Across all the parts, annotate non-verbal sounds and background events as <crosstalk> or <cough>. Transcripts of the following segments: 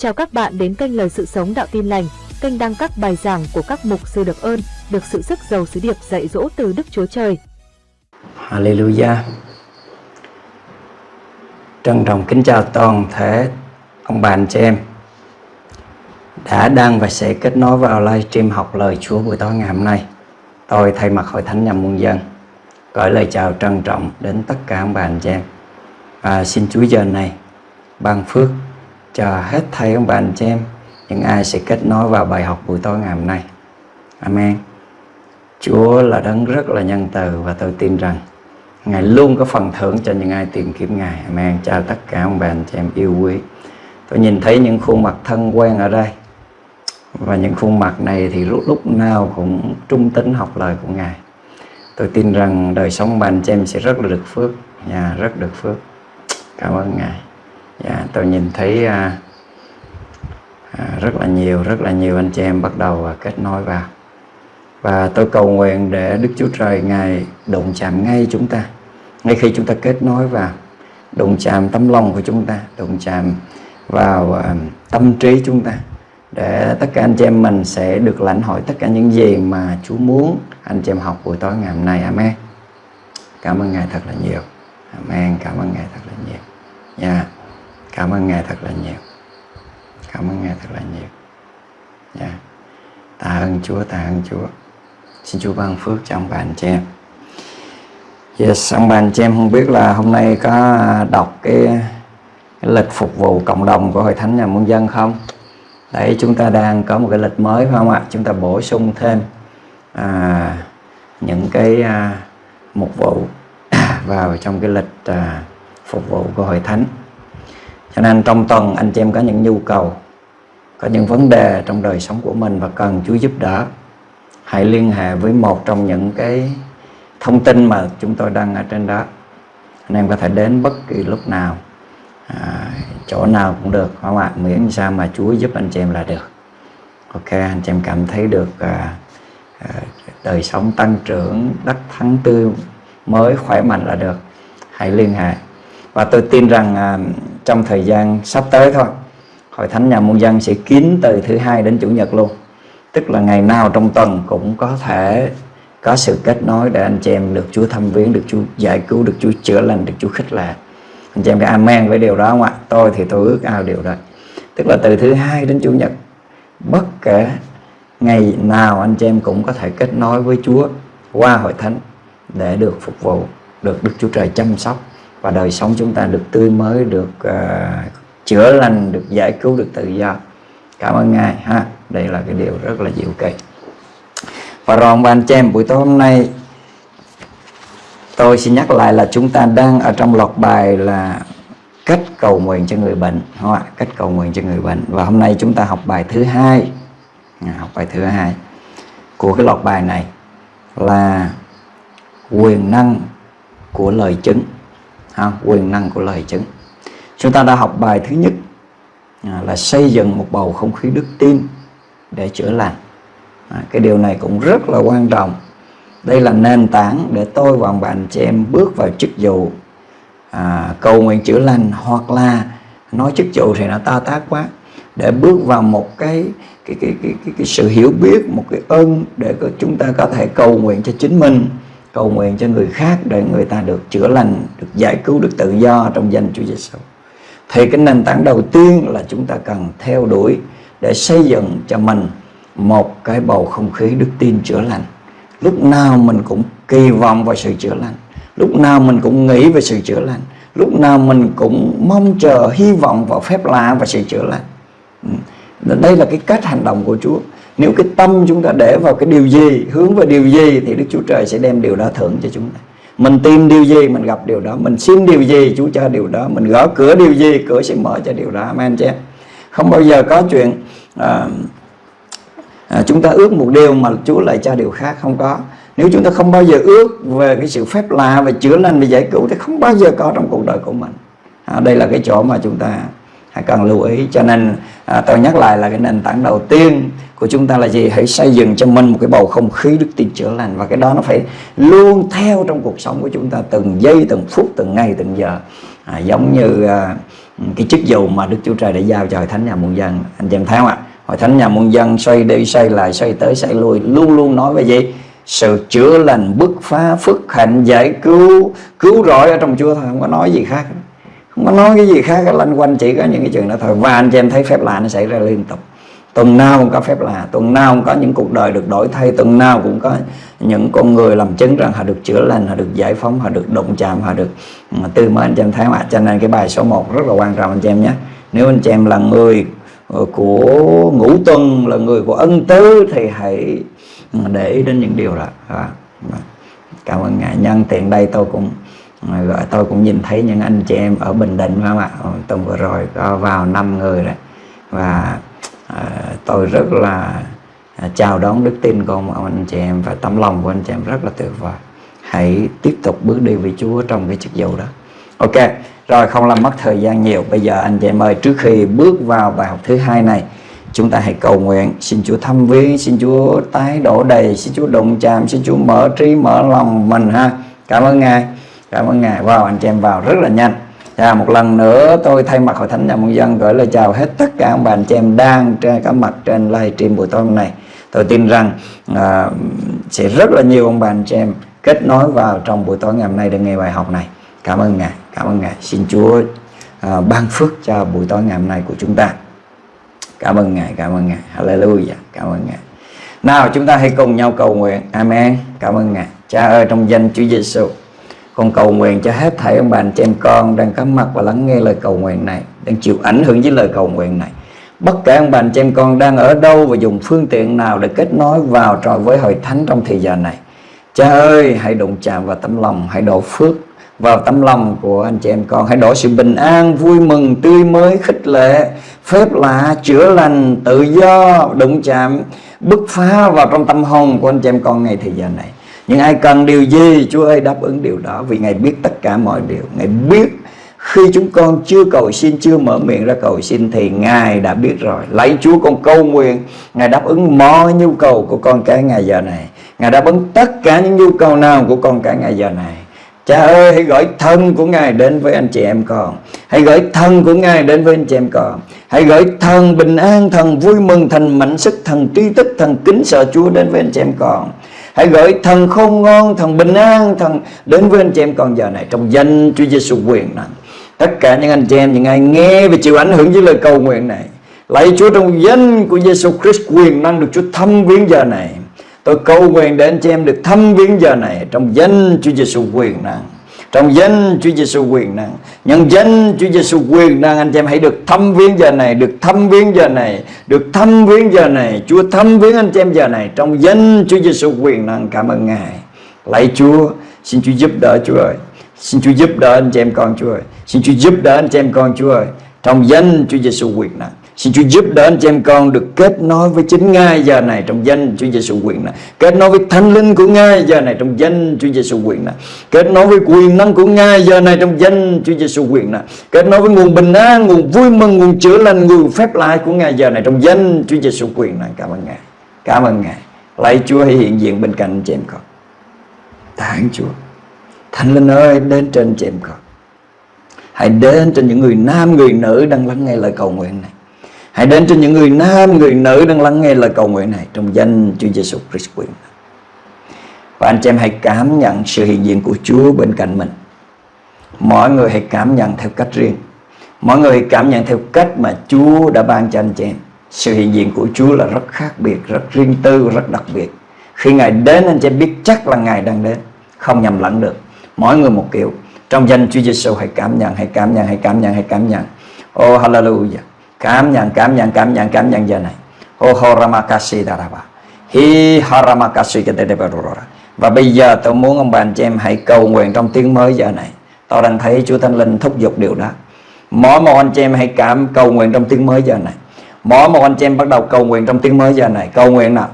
Chào các bạn đến kênh Lời Sự Sống Đạo Tin Lành, kênh đăng các bài giảng của các mục sư được ơn, được sự sức giàu sứ điệp dạy dỗ từ Đức Chúa Trời. Hallelujah. Trân trọng kính chào toàn thể ông bà anh chị em đã đang và sẽ kết nối vào livestream học lời Chúa buổi tối ngày hôm nay. Tôi thay mặt Hội Thánh Nhằm Muôn Dân gửi lời chào trân trọng đến tất cả ông bà anh chị em. Và xin Chúa giờ này ban phước cho hết thầy ông bà anh chị em những ai sẽ kết nối vào bài học buổi tối ngày hôm nay. Amen. Chúa là đấng rất là nhân từ và tôi tin rằng Ngài luôn có phần thưởng cho những ai tìm kiếm Ngài. Amen. Chào tất cả ông bà anh chị em yêu quý. Tôi nhìn thấy những khuôn mặt thân quen ở đây. Và những khuôn mặt này thì lúc lúc nào cũng trung tính học lời của Ngài. Tôi tin rằng đời sống bà anh chị em sẽ rất là được phước. Nhà rất được phước. Cảm ơn Ngài. Dạ, tôi nhìn thấy à, à, rất là nhiều, rất là nhiều anh chị em bắt đầu à, kết nối vào. Và tôi cầu nguyện để Đức Chúa Trời Ngài đụng chạm ngay chúng ta. Ngay khi chúng ta kết nối vào, đụng chạm tấm lòng của chúng ta, đụng chạm vào à, tâm trí chúng ta. Để tất cả anh chị em mình sẽ được lãnh hội tất cả những gì mà Chúa muốn anh chị em học buổi tối ngày hôm nay. Amen. Cảm ơn Ngài thật là nhiều. Amen. Cảm ơn Ngài thật là nhiều. Nha. Yeah. Cảm ơn Ngài thật là nhiều. Cảm ơn Ngài thật là nhiều. Yeah. Tạ ơn Chúa, tạ ơn Chúa. Xin Chúa ban phước cho ông bà anh chị em. Yes, ông bà anh chị em không biết là hôm nay có đọc cái, cái lịch phục vụ cộng đồng của Hội Thánh Nhà Muôn Dân không? Đấy, chúng ta đang có một cái lịch mới phải không ạ? Chúng ta bổ sung thêm à, những cái à, mục vụ <coughs> vào trong cái lịch à, phục vụ của Hội Thánh cho nên trong tuần anh chị em có những nhu cầu có những vấn đề trong đời sống của mình và cần Chúa giúp đỡ hãy liên hệ với một trong những cái thông tin mà chúng tôi đăng ở trên đó. Anh em có thể đến bất kỳ lúc nào à, chỗ nào cũng được không ạ? Miễn sao mà Chúa giúp anh chị em là được. Ok anh chị em cảm thấy được à, à, đời sống tăng trưởng đắc thắng tươi mới khỏe mạnh là được. Hãy liên hệ. Và tôi tin rằng à, trong thời gian sắp tới thôi. Hội thánh nhà muôn dân sẽ kín từ thứ hai đến chủ nhật luôn. Tức là ngày nào trong tuần cũng có thể có sự kết nối để anh chị em được Chúa thăm viếng, được Chúa giải cứu, được Chúa chữa lành, được Chúa khích lệ. Anh chị em có amen với điều đó không ạ? Tôi thì tôi ước ao điều đó. Tức là từ thứ hai đến chủ nhật, bất kể ngày nào anh chị em cũng có thể kết nối với Chúa qua hội thánh để được phục vụ, được Đức Chúa Trời chăm sóc và đời sống chúng ta được tươi mới được uh, chữa lành được giải cứu được tự do. Cảm ơn ngài ha. Đây là cái điều rất là diệu kỳ và rồi ban bà anh chị em buổi tối hôm nay tôi xin nhắc lại là chúng ta đang ở trong loạt bài là cách cầu nguyện cho người bệnh không ạ? Cách cầu nguyện cho người bệnh. Và hôm nay chúng ta học bài thứ hai. À, học bài thứ hai của cái loạt bài này là quyền năng của lời chứng ha, quyền năng của lời chứng. Chúng ta đã học bài thứ nhất à, là xây dựng một bầu không khí đức tin để chữa lành. À, cái điều này cũng rất là quan trọng. Đây là nền tảng để tôi và bạn chị em bước vào chức vụ à, cầu nguyện chữa lành hoặc là nói chức vụ thì nó to tác quá để bước vào một cái cái, cái, cái, cái, cái sự hiểu biết một cái ơn để chúng ta có thể cầu nguyện cho chính mình cầu nguyện cho người khác để người ta được chữa lành, được giải cứu, được tự do trong danh Chúa Giêsu. Thì cái nền tảng đầu tiên là chúng ta cần theo đuổi để xây dựng cho mình một cái bầu không khí đức tin chữa lành. Lúc nào mình cũng kỳ vọng vào sự chữa lành, lúc nào mình cũng nghĩ về sự chữa lành, lúc nào mình cũng mong chờ hy vọng vào phép lạ và sự chữa lành. Ừ. Đây là cái cách hành động của Chúa nếu cái tâm chúng ta để vào cái điều gì hướng vào điều gì thì Đức Chúa Trời sẽ đem điều đó thưởng cho chúng ta. Mình tìm điều gì mình gặp điều đó. Mình xin điều gì Chúa cho điều đó. Mình gõ cửa điều gì cửa sẽ mở cho điều đó. Amen chứ không bao giờ có chuyện à, à, chúng ta ước một điều mà Chúa lại cho điều khác. Không có. Nếu chúng ta không bao giờ ước về cái sự phép lạ về chữa lành về giải cứu thì không bao giờ có trong cuộc đời của mình. À, đây là cái chỗ mà chúng ta cần lưu ý. Cho nên à, tôi nhắc lại là cái nền tảng đầu tiên của chúng ta là gì? Hãy xây dựng cho mình một cái bầu không khí đức tin chữa lành. Và cái đó nó phải luôn theo trong cuộc sống của chúng ta từng giây từng phút từng ngày từng giờ. À, giống như à, cái chức vụ mà Đức Chúa Trời đã giao cho hội thánh nhà muôn dân. Anh chị em thấy không ạ? Hội thánh nhà muôn dân xoay đi xoay lại xoay tới xoay lui luôn luôn nói về gì? Sự chữa lành bứt phá phước hạnh giải cứu cứu rỗi ở trong Chúa thôi không có nói gì khác. Không có nói cái gì khác lanh quanh chỉ có những cái chuyện đó thôi. Và anh chị em thấy phép lạ nó xảy ra liên tục tuần nào cũng có phép lạ, tuần nào cũng có những cuộc đời được đổi thay, tuần nào cũng có những con người làm chứng rằng họ được chữa lành, họ được giải phóng, họ được động chạm, họ được tư mới anh chị em thấy mà cho nên cái bài số 1 rất là quan trọng anh chị em nhé. Nếu anh chị em là người ờ, của ngũ tuần, là người của ân tứ thì hãy ừ, để ý đến những điều đó. Cảm ơn ngài. Nhân tiện đây tôi cũng ờ, gọi tôi cũng nhìn thấy những anh chị em ở bình định phải không ạ? Ờ, tuần vừa rồi có vào năm người đấy và à, tôi rất là à, chào đón đức tin của ông anh chị em và tấm lòng của anh chị em rất là tuyệt vời. Hãy tiếp tục bước đi với Chúa trong cái chức vụ đó. Ok rồi không làm mất thời gian nhiều. Bây giờ anh chị em ơi trước khi bước vào bài học thứ hai này chúng ta hãy cầu nguyện. Xin Chúa thăm viếng xin Chúa tái đổ đầy xin Chúa động chạm xin Chúa mở trí mở lòng mình ha. Cảm ơn ngài cảm ơn ngài. Vào anh chị em vào rất là nhanh và một lần nữa tôi thay mặt hội thánh nhà môn dân gửi lời chào hết tất cả ông bà anh chị em đang trên cả mặt trên live stream buổi tối hôm nay. Tôi tin rằng à, sẽ rất là nhiều ông bà anh chị em kết nối vào trong buổi tối ngày hôm nay để nghe bài học này. Cảm ơn ngài cảm ơn ngài. Xin chúa à, ban phước cho buổi tối ngày hôm nay của chúng ta. Cảm ơn ngài cảm ơn ngài. Hallelujah. Cảm ơn ngài. Nào chúng ta hãy cùng nhau cầu nguyện. Amen. Cảm ơn ngài. Cha ơi trong danh chúa giêsu con cầu nguyện cho hết thảy ông bà anh chị em con đang có mặt và lắng nghe lời cầu nguyện này, đang chịu ảnh hưởng với lời cầu nguyện này. Bất kể ông bà anh chị em con đang ở đâu và dùng phương tiện nào để kết nối vào trò với hội thánh trong thời giờ này. Cha ơi, hãy đụng chạm vào tấm lòng, hãy đổ phước vào tấm lòng của anh chị em con. Hãy đổ sự bình an, vui mừng, tươi mới, khích lệ, phép lạ, chữa lành, tự do, đụng chạm, bứt phá vào trong tâm hồn của anh chị em con ngày thời giờ này nhưng ai cần điều gì Chúa ơi đáp ứng điều đó. Vì Ngài biết tất cả mọi điều. Ngài biết khi chúng con chưa cầu xin Chưa mở miệng ra cầu xin Thì Ngài đã biết rồi. Lấy Chúa con câu nguyện. Ngài đáp ứng mọi nhu cầu của con cái ngày giờ này. Ngài đáp ứng tất cả những nhu cầu nào của con cái ngày giờ này. Cha ơi hãy gửi thân của Ngài đến với anh chị em con. Hãy gửi thân của Ngài đến với anh chị em con. Hãy gửi thần bình an, thần vui mừng, thần mạnh sức, thần tri thức, thần kính sợ Chúa đến với anh chị em con. Hãy gửi thần không ngon, thần bình an, thần đến với anh chị em còn giờ này trong danh Chúa Giêsu quyền năng. Tất cả những anh chị em, những ai nghe và chịu ảnh hưởng với lời cầu nguyện này. Lạy Chúa trong danh của Giêsu Christ quyền năng được Chúa thăm viếng giờ này. Tôi cầu nguyện để anh chị em được thăm viếng giờ này trong danh Chúa Giêsu quyền năng trong danh Chúa Giêsu quyền năng, nhân danh Chúa Giêsu quyền năng, anh chị em hãy được thăm viếng giờ này, được thăm viếng giờ này, được thăm viếng giờ này. Chúa thăm viếng anh chị em giờ này. Trong danh Chúa Giêsu quyền năng, cảm ơn Ngài. Lạy Chúa, xin Chúa giúp đỡ Chúa ơi. Xin Chúa giúp đỡ anh chị em con Chúa ơi. Xin Chúa giúp đỡ anh chị em con Chúa ơi. Trong danh Chúa Giêsu quyền năng. Xin Chúa giúp đỡ anh chị em con được kết nối với chính Ngài giờ này trong danh Chúa Giêsu quyền này. Kết nối với thánh linh của Ngài giờ này trong danh Chúa Giêsu quyền này. Kết nối với quyền năng của Ngài giờ này trong danh Chúa Giêsu quyền này. Kết nối với nguồn bình an, nguồn vui mừng, nguồn chữa lành, nguồn phép lạ của Ngài giờ này trong danh Chúa Giêsu quyền này. Cảm ơn Ngài. Cảm ơn Ngài. Lạy Chúa hãy hiện diện bên cạnh anh chị em con. Thánh Chúa. Thánh linh ơi đến trên chị em con. Hãy đến trên những người nam, người nữ đang lắng nghe lời cầu nguyện này Hãy đến cho những người nam, người nữ đang lắng nghe lời cầu nguyện này trong danh Chúa Giêsu Christ quyền. Và anh chị em hãy cảm nhận sự hiện diện của Chúa bên cạnh mình. Mọi người hãy cảm nhận theo cách riêng. Mọi người hãy cảm nhận theo cách mà Chúa đã ban cho anh chị em. Sự hiện diện của Chúa là rất khác biệt, rất riêng tư, rất đặc biệt. Khi Ngài đến anh chị em biết chắc là Ngài đang đến, không nhầm lẫn được. Mỗi người một kiểu. Trong danh Chúa Giêsu hãy cảm nhận, hãy cảm nhận, hãy cảm nhận, hãy cảm nhận. Oh hallelujah cảm nhận cảm nhận cảm nhận cảm nhận giờ này. Ô horamakasi daraba hi haramakasi ketedebarura và bây giờ tôi muốn ông bà anh chị em hãy cầu nguyện trong tiếng mới giờ này. Tôi đang thấy Chúa Thánh Linh thúc giục điều đó. Mỗi một anh chị em hãy cảm cầu nguyện trong tiếng mới giờ này. Mỗi một anh chị em bắt đầu cầu nguyện trong tiếng mới giờ này. Cầu nguyện nào?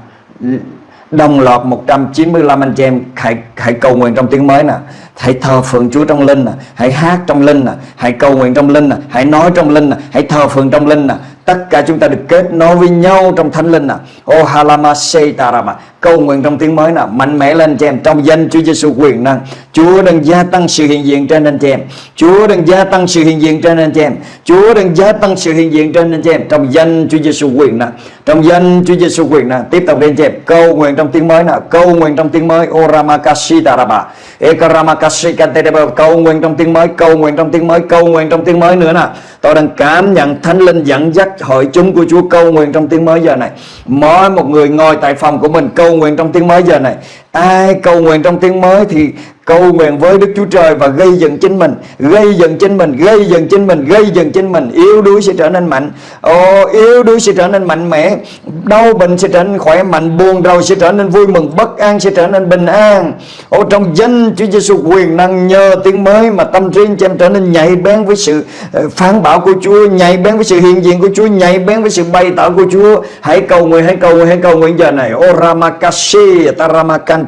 Đồng loạt 195 anh chị em hãy hãy cầu nguyện trong tiếng mới nè. Hãy thờ phượng Chúa trong linh nè. Hãy hát trong linh nè. Hãy cầu nguyện trong linh nè. Hãy nói trong linh nè. Hãy thờ phượng trong linh nè. Tất cả chúng ta được kết nối với nhau trong thánh linh nè. Oh halama tarama cầu nguyện trong tiếng mới nè, mạnh mẽ lên chị em. Trong danh Chúa Giêsu quyền năng. Chúa đang gia tăng sự hiện diện trên anh chị em. Chúa đang gia tăng sự hiện diện trên anh chị em. Chúa đang gia tăng sự hiện diện trên anh chị em. Trong danh Chúa Giêsu quyền năng trong danh Chúa Giêsu quyền năng tiếp tục lên dẹp câu nguyện trong tiếng mới nào câu nguyện trong tiếng mới Oramakashi taraba Ekaramakashi kantereba câu nguyện trong tiếng mới câu nguyện trong tiếng mới câu nguyện trong tiếng mới nữa nào tôi đang cảm nhận thánh linh dẫn dắt hội chúng của Chúa câu nguyện trong tiếng mới giờ này. Mỗi một người ngồi tại phòng của mình câu nguyện trong tiếng mới giờ này ai cầu nguyện trong tiếng mới thì cầu nguyện với Đức Chúa Trời và gây dựng chính mình gây dựng chính mình gây dựng chính mình gây dựng chính mình. Yếu đuối sẽ trở nên mạnh. Ồ, yếu đuối sẽ trở nên mạnh mẽ. Đau bệnh sẽ trở nên khỏe mạnh buồn rầu sẽ trở nên vui mừng bất an sẽ trở nên bình an. Ồ, trong danh Chúa Giêsu quyền năng nhờ tiếng mới mà tâm trí anh em trở nên nhạy bén với sự ờ, phán bảo của Chúa nhạy bén với sự hiện diện của Chúa nhạy bén với sự bày tỏ của Chúa. Hãy cầu nguyện hãy cầu nguyện hãy cầu nguyện giờ này. Ô ramakashi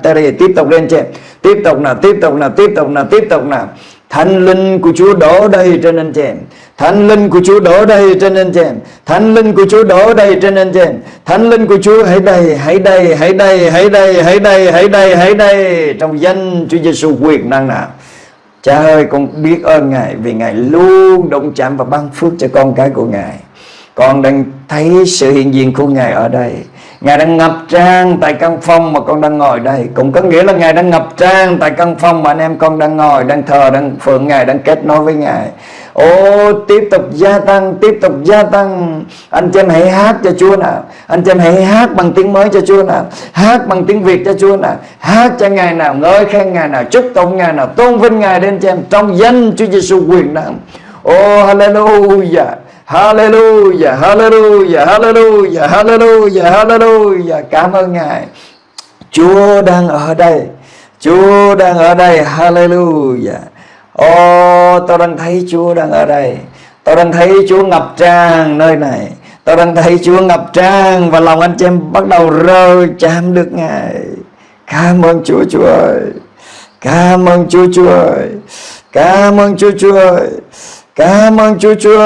Tari tiếp tục lên trên. Tiếp tục nào, tiếp tục nào, tiếp tục nào, tiếp tục nào. Thánh linh của Chúa đổ đầy trên anh chị em Thánh linh của Chúa đổ đầy trên anh chị em Thánh linh của Chúa đổ đầy trên anh chị em Thánh linh của Chúa, hãy đầy hãy đầy hãy đầy hãy đầy hãy đầy hãy đầy hãy đầy trong danh Chúa Giêsu quyền năng nào. Cha ơi, con biết ơn Ngài vì Ngài luôn động chạm và ban phước cho con cái của Ngài. Con đang thấy sự hiện diện của Ngài ở đây. Ngài đang ngập trang tại căn phòng mà con đang ngồi đây. Cũng có nghĩa là Ngài đang ngập trang tại căn phòng mà anh em con đang ngồi Đang thờ, đang phượng Ngài, đang kết nối với Ngài. Ô tiếp tục gia tăng, tiếp tục gia tăng. Anh chị em hãy hát cho Chúa nào Anh chị em hãy hát bằng tiếng mới cho Chúa nào Hát bằng tiếng Việt cho Chúa nào Hát cho Ngài nào, ngợi khen Ngài nào Chúc tụng Ngài nào, tôn vinh Ngài đến cho em Trong danh Chúa Giêsu quyền năng. Ô hallelujah. Hallelujah, hallelujah, hallelujah, hallelujah, hallelujah. Cảm ơn Ngài. Chúa đang ở đây. Chúa đang ở đây. Hallelujah. Ô, oh, tôi đang thấy Chúa đang ở đây. Tôi đang thấy Chúa ngập tràn nơi này. Tôi đang thấy Chúa ngập tràn và lòng anh chị em bắt đầu rơi chạm được Ngài. Cảm ơn Chúa Chúa ơi. Cảm ơn Chúa Chúa ơi. Cảm ơn Chúa Chúa ơi. Cảm ơn Chúa Chúa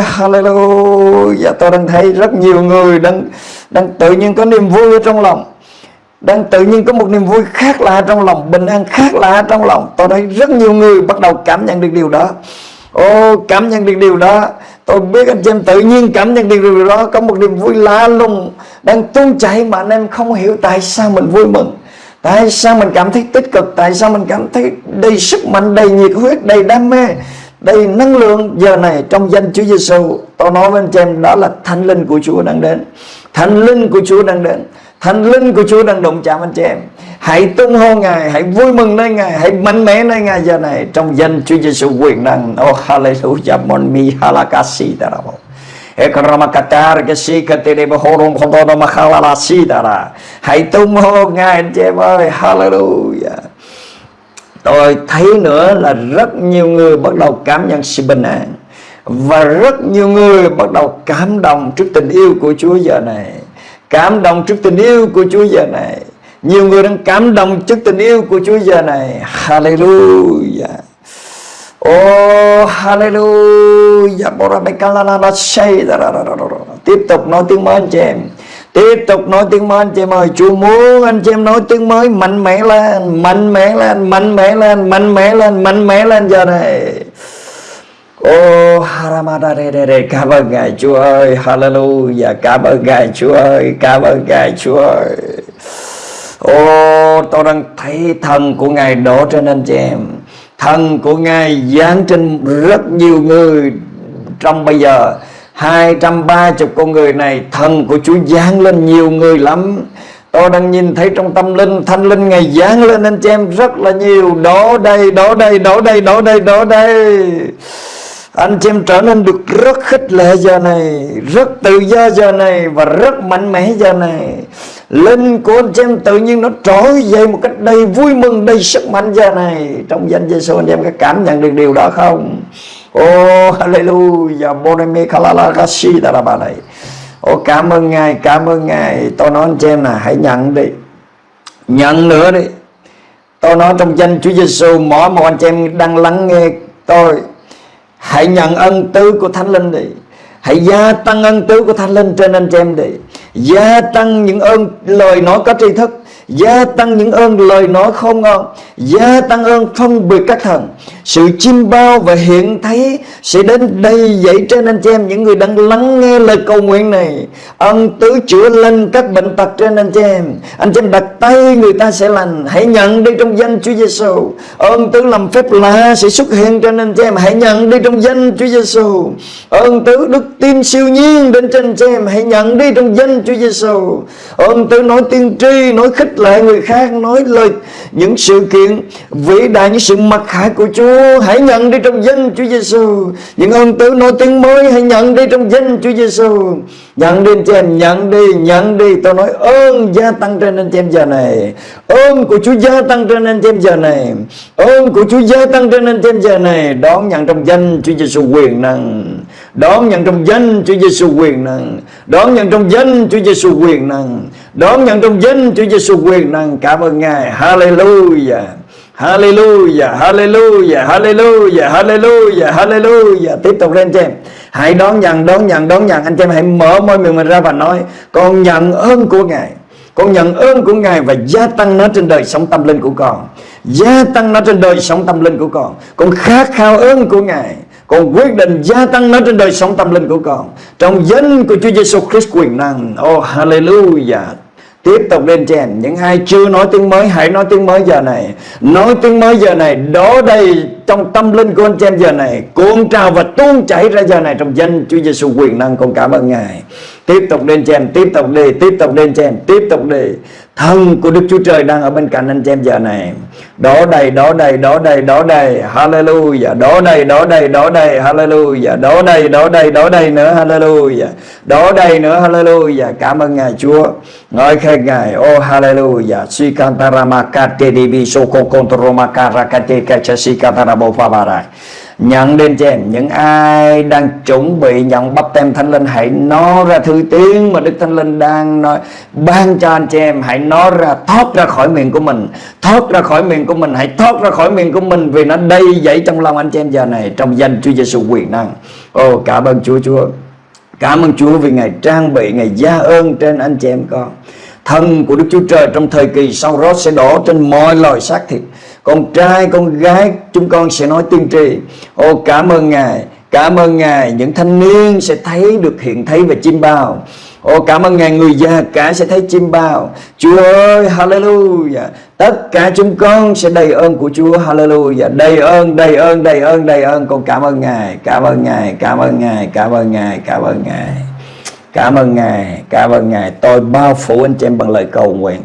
Hallelujah. Tôi đang thấy rất nhiều người đang, đang tự nhiên có niềm vui ở trong lòng. Đang tự nhiên có một niềm vui khác lạ trong lòng Bình an khác lạ trong lòng. Tôi thấy rất nhiều người bắt đầu cảm nhận được điều đó. Ô cảm nhận được điều đó. Tôi biết anh chị em tự nhiên cảm nhận được điều đó. Có một niềm vui lạ lùng Đang tuôn chảy mà anh em không hiểu tại sao mình vui mừng. Tại sao mình cảm thấy tích cực? Tại sao mình cảm thấy đầy sức mạnh Đầy nhiệt huyết, đầy đam mê? Đây năng lượng giờ này trong danh Chúa Giêsu tôi nói với anh chị em, đó là thánh linh của Chúa đang đến. Thánh linh của Chúa đang đến. Thánh linh của Chúa đang động chạm anh chị em. Hãy tung hô Ngài, hãy vui mừng nơi Ngài, hãy mạnh mẽ nơi Ngài giờ này trong danh Chúa Giêsu quyền năng. Oh hallelujah, mon mi, halakasi, darabo. Ekramacatar cái si cái tiền mà si dara. Hãy tung hô Ngài, anh chị em ơi, hallelujah tôi thấy nữa là rất nhiều người bắt đầu cảm nhận sự bình an. Và rất nhiều người bắt đầu cảm động trước tình yêu của Chúa giờ này. Cảm động trước tình yêu của Chúa giờ này. Nhiều người đang cảm động trước tình yêu của Chúa giờ này. Hallelujah. Oh hallelujah. Tiếp tục nói tiếng mới anh chị em. Tiếp tục nói tiếng mới anh chị em ơi Chúa muốn anh chị em nói tiếng mới mạnh mẽ lên Mạnh mẽ lên Mạnh mẽ lên Mạnh mẽ lên Mạnh mẽ lên giờ này. Ô oh, Haramadare Cảm ơn Ngài Chúa ơi Hallelujah Cảm ơn Ngài Chúa ơi Cảm ơn Ngài Chúa ơi. Ô oh, tôi đang thấy thần của Ngài đổ trên anh chị em. Thần của Ngài giáng trên rất nhiều người Trong bây giờ. 230 con người này Thần của Chúa giáng lên nhiều người lắm. Tôi đang nhìn thấy trong tâm linh Thanh linh ngày giáng lên anh chị em rất là nhiều. Đó đây, đó đây, đó đây, đó đây, đó đây. Anh chị em trở nên được rất khích lệ giờ này Rất tự do giờ này Và rất mạnh mẽ giờ này. Linh của anh chị em tự nhiên nó trỗi dậy một cách đầy vui mừng Đầy sức mạnh giờ này. Trong danh Giêsu anh chị em có cảm nhận được điều đó không? Oh hallelujah. Boneme kalalagashi này Oh cảm ơn Ngài, Cảm ơn Ngài. Tôi nói anh chị em là hãy nhận đi. Nhận nữa đi. Tôi nói trong danh Chúa Giêsu Mỗi một anh chị em đang lắng nghe tôi, Hãy nhận ân tứ của Thánh Linh đi. Hãy gia tăng ân tứ của Thánh Linh trên anh chị em đi. Gia tăng những ơn lời nói có tri thức. Gia tăng những ơn lời nói không ngon. Gia tăng ơn phân biệt các thần. Sự chim bao và hiện thấy Sẽ đến đây dậy trên anh chị em, Những người đang lắng nghe lời cầu nguyện này. Ân tứ chữa lành các bệnh tật trên anh chị em. Anh chị em đặt tay, người ta sẽ lành. Hãy nhận đi trong danh Chúa Giêsu Ơn tứ làm phép lạ sẽ xuất hiện trên anh chị em. Hãy nhận đi trong danh Chúa Giêsu Ơn tứ đức tin siêu nhiên đến trên anh chị em. Hãy nhận đi trong danh Chúa Giêsu Ơn tứ nói tiên tri, Nói khích lại người khác, Nói lời những sự kiện vĩ đại Những sự mặc khải của Chúa. Hãy nhận đi trong danh Chúa Giêsu Những ơn tứ nói tiếng mới, Hãy nhận đi trong danh Chúa Giêsu Nhận đi anh chị em Nhận đi Nhận đi. Tôi nói, ơn gia tăng trên anh chị em giờ này. Ơn của Chúa gia tăng trên anh chị em giờ này. Ơn của Chúa gia tăng trên anh chị em giờ này. Đón nhận trong danh Chúa Giêsu quyền năng. Đón nhận trong danh Chúa Giêsu quyền năng. Đón nhận trong danh Chúa Giêsu quyền năng. Đón nhận trong danh Chúa Giêsu quyền năng. Cảm ơn Ngài. Hallelujah. Hallelujah, hallelujah, hallelujah, hallelujah, hallelujah. Tiếp tục lên anh chị em. Hãy đón nhận, đón nhận, đón nhận. Anh chị em hãy mở môi miệng mình ra và nói. Con nhận ơn của Ngài. Con nhận ơn của Ngài và gia tăng nó trên đời sống tâm linh của con. Gia tăng nó trên đời sống tâm linh của con. Con khát khao ơn của Ngài. Con quyết định gia tăng nó trên đời sống tâm linh của con. Trong danh của Chúa Giêsu Christ quyền năng. Oh hallelujah. Tiếp tục lên trên. Những ai chưa nói tiếng mới, Hãy nói tiếng mới giờ này. Nói tiếng mới giờ này Đó đây trong tâm linh của anh chị em giờ này. Cuộn trào và tuôn chảy ra giờ này Trong danh Chúa Giêsu quyền năng, Con cảm ơn Ngài. Tiếp tục lên chèn Tiếp tục đi Tiếp tục lên chèn Tiếp tục đi. Thân của Đức Chúa Trời đang ở bên cạnh anh chị em giờ này. Đó đây, đó đây, đó đây, đó đây. Hallelujah. Đó đây, đó đây, đó đây. Hallelujah. Đó đây, đó đây, đó đây nữa. Hallelujah. Đó đây nữa. Hallelujah. Cảm ơn Ngài Chúa. Ngợi khen Ngài. Oh Hallelujah. Sikantaramaka Tedibi Soko Kontromaka si Kachasikatarabu Fabarai Nhận đến cho em Những ai đang chuẩn bị nhận bắp tem Thánh Linh, Hãy nói ra thư tiếng mà Đức Thánh Linh đang nói. Ban cho anh chị em, Hãy nói ra, thoát ra khỏi miệng của mình. Thoát ra khỏi miệng của mình, Hãy thoát ra khỏi miệng của mình Vì nó đầy dậy trong lòng anh chị em giờ này Trong danh Chúa Giêsu quyền năng. Ô, cảm ơn Chúa Chúa. Cảm ơn Chúa vì Ngài trang bị, Ngài gia ơn trên anh chị em con. Thân của Đức Chúa Trời trong thời kỳ sau đó sẽ đổ trên mọi loài xác thịt con trai, con gái, chúng con sẽ nói tiên tri. Ô, cảm ơn ngài, cảm ơn ngài. Những thanh niên sẽ thấy được hiện thấy về chim bao. Ô, cảm ơn Ngài, người già cả sẽ thấy chim bao. Chúa ơi, hallelujah. Tất cả chúng con sẽ đầy ơn của Chúa, hallelujah. Đầy ơn đầy ơn đầy ơn đầy ơn. Con cảm ơn Ngài, Cảm ơn Ngài, Cảm ơn Ngài, Cảm ơn Ngài, Cảm ơn Ngài. Cảm ơn Ngài, Cảm ơn Ngài. Tôi bao phủ anh chị em bằng lời cầu nguyện.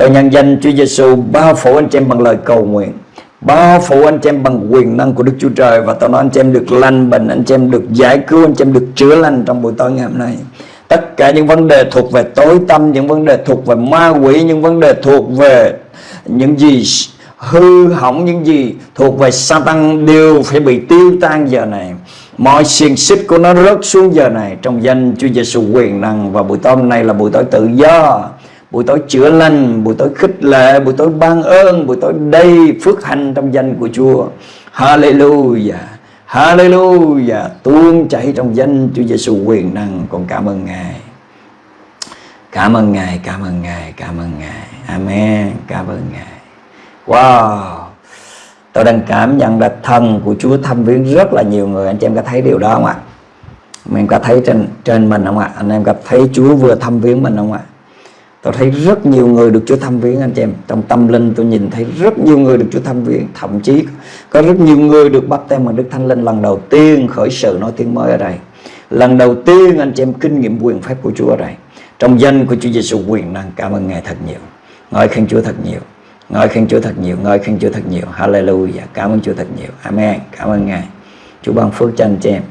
Tôi nhân danh Chúa Giêsu bao phủ anh chị em bằng lời cầu nguyện, bao phủ anh chị em bằng quyền năng của Đức Chúa Trời, và tôi nói anh chị em được lành bệnh, anh chị em được giải cứu, anh chị em được chữa lành trong buổi tối ngày hôm nay. Tất cả những vấn đề thuộc về tối tâm, những vấn đề thuộc về ma quỷ, những vấn đề thuộc về những gì hư hỏng, những gì thuộc về Satan đều phải bị tiêu tan giờ này. Mọi xiềng xích của nó rớt xuống giờ này trong danh Chúa Giêsu quyền năng, và buổi tối hôm nay là buổi tối tự do buổi tối chữa lành, buổi tối khích lệ, buổi tối ban ơn, buổi tối đầy phước hạnh trong danh của Chúa. Hallelujah Hallelujah. Tuôn chảy trong danh Chúa Giêsu quyền năng. Con cảm ơn Ngài. Cảm ơn Ngài, cảm ơn Ngài, cảm ơn Ngài. Amen. Cảm ơn Ngài. Wow. Tôi đang cảm nhận là thần của Chúa thăm viếng rất là nhiều người. Anh chị em có thấy điều đó không ạ? Mình có thấy trên trên mình không ạ? Anh em có thấy Chúa vừa thăm viếng mình không ạ? Tôi thấy rất nhiều người được Chúa thăm viếng, anh chị em. Trong tâm linh tôi nhìn thấy rất nhiều người được Chúa thăm viếng. Thậm chí có rất nhiều người được bắt tem bằng Đức Thánh Linh. Lần đầu tiên khởi sự nói tiếng mới ở đây. Lần đầu tiên, anh chị em, kinh nghiệm quyền phép của Chúa ở đây. Trong danh của Chúa Giêsu quyền năng, Cảm ơn Ngài thật nhiều. Ngợi khen Chúa thật nhiều. Ngợi khen Chúa thật nhiều. Ngợi khen Chúa thật nhiều. Hallelujah. Cảm ơn Chúa thật nhiều. Amen. Cảm ơn Ngài. Chúa ban phước cho anh chị em.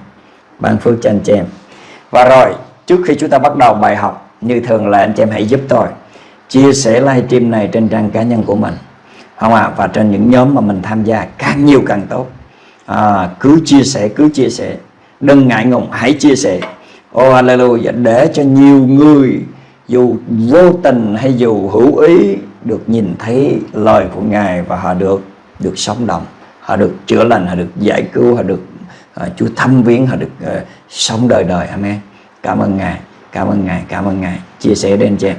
Ban phước cho anh chị em. Và rồi, trước khi chúng ta bắt đầu bài học như thường là anh chị em hãy giúp tôi. Chia sẻ livestream này trên trang cá nhân của mình. Không ạ? À? và trên những nhóm mà mình tham gia càng nhiều càng tốt. À, cứ chia sẻ cứ chia sẻ. Đừng ngại ngùng hãy chia sẻ. Oh hallelujah để cho nhiều người dù vô tình hay dù hữu ý được nhìn thấy lời của ngài và họ được được sống động họ được chữa lành họ được giải cứu họ được uh, Chúa thăm viếng họ được uh, sống đời đời. Amen. Cảm ơn ngài cảm ơn ngài cảm ơn ngài. Chia sẻ đến chị em.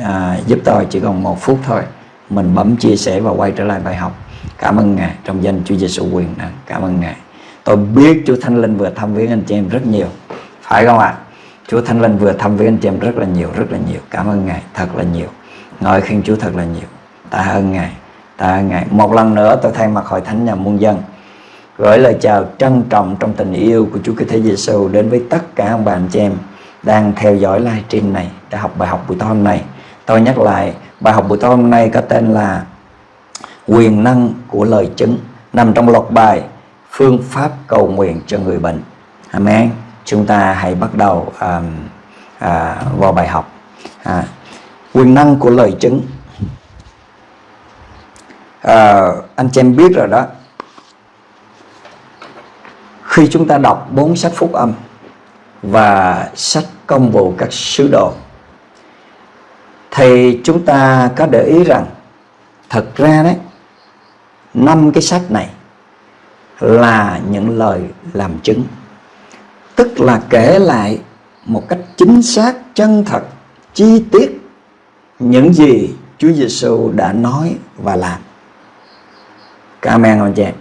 À, giúp tôi chỉ còn một phút thôi. Mình bấm chia sẻ và quay trở lại bài học. Cảm ơn ngài trong danh Chúa Giêsu quyền năng. Cảm ơn ngài. Tôi biết Chúa Thánh Linh vừa thăm viếng anh chị em rất nhiều. Phải không ạ? Chúa Thánh Linh vừa thăm viếng anh chị em rất là nhiều rất là nhiều. Cảm ơn ngài thật là nhiều. Ngợi khen Chúa thật là nhiều. Tạ ơn ngài tạ ơn ngài. Một lần nữa tôi thay mặt hội thánh nhà muôn dân gửi lời chào trân trọng trong tình yêu của Chúa Kitô Giêsu đến với tất cả ông bà anh chị em đang theo dõi livestream này để học bài học buổi tối hôm nay. Tôi nhắc lại bài học buổi tối hôm nay có tên là quyền năng của lời chứng nằm trong loạt bài phương pháp cầu nguyện cho người bệnh. Amen. Chúng ta hãy bắt đầu um, à, vào bài học. À, quyền năng của lời chứng. À, anh chị em biết rồi đó khi chúng ta đọc bốn sách phúc âm và sách công vụ các sứ đồ. Thì chúng ta có để ý rằng, thật ra đấy, năm cái sách này là những lời làm chứng. Tức là kể lại một cách chính xác, chân thật, chi tiết những gì Chúa Giêsu đã nói và làm. Cảm ơn anh chị em.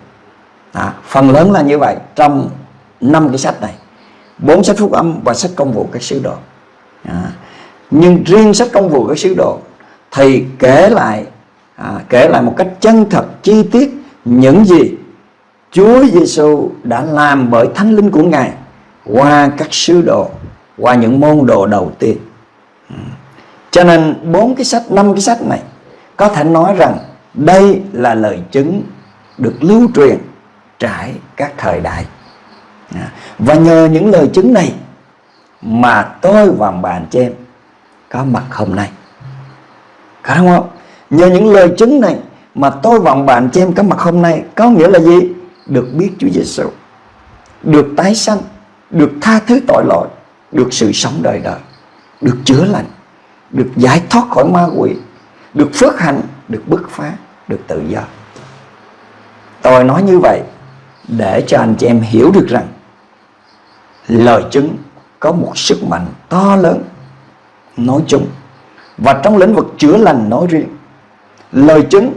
Phần lớn là như vậy trong năm cái sách này bốn sách phúc âm và sách công vụ các sứ đồ à, nhưng riêng sách công vụ các sứ đồ thì kể lại à, kể lại một cách chân thật chi tiết những gì Chúa Giêsu đã làm bởi Thánh Linh của Ngài qua các sứ đồ, qua những môn đồ đầu tiên. À, cho nên bốn cái sách, năm cái sách này có thể nói rằng đây là lời chứng được lưu truyền trải các thời đại À, và nhờ những lời chứng này mà tôi và bạn chị em có mặt hôm nay. Có đúng không? Nhờ những lời chứng này mà tôi và bạn chị em có mặt hôm nay, có nghĩa là gì? Được biết Chúa Giêsu được tái sanh, được tha thứ tội lỗi, được sự sống đời đời, được chữa lành, được giải thoát khỏi ma quỷ, được phước hạnh, được bứt phá, được tự do. Tôi nói như vậy để cho anh chị em hiểu được rằng lời chứng có một sức mạnh to lớn nói chung. Và trong lĩnh vực chữa lành nói riêng lời chứng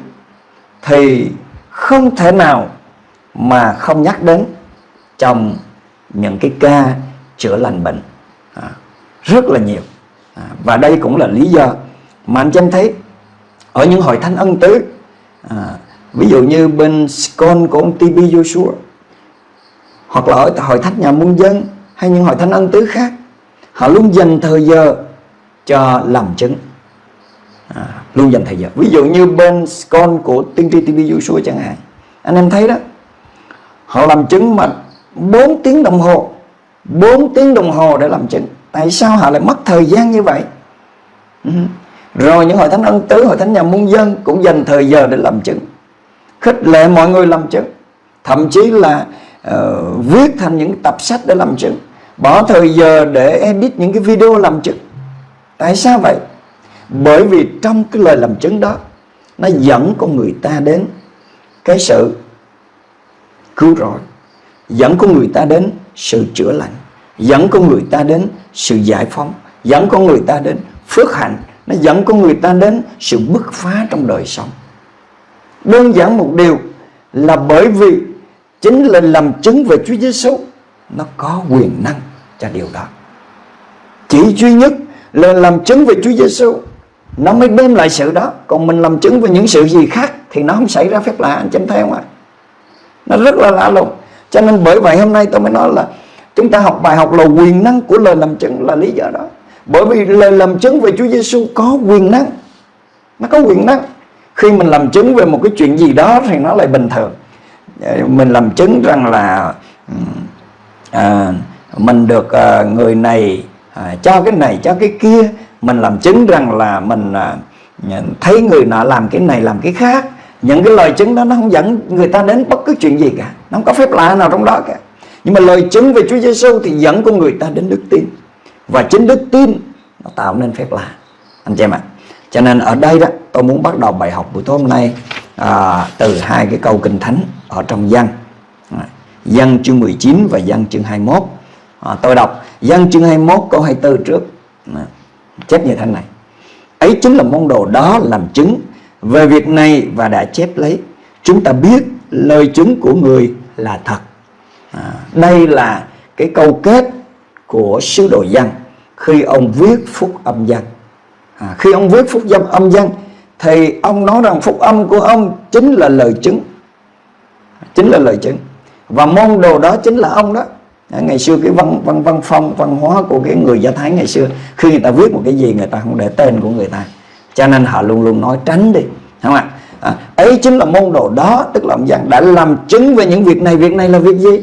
thì không thể nào mà không nhắc đến trong những cái ca chữa lành bệnh à, rất là nhiều. À, và đây cũng là lý do mà anh em thấy ở những hội thánh ân tứ à, ví dụ như bên con của ông TB Joshua hoặc là ở hội thánh nhà muôn dân hay những hội thánh ân tứ khác. Họ luôn dành thời giờ cho làm chứng. À, luôn dành thời giờ. Ví dụ như bên con của tiên tri TV Joshua chẳng hạn. Anh em thấy đó họ làm chứng mà 4 tiếng đồng hồ 4 tiếng đồng hồ để làm chứng. Tại sao họ lại mất thời gian như vậy? Ừ. rồi những hội thánh ân tứ hội thánh nhà muôn dân cũng dành thời giờ để làm chứng. Khích lệ mọi người làm chứng. Thậm chí là uh, viết thành những tập sách để làm chứng bỏ thời giờ để edit những cái video làm chứng. Tại sao vậy? Bởi vì trong cái lời làm chứng đó, nó dẫn con người ta đến cái sự cứu rỗi, dẫn con người ta đến sự chữa lành, dẫn con người ta đến sự giải phóng, dẫn con người ta đến phước hạnh, nó dẫn con người ta đến sự bứt phá trong đời sống. Đơn giản một điều là bởi vì chính là làm chứng về Chúa Giêsu nó có quyền năng cho điều đó. Chỉ duy nhất là làm chứng về Chúa Giêsu nó mới đem lại sự đó. Còn mình làm chứng về những sự gì khác thì nó không xảy ra phép lạ, anh chém theo mà. Nó rất là lạ lùng. Cho nên bởi vậy hôm nay tôi mới nói là chúng ta học bài học là quyền năng của lời làm chứng là lý do đó. Bởi vì lời làm chứng về Chúa Giêsu có quyền năng. Nó có quyền năng. Khi mình làm chứng về một cái chuyện gì đó thì nó lại bình thường. Mình làm chứng rằng là à, mình được à, người này à, cho cái này cho cái kia. Mình làm chứng rằng là mình à, thấy người nọ làm cái này làm cái khác. Những cái lời chứng đó nó không dẫn người ta đến bất cứ chuyện gì cả. Nó không có phép lạ nào trong đó cả. Nhưng mà lời chứng về Chúa Giêsu thì dẫn con người ta đến đức tin. Và chính đức tin nó tạo nên phép lạ. Anh chị em ạ. Cho nên ở đây đó tôi muốn bắt đầu bài học buổi tối hôm nay à, từ hai cái câu kinh thánh ở trong văn dân chương 19 và dân chương 21 à, tôi đọc dân chương 21 câu 24 trước. À, chép như thế này. Ấy chính là môn đồ đó làm chứng về việc này và đã chép lấy. Chúng ta biết lời chứng của người là thật. À, đây là cái câu kết của sứ đồ dân khi ông viết phúc âm dân à, khi ông viết phúc âm âm dân thì ông nói rằng phúc âm của ông chính là lời chứng. Chính là lời chứng và môn đồ đó chính là ông đó. Ngày xưa cái văn văn văn phong văn hóa của cái người do thái ngày xưa khi người ta viết một cái gì người ta không để tên của người ta. Cho nên họ luôn luôn nói tránh đi không ạ? À, ấy chính là môn đồ đó tức là ông giảng đã làm chứng về những việc này việc này là việc gì?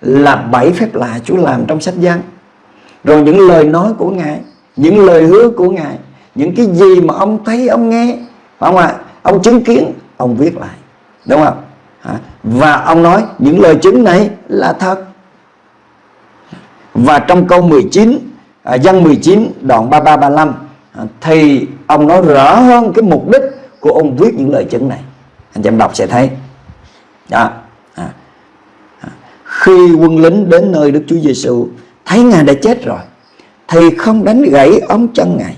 Là bảy phép lạ Chúa làm trong sách gian rồi những lời nói của ngài những lời hứa của ngài những cái gì mà ông thấy ông nghe phải không ạ? Ông chứng kiến ông viết lại đúng không và ông nói, những lời chứng này là thật. Và trong câu 19 dân 19 đoạn 33 35 à, thì ông nói rõ hơn cái mục đích của ông viết những lời chứng này. Anh em đọc sẽ thấy. Đó. À. à. khi quân lính đến nơi Đức Chúa Giêsu thấy ngài đã chết rồi, thì không đánh gãy ống chân ngài,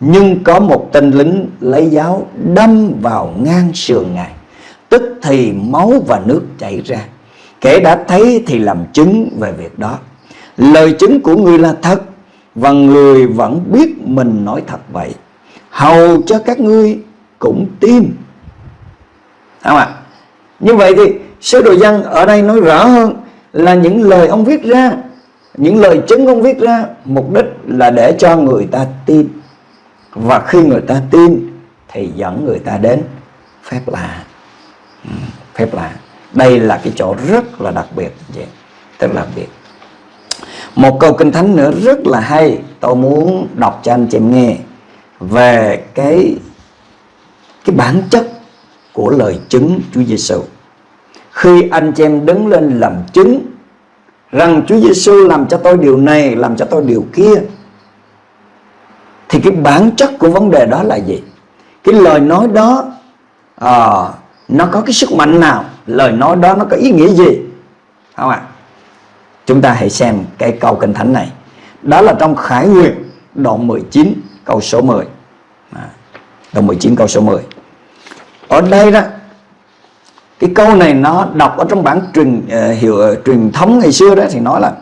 nhưng có một tên lính lấy giáo đâm vào ngang sườn ngài tức thì máu và nước chảy ra. Kẻ đã thấy thì làm chứng về việc đó. Lời chứng của người là thật, và người vẫn biết mình nói thật vậy. Hầu cho các ngươi cũng tin. Không ạ? Như vậy thì sứ đồ dân ở đây nói rõ hơn là những lời ông viết ra, những lời chứng ông viết ra, mục đích là để cho người ta tin. Và khi người ta tin thì dẫn người ta đến phép lạ phép lạ đây là cái chỗ rất là đặc biệt vậy rất là đặc biệt một câu kinh thánh nữa rất là hay tôi muốn đọc cho anh chị em nghe về cái cái bản chất của lời chứng Chúa Giêsu. Khi anh chị em đứng lên làm chứng rằng Chúa Giêsu làm cho tôi điều này, làm cho tôi điều kia thì cái bản chất của vấn đề đó là gì? Cái lời nói đó à, nó có cái sức mạnh nào? Lời nói đó nó có ý nghĩa gì? Không ạ? À? Chúng ta hãy xem cái câu kinh thánh này. Đó là trong Khải Nguyệt đoạn 19 câu số 10. À, đoạn 19 câu số 10. Ở đây đó cái câu này nó đọc ở trong bản truyền uh, hiệu uh, truyền thống ngày xưa đó thì nói là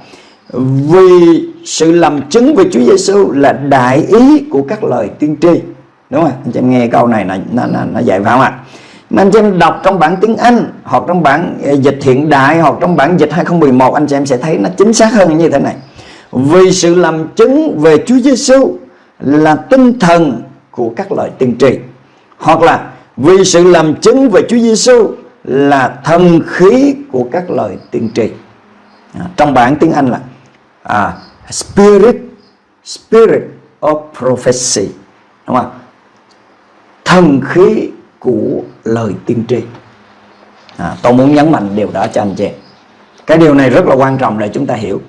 vì sự làm chứng về Chúa Giêsu là đại ý của các lời tiên tri đúng không anh chị em nghe câu này là nó nó, nó dạy phải không ạ à? Anh chị em đọc trong bản tiếng Anh hoặc trong bản ờ, dịch hiện đại hoặc trong bản dịch 2011 anh chị em sẽ thấy nó chính xác hơn như thế này. Vì sự làm chứng về Chúa Giêsu là tinh thần của các lời tiên tri. Hoặc là vì sự làm chứng về Chúa Giêsu là thần khí của các lời tiên tri. À, trong bản tiếng Anh là à, spirit spirit of prophecy đúng không thần khí của lời tiên tri. À, tôi muốn nhấn mạnh điều đó cho anh chị. Cái điều này rất là quan trọng để chúng ta hiểu.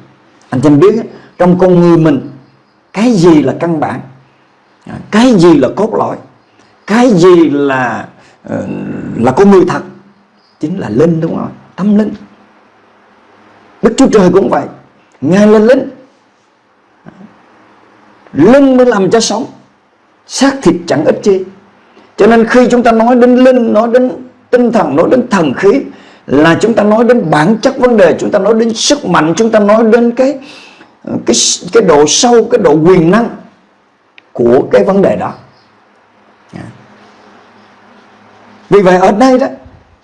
Anh chị biết trong con người mình cái gì là căn bản? À, cái gì là cốt lõi? Cái gì là ờ, là con người thật? Chính là linh đúng không tâm linh. Đức chúa trời cũng vậy. Ngài là linh. Linh mới làm cho sống. Xác thịt chẳng ít chi cho nên khi chúng ta nói đến linh, nói đến tinh thần, nói đến thần khí, là chúng ta nói đến bản chất vấn đề, chúng ta nói đến sức mạnh, chúng ta nói đến cái cái cái độ sâu, cái độ quyền năng của cái vấn đề đó. Dạ. Vì vậy ở đây đó,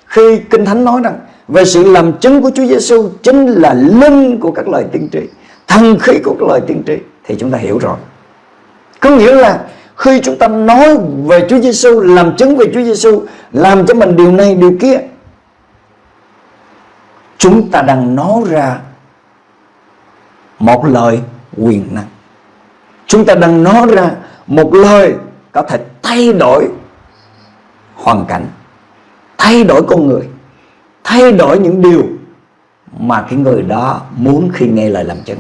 khi kinh thánh nói rằng về sự làm chứng của Chúa Giêsu chính là linh của các lời tiên tri, thần khí của các lời tiên tri, thì chúng ta hiểu rồi. Có nghĩa là khi chúng ta nói về Chúa Giêsu làm chứng về Chúa Giêsu làm cho mình điều này, điều kia, chúng ta đang nói ra một lời quyền năng. Chúng ta đang nói ra một lời có thể thay đổi hoàn cảnh, thay đổi con người, thay đổi những điều mà cái người đó muốn khi nghe lời làm chứng.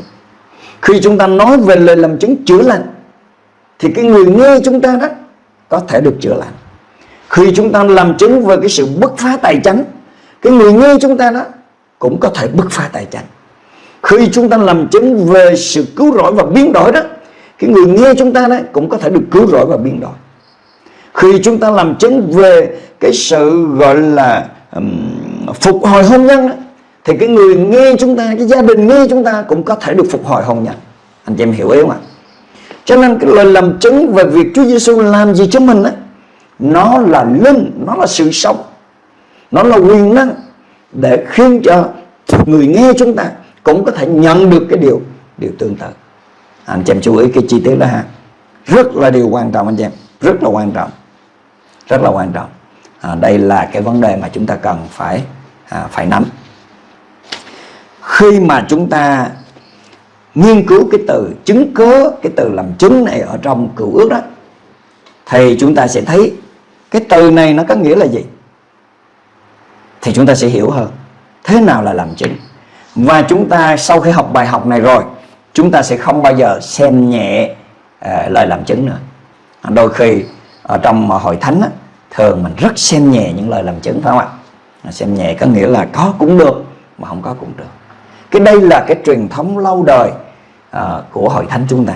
Khi chúng ta nói về lời làm chứng chữa lành thì cái người nghe chúng ta đó có thể được chữa lành. Khi chúng ta làm chứng về cái sự bứt phá tài chánh cái người nghe chúng ta đó cũng có thể bứt phá tài chánh. Khi chúng ta làm chứng về sự cứu rỗi và biến đổi đó cái người nghe chúng ta đấy cũng có thể được cứu rỗi và biến đổi. Khi chúng ta làm chứng về cái sự gọi là um, phục hồi hôn nhân đó, thì cái người nghe chúng ta cái gia đình nghe chúng ta cũng có thể được phục hồi hôn nhân. Anh chị em hiểu ý không ạ? Cho nên cái lời làm chứng về việc Chúa Giêsu làm gì cho mình á nó là linh nó là sự sống nó là quyền năng để khiến cho người nghe chúng ta cũng có thể nhận được cái điều điều tương tự. Anh chị em chú ý cái chi tiết đó ha. Rất là điều quan trọng anh chị em rất là quan trọng rất là quan trọng. À, đây là cái vấn đề mà chúng ta cần phải à, phải nắm. Khi mà chúng ta nghiên cứu cái từ chứng cớ cái từ làm chứng này ở trong cựu ước đó thì chúng ta sẽ thấy cái từ này nó có nghĩa là gì? Thì chúng ta sẽ hiểu hơn thế nào là làm chứng. Và chúng ta sau khi học bài học này rồi chúng ta sẽ không bao giờ xem nhẹ à, lời làm chứng nữa. Đôi khi ở trong hội thánh á, thường mình rất xem nhẹ những lời làm chứng phải không ạ? Xem nhẹ có nghĩa là có cũng được mà không có cũng được. Cái đây là cái truyền thống lâu đời uh, của hội thánh chúng ta.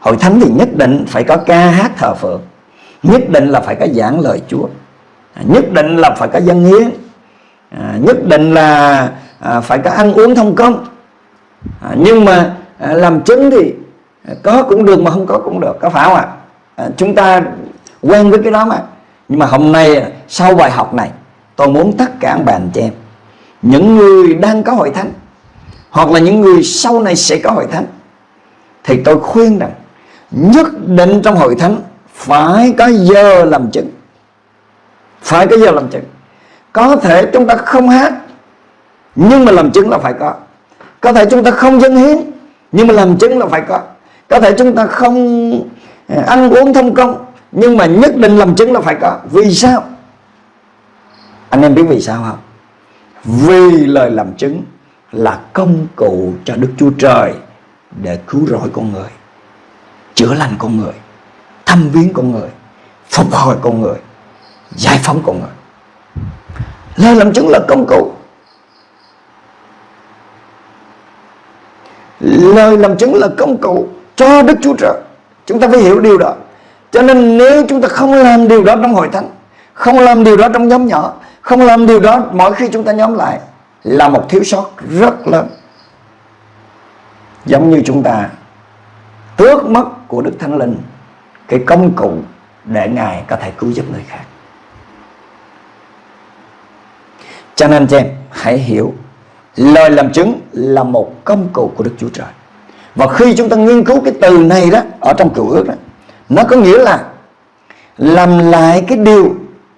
Hội thánh thì nhất định phải có ca hát thờ phượng nhất định là phải có giảng lời Chúa à, nhất định là phải có dân hiến à, nhất định là à, phải có ăn uống thông công. À, nhưng mà à, làm chứng thì có cũng được mà không có cũng được có phải không ạ? À, chúng ta quen với cái đó mà. Nhưng mà hôm nay à, sau bài học này tôi muốn tất cả các bạn chị em những người đang có hội thánh hoặc là những người sau này sẽ có hội thánh thì tôi khuyên rằng, nhất định trong hội thánh phải có giờ làm chứng. Phải có giờ làm chứng. Có thể chúng ta không hát, nhưng mà làm chứng là phải có. Có thể chúng ta không dân hiến, nhưng mà làm chứng là phải có. Có thể chúng ta không à, ăn uống thông công, nhưng mà nhất định làm chứng là phải có. Vì sao? Anh em biết vì sao không? Vì lời làm chứng là công cụ cho Đức Chúa Trời để cứu rỗi con người, chữa lành con người, thăm viếng con người, phục hồi con người, giải phóng con người. Lời làm chứng là công cụ. Lời làm chứng là công cụ cho Đức Chúa Trời. Chúng ta phải hiểu điều đó. Cho nên nếu chúng ta không làm điều đó trong hội thánh, không làm điều đó trong nhóm nhỏ, không làm điều đó mỗi khi chúng ta nhóm lại, là một thiếu sót rất lớn giống như chúng ta tước mất của Đức Thánh Linh cái công cụ để Ngài có thể cứu giúp người khác. Cho nên chị em hãy hiểu lời làm chứng là một công cụ của Đức Chúa Trời. Và khi chúng ta nghiên cứu cái từ này đó ở trong cựu ước đó, nó có nghĩa là làm lại cái điều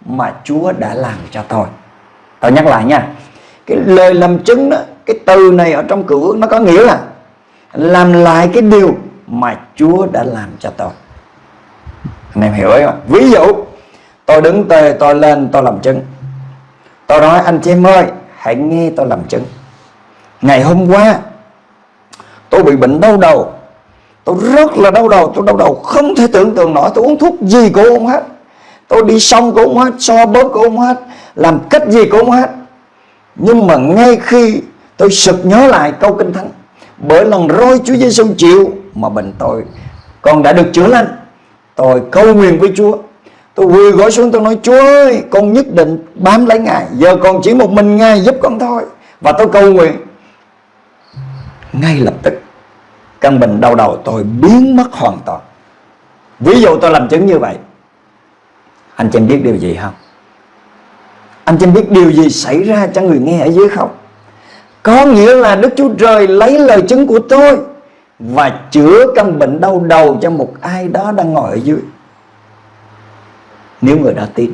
mà Chúa đã làm cho tôi. Tôi nhắc lại nha. Cái lời làm chứng đó, cái từ này ở trong cựu ước nó có nghĩa là làm lại cái điều mà Chúa đã làm cho tôi. Anh em hiểu không? Ví dụ, tôi đứng tề tôi lên, tôi làm chứng. Tôi nói, anh chị em ơi, hãy nghe tôi làm chứng. Ngày hôm qua, tôi bị bệnh đau đầu. Tôi rất là đau đầu, tôi đau đầu không thể tưởng tượng nổi. Tôi uống thuốc gì cũng không hết. Tôi đi xong cũng không hết, so bóp cũng không hết, làm cách gì cũng không hết. Nhưng mà ngay khi tôi sực nhớ lại câu kinh thánh bởi lần roi Chúa Giêsu chịu mà bệnh tôi con đã được chữa lành. Tôi cầu nguyện với Chúa. Tôi quỳ gối xuống, tôi nói, Chúa ơi, con nhất định bám lấy Ngài. Giờ còn chỉ một mình Ngài giúp con thôi. Và tôi cầu nguyện. Ngay lập tức, Căn bệnh đau đầu tôi biến mất hoàn toàn. Ví dụ tôi làm chứng như vậy, Anh chị biết điều gì không? Anh chị biết điều gì xảy ra cho người nghe ở dưới không? Có nghĩa là Đức Chúa Trời lấy lời chứng của tôi và chữa căn bệnh đau đầu cho một ai đó đang ngồi ở dưới. Nếu người đó tin,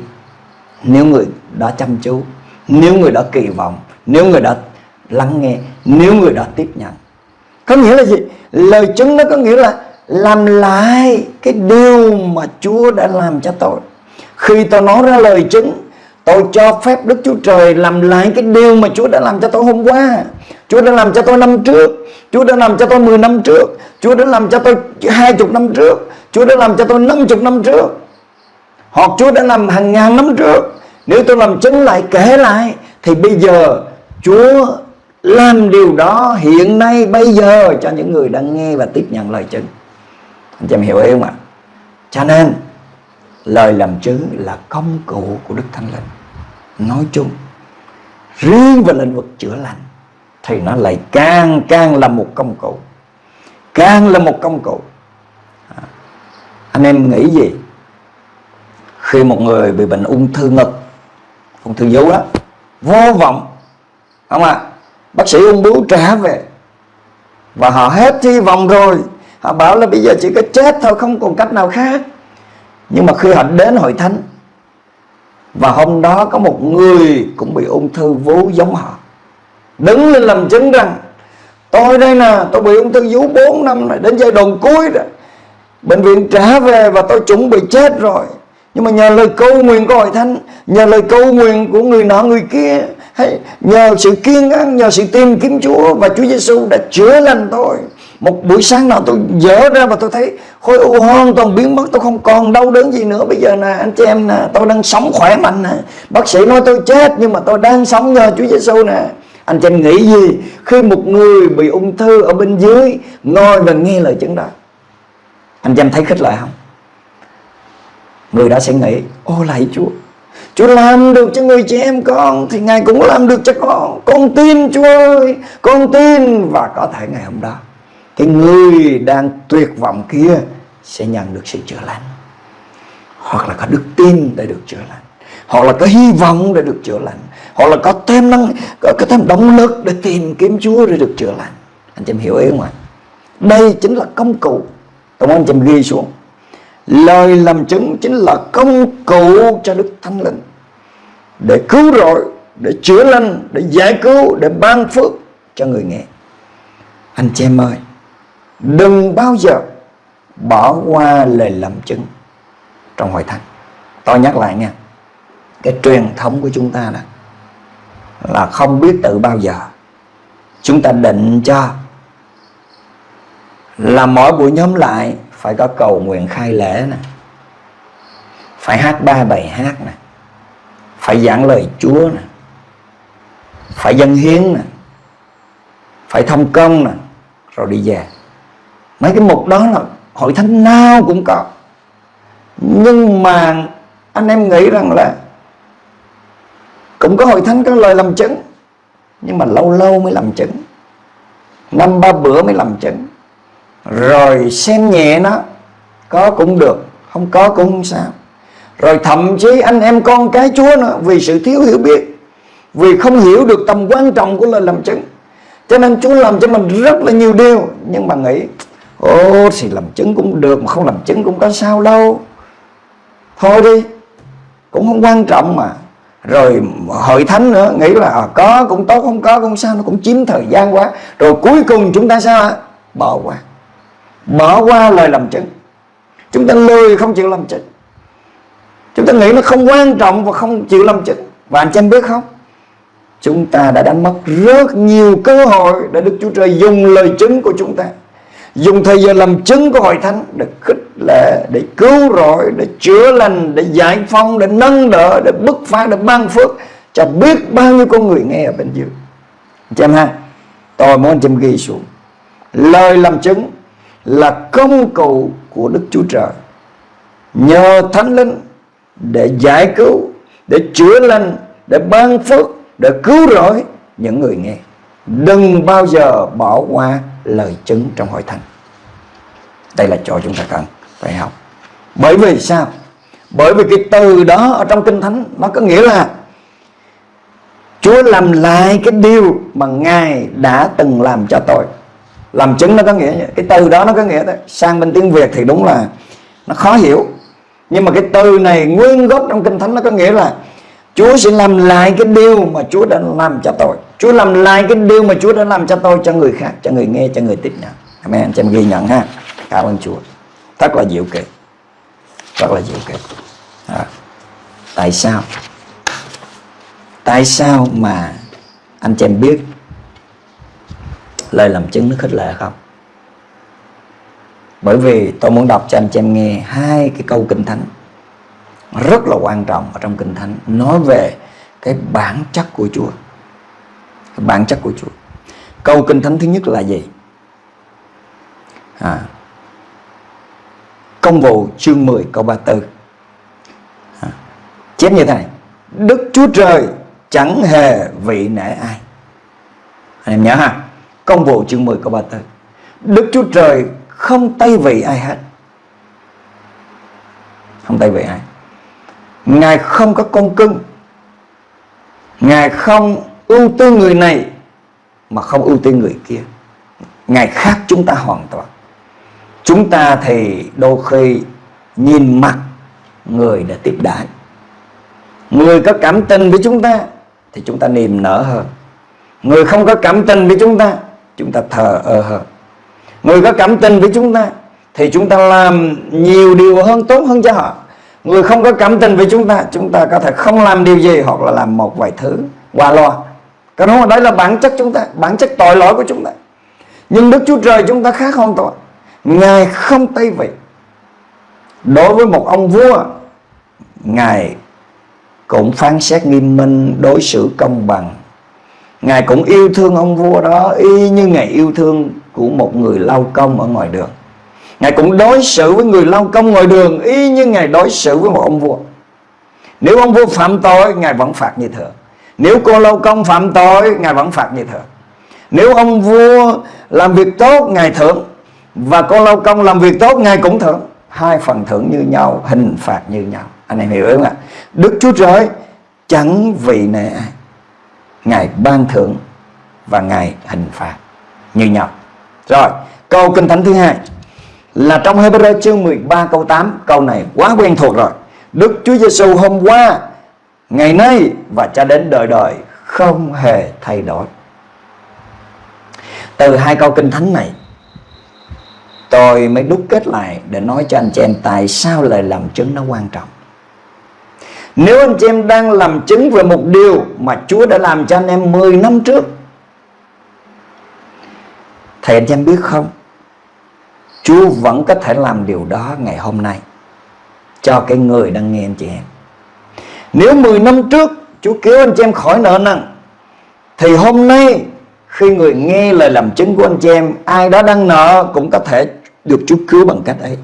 nếu người đó chăm chú, nếu người đó kỳ vọng, nếu người đó lắng nghe, nếu người đó tiếp nhận. Có nghĩa là gì? Lời chứng nó có nghĩa là làm lại cái điều mà Chúa đã làm cho tôi. Khi tôi nói ra lời chứng Tôi cho phép Đức Chúa Trời làm lại cái điều mà Chúa đã làm cho tôi hôm qua. Chúa đã làm cho tôi năm trước. Chúa đã làm cho tôi 10 năm trước. Chúa đã làm cho tôi 20 năm trước. Chúa đã làm cho tôi 50 năm trước. Hoặc Chúa đã làm hàng ngàn năm trước. Nếu tôi làm chứng lại, kể lại, Thì bây giờ Chúa làm điều đó hiện nay, bây giờ cho những người đang nghe và tiếp nhận lời chứng anh chị em hiểu ý không ạ? Cho nên, lời làm chứng là công cụ của đức thánh linh nói chung riêng về lĩnh vực chữa lành thì nó lại càng càng là một công cụ. Càng là một công cụ. À, anh em nghĩ gì? Khi một người bị bệnh ung thư ngực ung thư vú đó vô vọng không ạ? À? bác sĩ ung bướu trả về. Và họ hết hy vọng rồi. Họ bảo là bây giờ chỉ có chết thôi không còn cách nào khác. Nhưng mà khi họ đến hội thánh và hôm đó có một người cũng bị ung thư vú giống họ. Đứng lên làm chứng rằng, tôi đây nè, tôi bị ung thư vú 4 năm rồi, đến giai đoạn cuối rồi bệnh viện trả về và tôi chuẩn bị chết rồi. Nhưng mà nhờ lời cầu nguyện của hội thánh, nhờ lời cầu nguyện của người nọ người kia, hay nhờ sự kiên nhẫn, nhờ sự tìm kiếm Chúa và Chúa Giêsu đã chữa lành tôi một buổi sáng nào tôi dở ra và tôi thấy khối u hoàn toàn biến mất, tôi không còn đau đớn gì nữa. Bây giờ nè, anh chị em nè, tôi đang sống khỏe mạnh nè. Bác sĩ nói tôi chết, nhưng mà tôi đang sống nhờ Chúa Giêsu nè. Anh chị em nghĩ gì khi một người bị ung thư ở bên dưới ngồi và nghe lời chứng đó? Anh chị em thấy khích lệ không? Người đã sẽ nghĩ, ô lạy Chúa Chúa làm được cho người chị em con, Thì Ngài cũng làm được cho con. Con tin Chúa ơi, Con tin. Và có thể ngày hôm đó cái người đang tuyệt vọng kia Sẽ nhận được sự chữa lành. Hoặc là có đức tin để được chữa lành. Hoặc là có hy vọng để được chữa lành. Hoặc là có thêm năng có, có thêm động lực để tìm kiếm Chúa để được chữa lành. Anh chị em hiểu ý không ạ? Đây chính là công cụ. Cảm ơn anh chị em ghi xuống. Lời làm chứng chính là công cụ cho Đức Thánh Linh Để cứu rỗi, để chữa lành, để giải cứu, để ban phước cho người nghe. Anh chị em ơi Đừng bao giờ bỏ qua lời làm chứng trong hội thánh. Tôi nhắc lại nha, Cái truyền thống của chúng ta là Là không biết tự bao giờ Chúng ta định cho Là mỗi buổi nhóm lại phải có cầu nguyện khai lễ nè, phải hát ba bài hát nè, phải giảng lời Chúa nè, phải dân hiến nè, phải thông công nè, rồi đi về mấy cái mục đó là hội thánh nào cũng có. Nhưng mà anh em nghĩ rằng là cũng có hội thánh có lời làm chứng, nhưng mà lâu lâu mới làm chứng. Năm ba bữa mới làm chứng. Rồi xem nhẹ nó, có cũng được, không có cũng không sao. Rồi thậm chí anh em con cái chúa nữa, vì sự thiếu hiểu biết, vì không hiểu được tầm quan trọng của lời làm chứng. Cho nên chúa làm cho mình rất là nhiều điều, nhưng mà nghĩ ô thì làm chứng cũng được mà không làm chứng cũng có sao đâu. Thôi đi cũng không quan trọng mà. Rồi hội thánh nữa nghĩ là à, có cũng tốt không có cũng sao nó cũng chiếm thời gian quá. Rồi cuối cùng chúng ta sao bỏ qua. Bỏ qua lời làm chứng. Chúng ta lười không chịu làm chứng. Chúng ta nghĩ nó không quan trọng và không chịu làm chứng. Và anh chị em biết không? Chúng ta đã đánh mất rất nhiều cơ hội để Đức Chúa Trời dùng lời chứng của chúng ta dùng thời giờ làm chứng của hội thánh để khích lệ để cứu rỗi để chữa lành để giải phóng để nâng đỡ để bứt phá để ban phước cho biết bao nhiêu con người nghe ở bên dưới. Anh chị em ha tôi muốn anh chị em ghi xuống. Lời làm chứng là công cụ của Đức Chúa Trời. Nhờ Thánh Linh để giải cứu, để chữa lành, để ban phước, để cứu rỗi những người nghe. Đừng bao giờ bỏ qua lời chứng trong hội thánh. Đây là chỗ chúng ta cần phải học. Bởi vì sao? Bởi vì cái từ đó ở trong Kinh Thánh nó có nghĩa là Chúa làm lại cái điều mà Ngài đã từng làm cho tôi làm chứng nó có nghĩa cái từ đó nó có nghĩa đó. sang bên tiếng việt thì đúng là nó khó hiểu nhưng mà cái từ này nguyên gốc trong kinh thánh nó có nghĩa là Chúa sẽ làm lại cái điều mà Chúa đã làm cho tôi. Chúa làm lại cái điều mà Chúa đã làm cho tôi cho người khác, cho người nghe, cho người tiếp nhận Amen. Cho em ghi nhận ha. Cảm ơn Chúa. Thật là diệu kỳ rất là diệu kỳ à. tại sao? Tại sao mà anh chị em biết lời làm chứng nó khích lệ không? Bởi vì tôi muốn đọc cho anh chị em nghe hai cái câu kinh thánh rất là quan trọng ở trong kinh thánh nói về cái bản chất của Chúa. Cái bản chất của Chúa. Câu kinh thánh thứ nhất là gì? À, công vụ chương 10 câu 34 à, chép như thế này. Đức Chúa Trời chẳng hề vị nể ai. Anh em nhớ ha? Công vụ chương 10 câu 34 Đức Chúa Trời không tay vị ai hết. Không tay vị ai. Ngài không có con cưng. Ngài không ưu tư người này Mà không ưu tư người kia. Ngài khác chúng ta hoàn toàn. Chúng ta thì đôi khi nhìn mặt người đã tiếp đãi. Người có cảm tình với chúng ta Thì chúng ta niềm nở hơn. Người không có cảm tình với chúng ta Chúng ta thờ ơ hơn. Người có cảm tình với chúng ta Thì chúng ta làm nhiều điều hơn, tốt hơn cho họ. Người không có cảm tình với chúng ta Chúng ta có thể không làm điều gì Hoặc là làm một vài thứ qua loa. Cái đó đấy là bản chất chúng ta, Bản chất tội lỗi của chúng ta. Nhưng Đức Chúa Trời chúng ta khác hoàn toàn. Ngài không tay vị. Đối với một ông vua, Ngài cũng phán xét nghiêm minh, Đối xử công bằng. Ngài cũng yêu thương ông vua đó, Y như Ngài yêu thương của một người lao công ở ngoài đường. Ngài cũng đối xử với người lao công ngoài đường Y như Ngài đối xử với một ông vua. Nếu ông vua phạm tội, Ngài vẫn phạt như thường Nếu cô lao công phạm tội, Ngài vẫn phạt như thường Nếu ông vua làm việc tốt, Ngài thưởng. Và cô lao công làm việc tốt, Ngài cũng thưởng. Hai phần thưởng như nhau, Hình phạt như nhau. Anh em hiểu không ạ? Đức Chúa Trời chẳng vì nệ ai Ngài ban thưởng Và Ngài hình phạt như nhau. Rồi, câu kinh thánh thứ hai là trong Hebrew chương 13 câu 8 câu này quá quen thuộc rồi. Đức Chúa Giêsu hôm qua, ngày nay và cho đến đời đời không hề thay đổi. Từ hai câu kinh thánh này, tôi mới đúc kết lại để nói cho anh chị em tại sao lời làm chứng nó quan trọng. Nếu anh chị em đang làm chứng về một điều mà Chúa đã làm cho anh em 10 năm trước Thì anh chị em biết không? Chúa vẫn có thể làm điều đó ngày hôm nay Cho cái người đang nghe anh chị em Nếu 10 năm trước Chúa cứu anh chị em khỏi nợ nần Thì hôm nay Khi người nghe lời làm chứng của anh chị em Ai đó đang nợ cũng có thể được Chúa cứu bằng cách ấy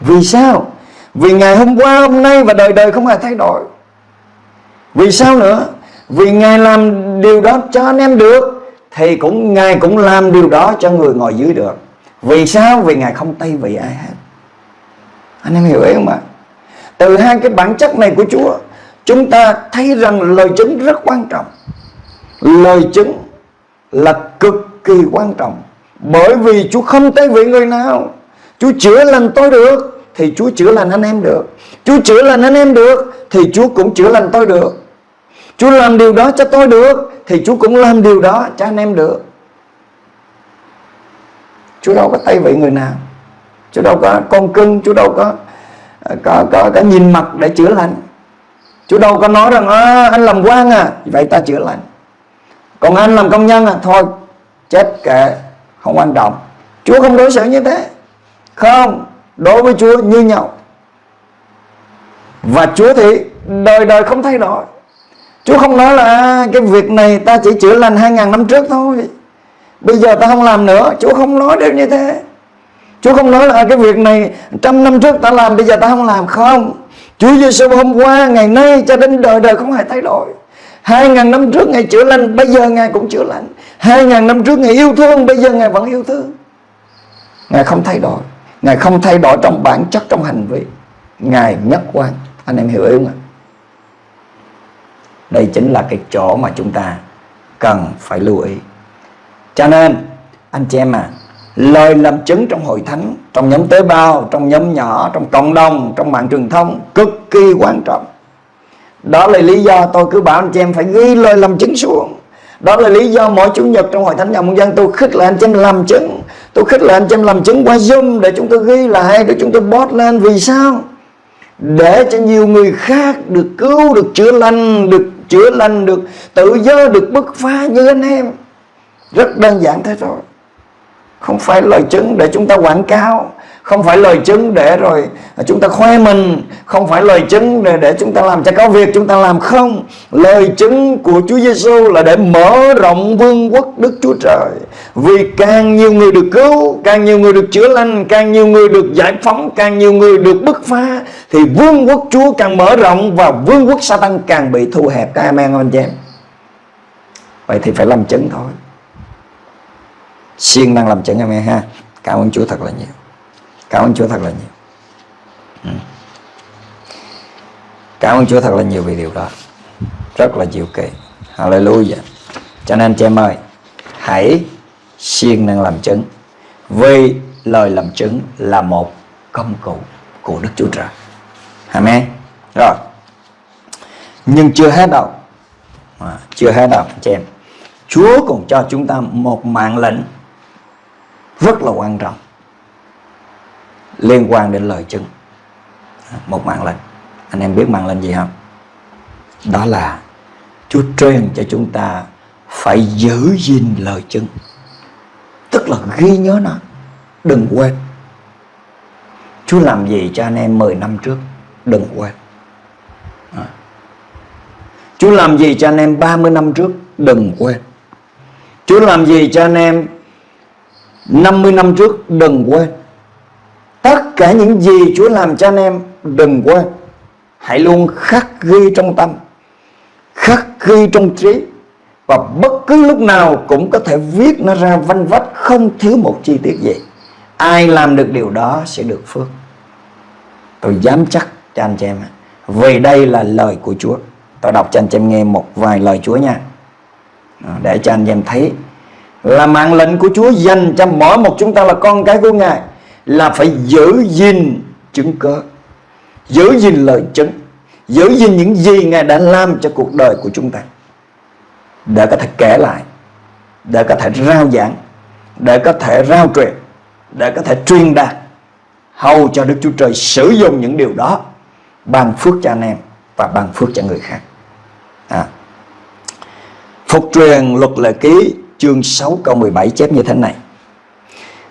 Vì sao? Vì ngày hôm qua, hôm nay và đời đời không hề thay đổi Vì sao nữa? Vì Ngài làm điều đó cho anh em được Thì cũng Ngài cũng làm điều đó cho người ngồi dưới được vì sao? Vì Ngài không tay vị ai hết. Anh em hiểu ý không ạ? Từ hai cái bản chất này của Chúa, Chúng ta thấy rằng lời chứng rất quan trọng. Lời chứng là cực kỳ quan trọng. Bởi vì Chúa không tay vị người nào. Chúa chữa lành tôi được, Thì Chúa chữa lành anh em được. Chúa chữa lành anh em được, Thì Chúa cũng chữa lành tôi được. Chúa làm điều đó cho tôi được, Thì Chúa cũng làm điều đó cho anh em được. Chúa đâu có tay vị người nào. Chúa đâu có con cưng Chúa đâu có có, có, có nhìn mặt để chữa lành. Chúa đâu có nói rằng à, anh làm quan à. Vậy ta chữa lành. Còn anh làm công nhân à? Thôi chết kệ Không quan trọng. Chúa không đối xử như thế. Không Đối với Chúa như nhau. Và Chúa thì đời đời không thay đổi. Chúa không nói là à, Cái việc này ta chỉ chữa lành 2.000 năm trước thôi. Bây giờ ta không làm nữa. Chúa không nói được như thế. Chúa không nói là cái việc này, Trăm năm trước ta làm, bây giờ ta không làm. Không. Chúa Giêsu hôm qua, ngày nay cho đến đời đời không hề thay đổi. Hai ngàn năm trước Ngài chữa lành, Bây giờ Ngài cũng chữa lành. Hai ngàn năm trước Ngài yêu thương, Bây giờ Ngài vẫn yêu thương. Ngài không thay đổi. Ngài không thay đổi trong bản chất, trong hành vi. Ngài nhất quan Anh em hiểu không ạ? Đây chính là cái chỗ mà chúng ta Cần phải lưu ý cho nên anh chị em à Lời làm chứng trong hội thánh Trong nhóm tế bào, trong nhóm nhỏ Trong cộng đồng, trong mạng truyền thông Cực kỳ quan trọng. Đó là lý do tôi cứ bảo anh chị em Phải ghi lời làm chứng xuống. Đó là lý do mỗi chủ nhật trong hội thánh nhà môn dân Tôi khích lại anh chị em làm chứng. Tôi khích lại anh chị em làm chứng qua Zoom Để chúng tôi ghi lại, để chúng tôi post lên. Vì sao? Để cho nhiều người khác được cứu, được chữa lành Được chữa lành, được tự do, được bứt phá như anh em rất đơn giản thế thôi. Không phải lời chứng để chúng ta quảng cáo, không phải lời chứng để rồi chúng ta khoe mình, không phải lời chứng để để chúng ta làm cho có việc, chúng ta làm không. Lời chứng của Chúa Giêsu là để mở rộng vương quốc Đức Chúa Trời. Vì càng nhiều người được cứu, càng nhiều người được chữa lành, càng nhiều người được giải phóng, càng nhiều người được bứt phá, thì vương quốc Chúa càng mở rộng và vương quốc Satan càng bị thu hẹp. Các em anh chị em? Vậy thì phải làm chứng thôi siêng năng làm chứng em e ha. Cảm ơn Chúa thật là nhiều. Cảm ơn Chúa thật là nhiều. Ừ. cảm ơn Chúa thật là nhiều vì điều đó. Rất là diệu kỳ. Hallelujah. Cho nên chị em ơi hãy siêng năng làm chứng. Vì lời làm chứng là một công cụ của Đức Chúa Trời. Amen. Rồi. Nhưng chưa hết đâu. À, chưa hết đâu chị em. Chúa còn cho chúng ta một mạng lệnh rất là quan trọng liên quan đến lời chứng. Một mạng lệnh. Anh em biết mạng lệnh gì không? Đó là Chúa truyền cho chúng ta phải giữ gìn lời chứng. Tức là ghi nhớ nó. Đừng quên. Chúa làm gì cho anh em 10 năm trước? Đừng quên. À. Chúa làm gì cho anh em 30 năm trước? Đừng quên. Chúa làm gì cho anh em 50 năm trước, đừng quên. Tất cả những gì Chúa làm cho anh em, đừng quên. Hãy luôn khắc ghi trong tâm, Khắc ghi trong trí, Và bất cứ lúc nào cũng có thể viết nó ra văn vách Không thiếu một chi tiết gì. Ai làm được điều đó sẽ được phước. Tôi dám chắc cho anh chị em Vì đây là lời của Chúa. Tôi đọc cho anh chị em nghe một vài lời Chúa nha. Để cho anh chị em thấy là mạng lệnh của Chúa dành cho mỗi một chúng ta là con cái của Ngài. Là phải giữ gìn chứng cớ, giữ gìn lời chứng, giữ gìn những gì ngài đã làm cho cuộc đời của chúng ta. Để có thể kể lại, để có thể rao giảng, để có thể rao truyền, để có thể truyền đạt hầu cho Đức Chúa Trời sử dụng những điều đó ban phước cho anh em và ban phước cho người khác. À. Phục truyền luật lệ ký chương 6 câu 17 chép như thế này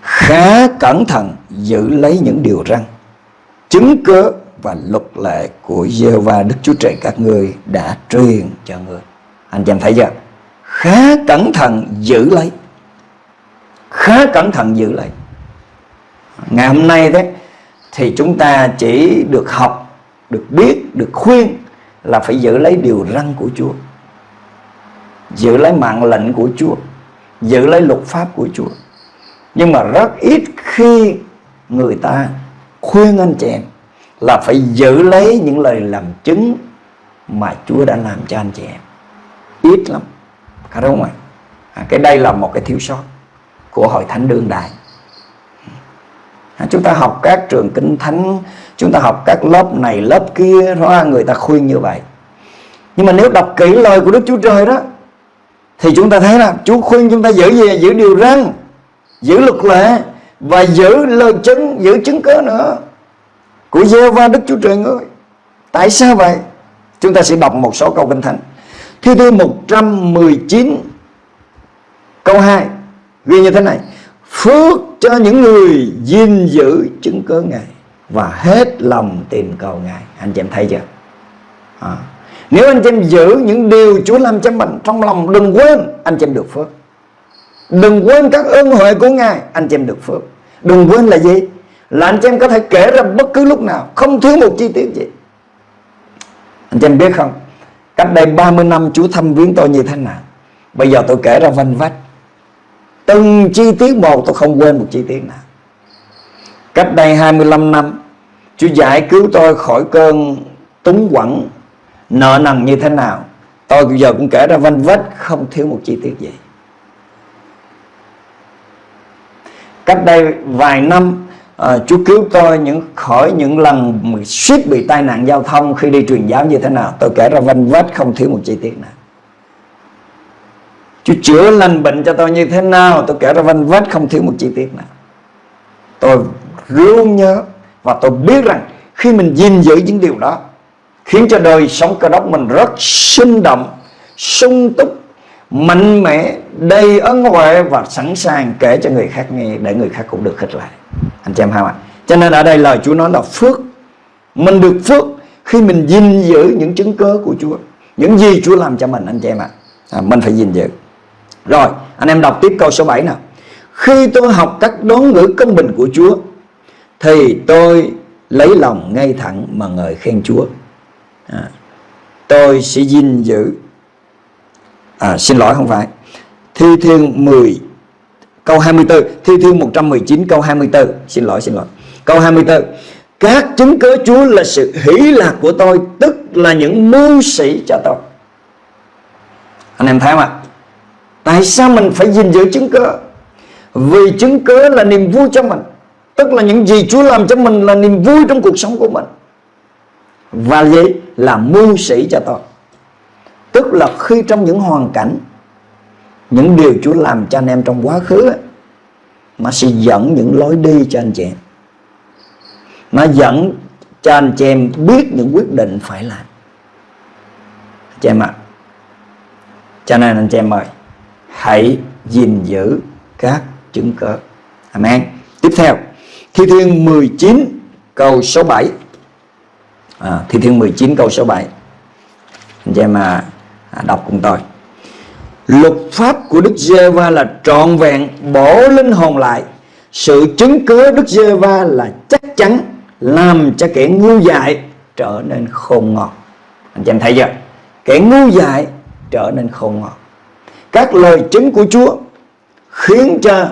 khá cẩn thận giữ lấy những điều răn chứng cớ và luật lệ của giê va Đức Chúa Trời các ngươi đã truyền cho ngươi. Anh chị em thấy chưa? Khá cẩn thận giữ lấy. Khá cẩn thận giữ lấy. Ngày hôm nay đấy thì chúng ta chỉ được học, được biết, được khuyên là phải giữ lấy điều răn của Chúa. Giữ lấy mạng lệnh của Chúa, giữ lấy luật pháp của Chúa. Nhưng mà rất ít khi người ta khuyên anh chị em là phải giữ lấy những lời làm chứng mà Chúa đã làm cho anh chị em. Ít lắm. Phải đúng không ạ? À, cái đây là một cái thiếu sót của hội thánh đương đại. À, chúng ta học các trường kinh thánh chúng ta học các lớp này lớp kia đó người ta khuyên như vậy. Nhưng mà nếu đọc kỹ lời của Đức Chúa Trời đó thì chúng ta thấy là Chúa khuyên chúng ta giữ gì? Giữ điều răn giữ luật lệ và giữ lời chứng giữ chứng cớ nữa của giê va đức chúa trời ơi, tại sao vậy? Chúng ta sẽ đọc một số câu kinh thánh. Thi thiên 119 câu 2 ghi như thế này. Phước cho những người gìn giữ chứng cớ ngài và hết lòng tìm cầu ngài. Anh chị em thấy chưa? À nếu anh chị em giữ những điều Chúa làm cho mình trong lòng, đừng quên anh chị em được phước. Đừng quên các ơn huệ của Ngài, Anh chị em được phước. Đừng quên là gì? Là anh chị em có thể kể ra bất cứ lúc nào, Không thiếu một chi tiết gì. Anh chị em biết không? Cách đây 30 năm Chúa thăm viếng tôi như thế nào? Bây giờ tôi kể ra vanh vách. Từng chi tiết một, tôi không quên một chi tiết nào. Cách đây 25 năm, Chúa giải cứu tôi khỏi cơn túng quẩn Nợ nần như thế nào? Tôi bây giờ cũng kể ra vanh vách Không thiếu một chi tiết gì. Cách đây vài năm à, Chúa cứu tôi những khỏi những lần suýt bị tai nạn giao thông khi đi truyền giáo như thế nào. Tôi kể ra vanh vách không thiếu một chi tiết nào. Chúa chữa lành bệnh cho tôi như thế nào? Tôi kể ra vanh vách không thiếu một chi tiết nào. Tôi luôn nhớ và tôi biết rằng khi mình gìn giữ những điều đó khiến cho đời sống cơ đốc mình rất sinh động sung túc mạnh mẽ đầy ân huệ và sẵn sàng kể cho người khác nghe để người khác cũng được khích lại anh chị em hai ạ cho nên ở đây lời Chúa nói là phước. Mình được phước khi mình gìn giữ những chứng cớ của Chúa. Những gì Chúa làm cho mình anh chị em ạ. À, mình phải gìn giữ. Rồi anh em đọc tiếp câu số 7 nào. Khi tôi học các đón ngữ công bình của Chúa thì tôi lấy lòng ngay thẳng mà ngợi khen Chúa à, tôi sẽ gìn giữ. À, xin lỗi không phải. Thi thiên 10 câu 24 thi thiên 119 câu 24 xin lỗi xin lỗi. Câu 24 các chứng cớ Chúa là sự hỷ lạc của tôi tức là những mưu sĩ cho tôi. Anh em thấy không ạ? Tại sao mình phải gìn giữ chứng cớ vì chứng cớ là niềm vui cho mình Tức là những gì Chúa làm cho mình là niềm vui trong cuộc sống của mình. Và vậy là mưu sĩ cho tôi. Tức là khi trong những hoàn cảnh Những điều Chúa làm cho anh em trong quá khứ ấy, Nó sẽ dẫn những lối đi cho anh chị em. Nó dẫn cho anh chị em biết những quyết định phải làm. Chị em ạ Cho nên anh chị em ơi Hãy gìn giữ các chứng cớ. Amen. Tiếp theo Thi Thiên 19 câu số 7 à, Thi Thiên 19 câu số 7 Anh chị em à, à, đọc cùng tôi. Luật pháp của Đức Giê-va là trọn vẹn bổ linh hồn lại. Sự chứng cớ Đức Giê-va là chắc chắn Làm cho kẻ ngu dại trở nên khôn ngoan Anh chị em thấy chưa? Kẻ ngu dại trở nên khôn ngoan Các lời chứng của Chúa Khiến cho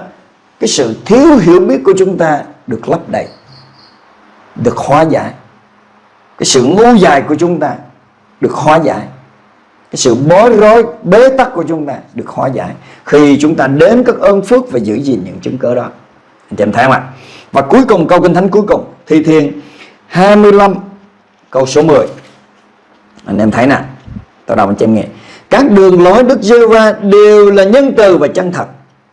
cái sự thiếu hiểu biết của chúng ta được lấp đầy được hóa giải cái sự ngu dại của chúng ta được hóa giải. Cái sự bối rối, bế tắc của chúng ta được hóa giải. Khi chúng ta đến các ơn phước và giữ gìn những chứng cớ đó. Anh chị em thấy không ạ? Và cuối cùng, câu kinh thánh cuối cùng, thi thiên 25 câu số 10 anh em thấy nè tôi đọc anh chị em nghe. Các đường lối Đức giê va đều là nhân từ và chân thật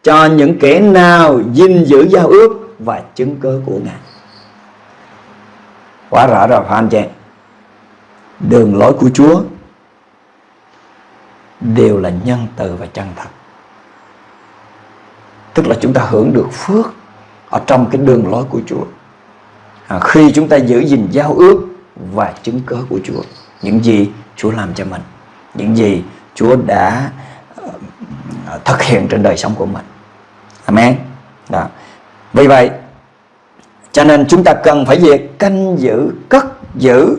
cho những kẻ nào gìn giữ giao ước và chứng cớ của Ngài quá rõ rồi phải anh chị? Đường lối của Chúa đều là nhân từ và chân thật. Tức là chúng ta hưởng được phước ở trong cái đường lối của Chúa. À, khi chúng ta giữ gìn giao ước và chứng cớ của Chúa những gì Chúa làm cho mình những gì Chúa đã uh, thực hiện trên đời sống của mình. Amen. Đó. Vì vậy cho nên chúng ta cần phải việc canh giữ cất giữ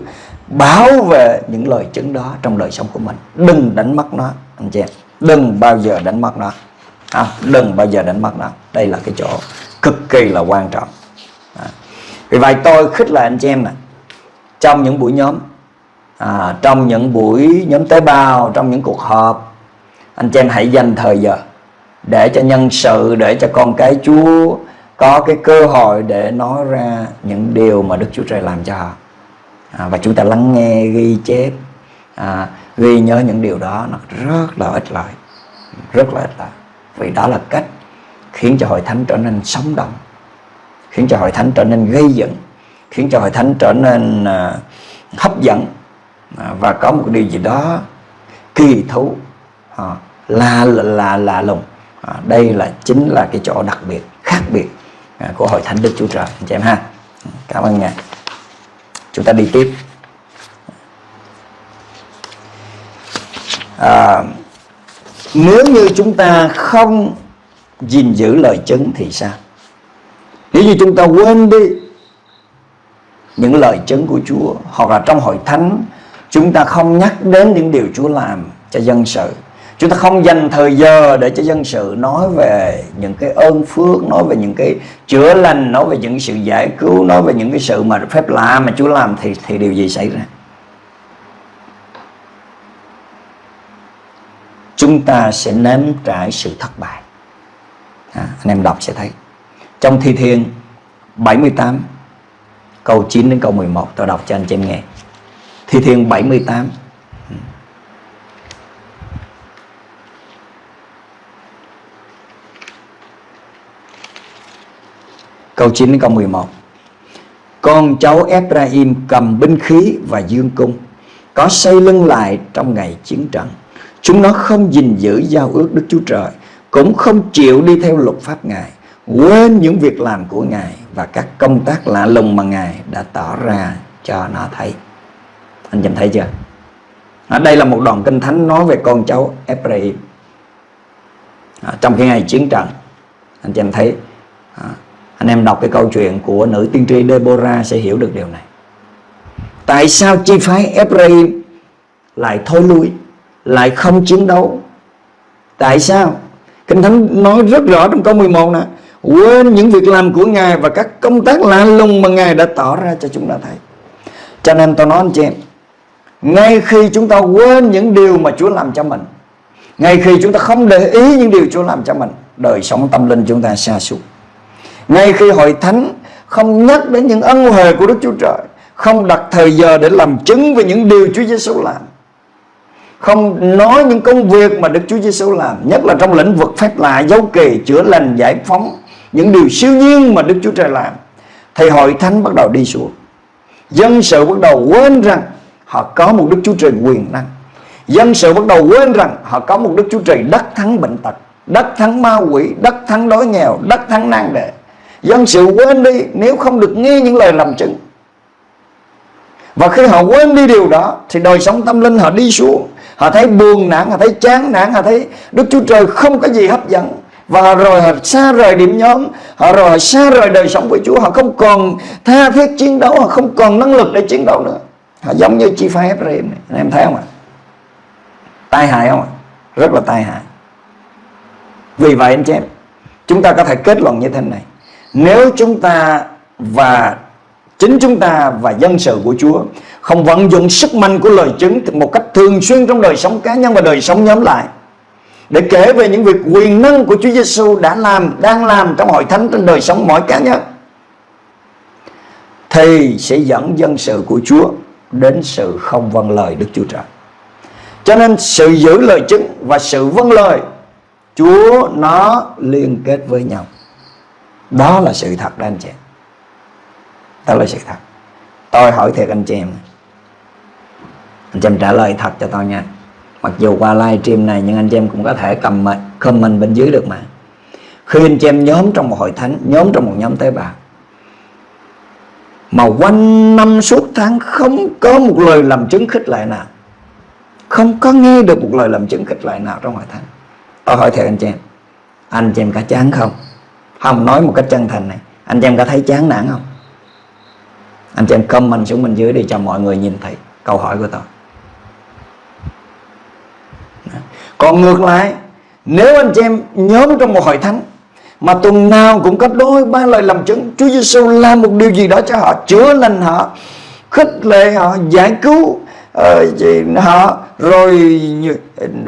bảo vệ những lời chứng đó trong đời sống của mình. Đừng đánh mất nó anh chị em. Đừng bao giờ đánh mất nó. À, đừng bao giờ đánh mất nó. Đây là cái chỗ cực kỳ là quan trọng. À. vì vậy tôi khích lệ anh chị em này trong những buổi nhóm à, trong những buổi nhóm tế bào trong những cuộc họp anh chị em hãy dành thời giờ để cho nhân sự để cho con cái Chúa có cái cơ hội để nói ra những điều mà Đức Chúa Trời làm cho họ. À, và chúng ta lắng nghe ghi chép à, ghi nhớ những điều đó nó rất là ích lợi rất là ích lợi vì đó là cách khiến cho hội thánh trở nên sống động khiến cho hội thánh trở nên gây dựng khiến cho hội thánh trở nên à, hấp dẫn. À, và có một điều gì đó kỳ thú à, là là là lùng. À, đây là chính là cái chỗ đặc biệt khác biệt À, của hội thánh Đức Chúa Trời anh chị em ha. Cảm ơn ngài. Chúng ta đi tiếp. À, nếu như chúng ta không gìn giữ lời chứng thì sao? Nếu như chúng ta quên đi những lời chứng của Chúa hoặc là trong hội thánh chúng ta không nhắc đến những điều Chúa làm cho dân sự chúng ta không dành thời giờ để cho dân sự nói về những cái ơn phước nói về những cái chữa lành nói về những sự giải cứu nói về những cái sự mà phép lạ mà Chúa làm thì thì điều gì xảy ra? Chúng ta sẽ nếm trải sự thất bại. À, anh em đọc sẽ thấy. Trong thi thiên 78 câu 9 đến câu 11 tôi đọc cho anh chị em nghe. Thi thiên 78 Câu 9 đến câu 11 Con cháu Ephraim cầm binh khí và dương cung Có xây lưng lại trong ngày chiến trận Chúng nó không gìn giữ giao ước Đức Chúa Trời Cũng không chịu đi theo luật pháp Ngài quên những việc làm của Ngài và các công tác lạ lùng mà Ngài đã tỏ ra cho nó thấy. Anh chị thấy chưa? ở đây là một đoạn kinh thánh nói về con cháu Ephraim à, trong cái ngày chiến trận. Anh chị em thấy à, anh em đọc cái câu chuyện của nữ tiên tri Deborah sẽ hiểu được điều này. Tại sao chi phái Ephraim lại thôi lui, lại không chiến đấu? Tại sao? Kinh Thánh nói rất rõ trong câu 11 nè Quên những việc làm của Ngài Và các công tác lạ lùng mà Ngài đã tỏ ra cho chúng ta thấy Cho nên tôi nói anh chị em Ngay khi chúng ta quên những điều mà Chúa làm cho mình Ngay khi chúng ta không để ý những điều Chúa làm cho mình Đời sống tâm linh chúng ta xa suốt ngay khi hội thánh không nhắc đến những ân huệ của Đức Chúa Trời, Không đặt thời giờ để làm chứng về những điều Chúa Giêsu làm, không nói những công việc mà Đức Chúa Giêsu làm, nhất là trong lĩnh vực phép lạ, dấu kỳ chữa lành, giải phóng, những điều siêu nhiên mà Đức Chúa Trời làm, thì hội thánh bắt đầu đi xuống. Dân sự bắt đầu quên rằng họ có một Đức Chúa Trời quyền năng. Dân sự bắt đầu quên rằng họ có một Đức Chúa Trời đắc thắng bệnh tật, đắc thắng ma quỷ, đắc thắng đói nghèo, đắc thắng nan đề dân sự quên đi nếu không được nghe những lời làm chứng. Và khi họ quên đi điều đó, thì đời sống tâm linh họ đi xuống. Họ thấy buồn nản, họ thấy chán nản, họ thấy Đức Chúa Trời không có gì hấp dẫn. Và rồi họ xa rời điểm nhóm, họ rồi họ xa rời đời sống của Chúa. Họ không còn tha thiết chiến đấu, họ không còn năng lực để chiến đấu nữa. Họ giống như chi phái Ephraim này. Anh em thấy không ạ? Tai hại không ạ? Rất là tai hại. Vì vậy anh chị em, chúng ta có thể kết luận như thế này nếu chúng ta và chính chúng ta và dân sự của Chúa không vận dụng sức mạnh của lời chứng một cách thường xuyên trong đời sống cá nhân và đời sống nhóm lại để kể về những việc quyền năng của Chúa Giêsu đã làm, đang làm trong hội thánh trên đời sống mỗi cá nhân thì sẽ dẫn dân sự của Chúa đến sự không vâng lời Đức Chúa Trời. Cho nên sự giữ lời chứng và sự vâng lời Chúa nó liên kết với nhau. Đó là sự thật đó, anh chị. Đó là sự thật. Tôi hỏi thiệt anh chị em Anh chị em trả lời thật cho tôi nha. Mặc dù qua live stream này, Nhưng anh chị em cũng có thể cầm comment bên dưới được mà. Khi anh chị em nhóm trong một hội thánh, Nhóm trong một nhóm tế bào, Mà quanh năm suốt tháng Không có một lời làm chứng khích lệ nào, Không có nghe được một lời làm chứng khích lệ nào trong hội thánh. Tôi hỏi thiệt anh chị em, Anh chị em có chán không? Không, nói một cách chân thành này. Anh chị em có thấy chán nản không? Anh chị em comment xuống bên dưới để cho mọi người nhìn thấy câu hỏi của tôi. Còn ngược lại, Nếu anh chị em nhóm trong một hội thánh, Mà tuần nào cũng có đôi ba lời làm chứng, Chúa Giêsu làm một điều gì đó cho họ, Chữa lành họ, Khích lệ họ, Giải cứu uh, họ Rồi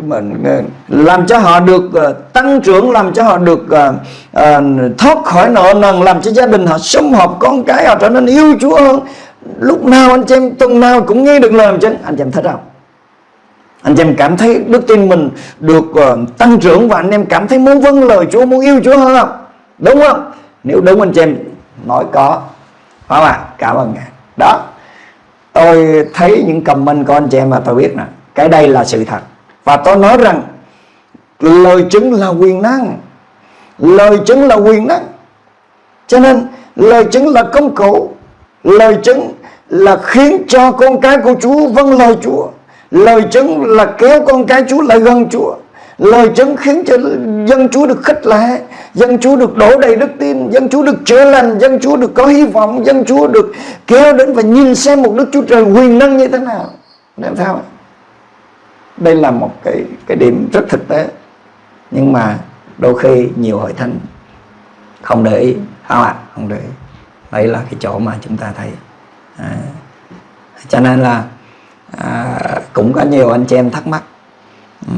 mình ờ, làm cho họ được ờ, tăng trưởng Làm cho họ được thoát khỏi nợ nần Làm cho gia đình họ sum họp con cái họ trở nên yêu Chúa hơn. Lúc nào anh chị em tuần nào cũng nghe được lời làm chứng Anh chị em thích không anh chị em cảm thấy đức tin mình được uh, tăng trưởng và anh em cảm thấy muốn vâng lời Chúa muốn yêu Chúa hơn không? Đúng không? Nếu đúng anh chị em nói có. Phải không ạ? Cảm ơn ngài. Đó tôi thấy những comment của anh chị em mà tôi biết nè, cái đây là sự thật. Và tôi nói rằng, lời chứng là quyền năng. Lời chứng là quyền năng. Cho nên, lời chứng là công cụ. Lời chứng là khiến cho con cái của Chúa vâng lời Chúa. Lời chứng là kéo con cái Chúa lại gần Chúa. Lời chứng khiến cho dân Chúa được khích lệ Dân Chúa được đổ đầy đức tin Dân Chúa được chữa lành Dân Chúa được có hy vọng Dân Chúa được kéo đến và nhìn xem một Đức Chúa Trời quyền năng như thế nào. Làm sao Đây là một cái cái điểm rất thực tế. Nhưng mà đôi khi nhiều hội thánh Không để ý. Không ạ, à? không để ý. Đấy là cái chỗ mà chúng ta thấy. À. Cho nên là à, cũng có nhiều anh chị em thắc mắc. Ừ,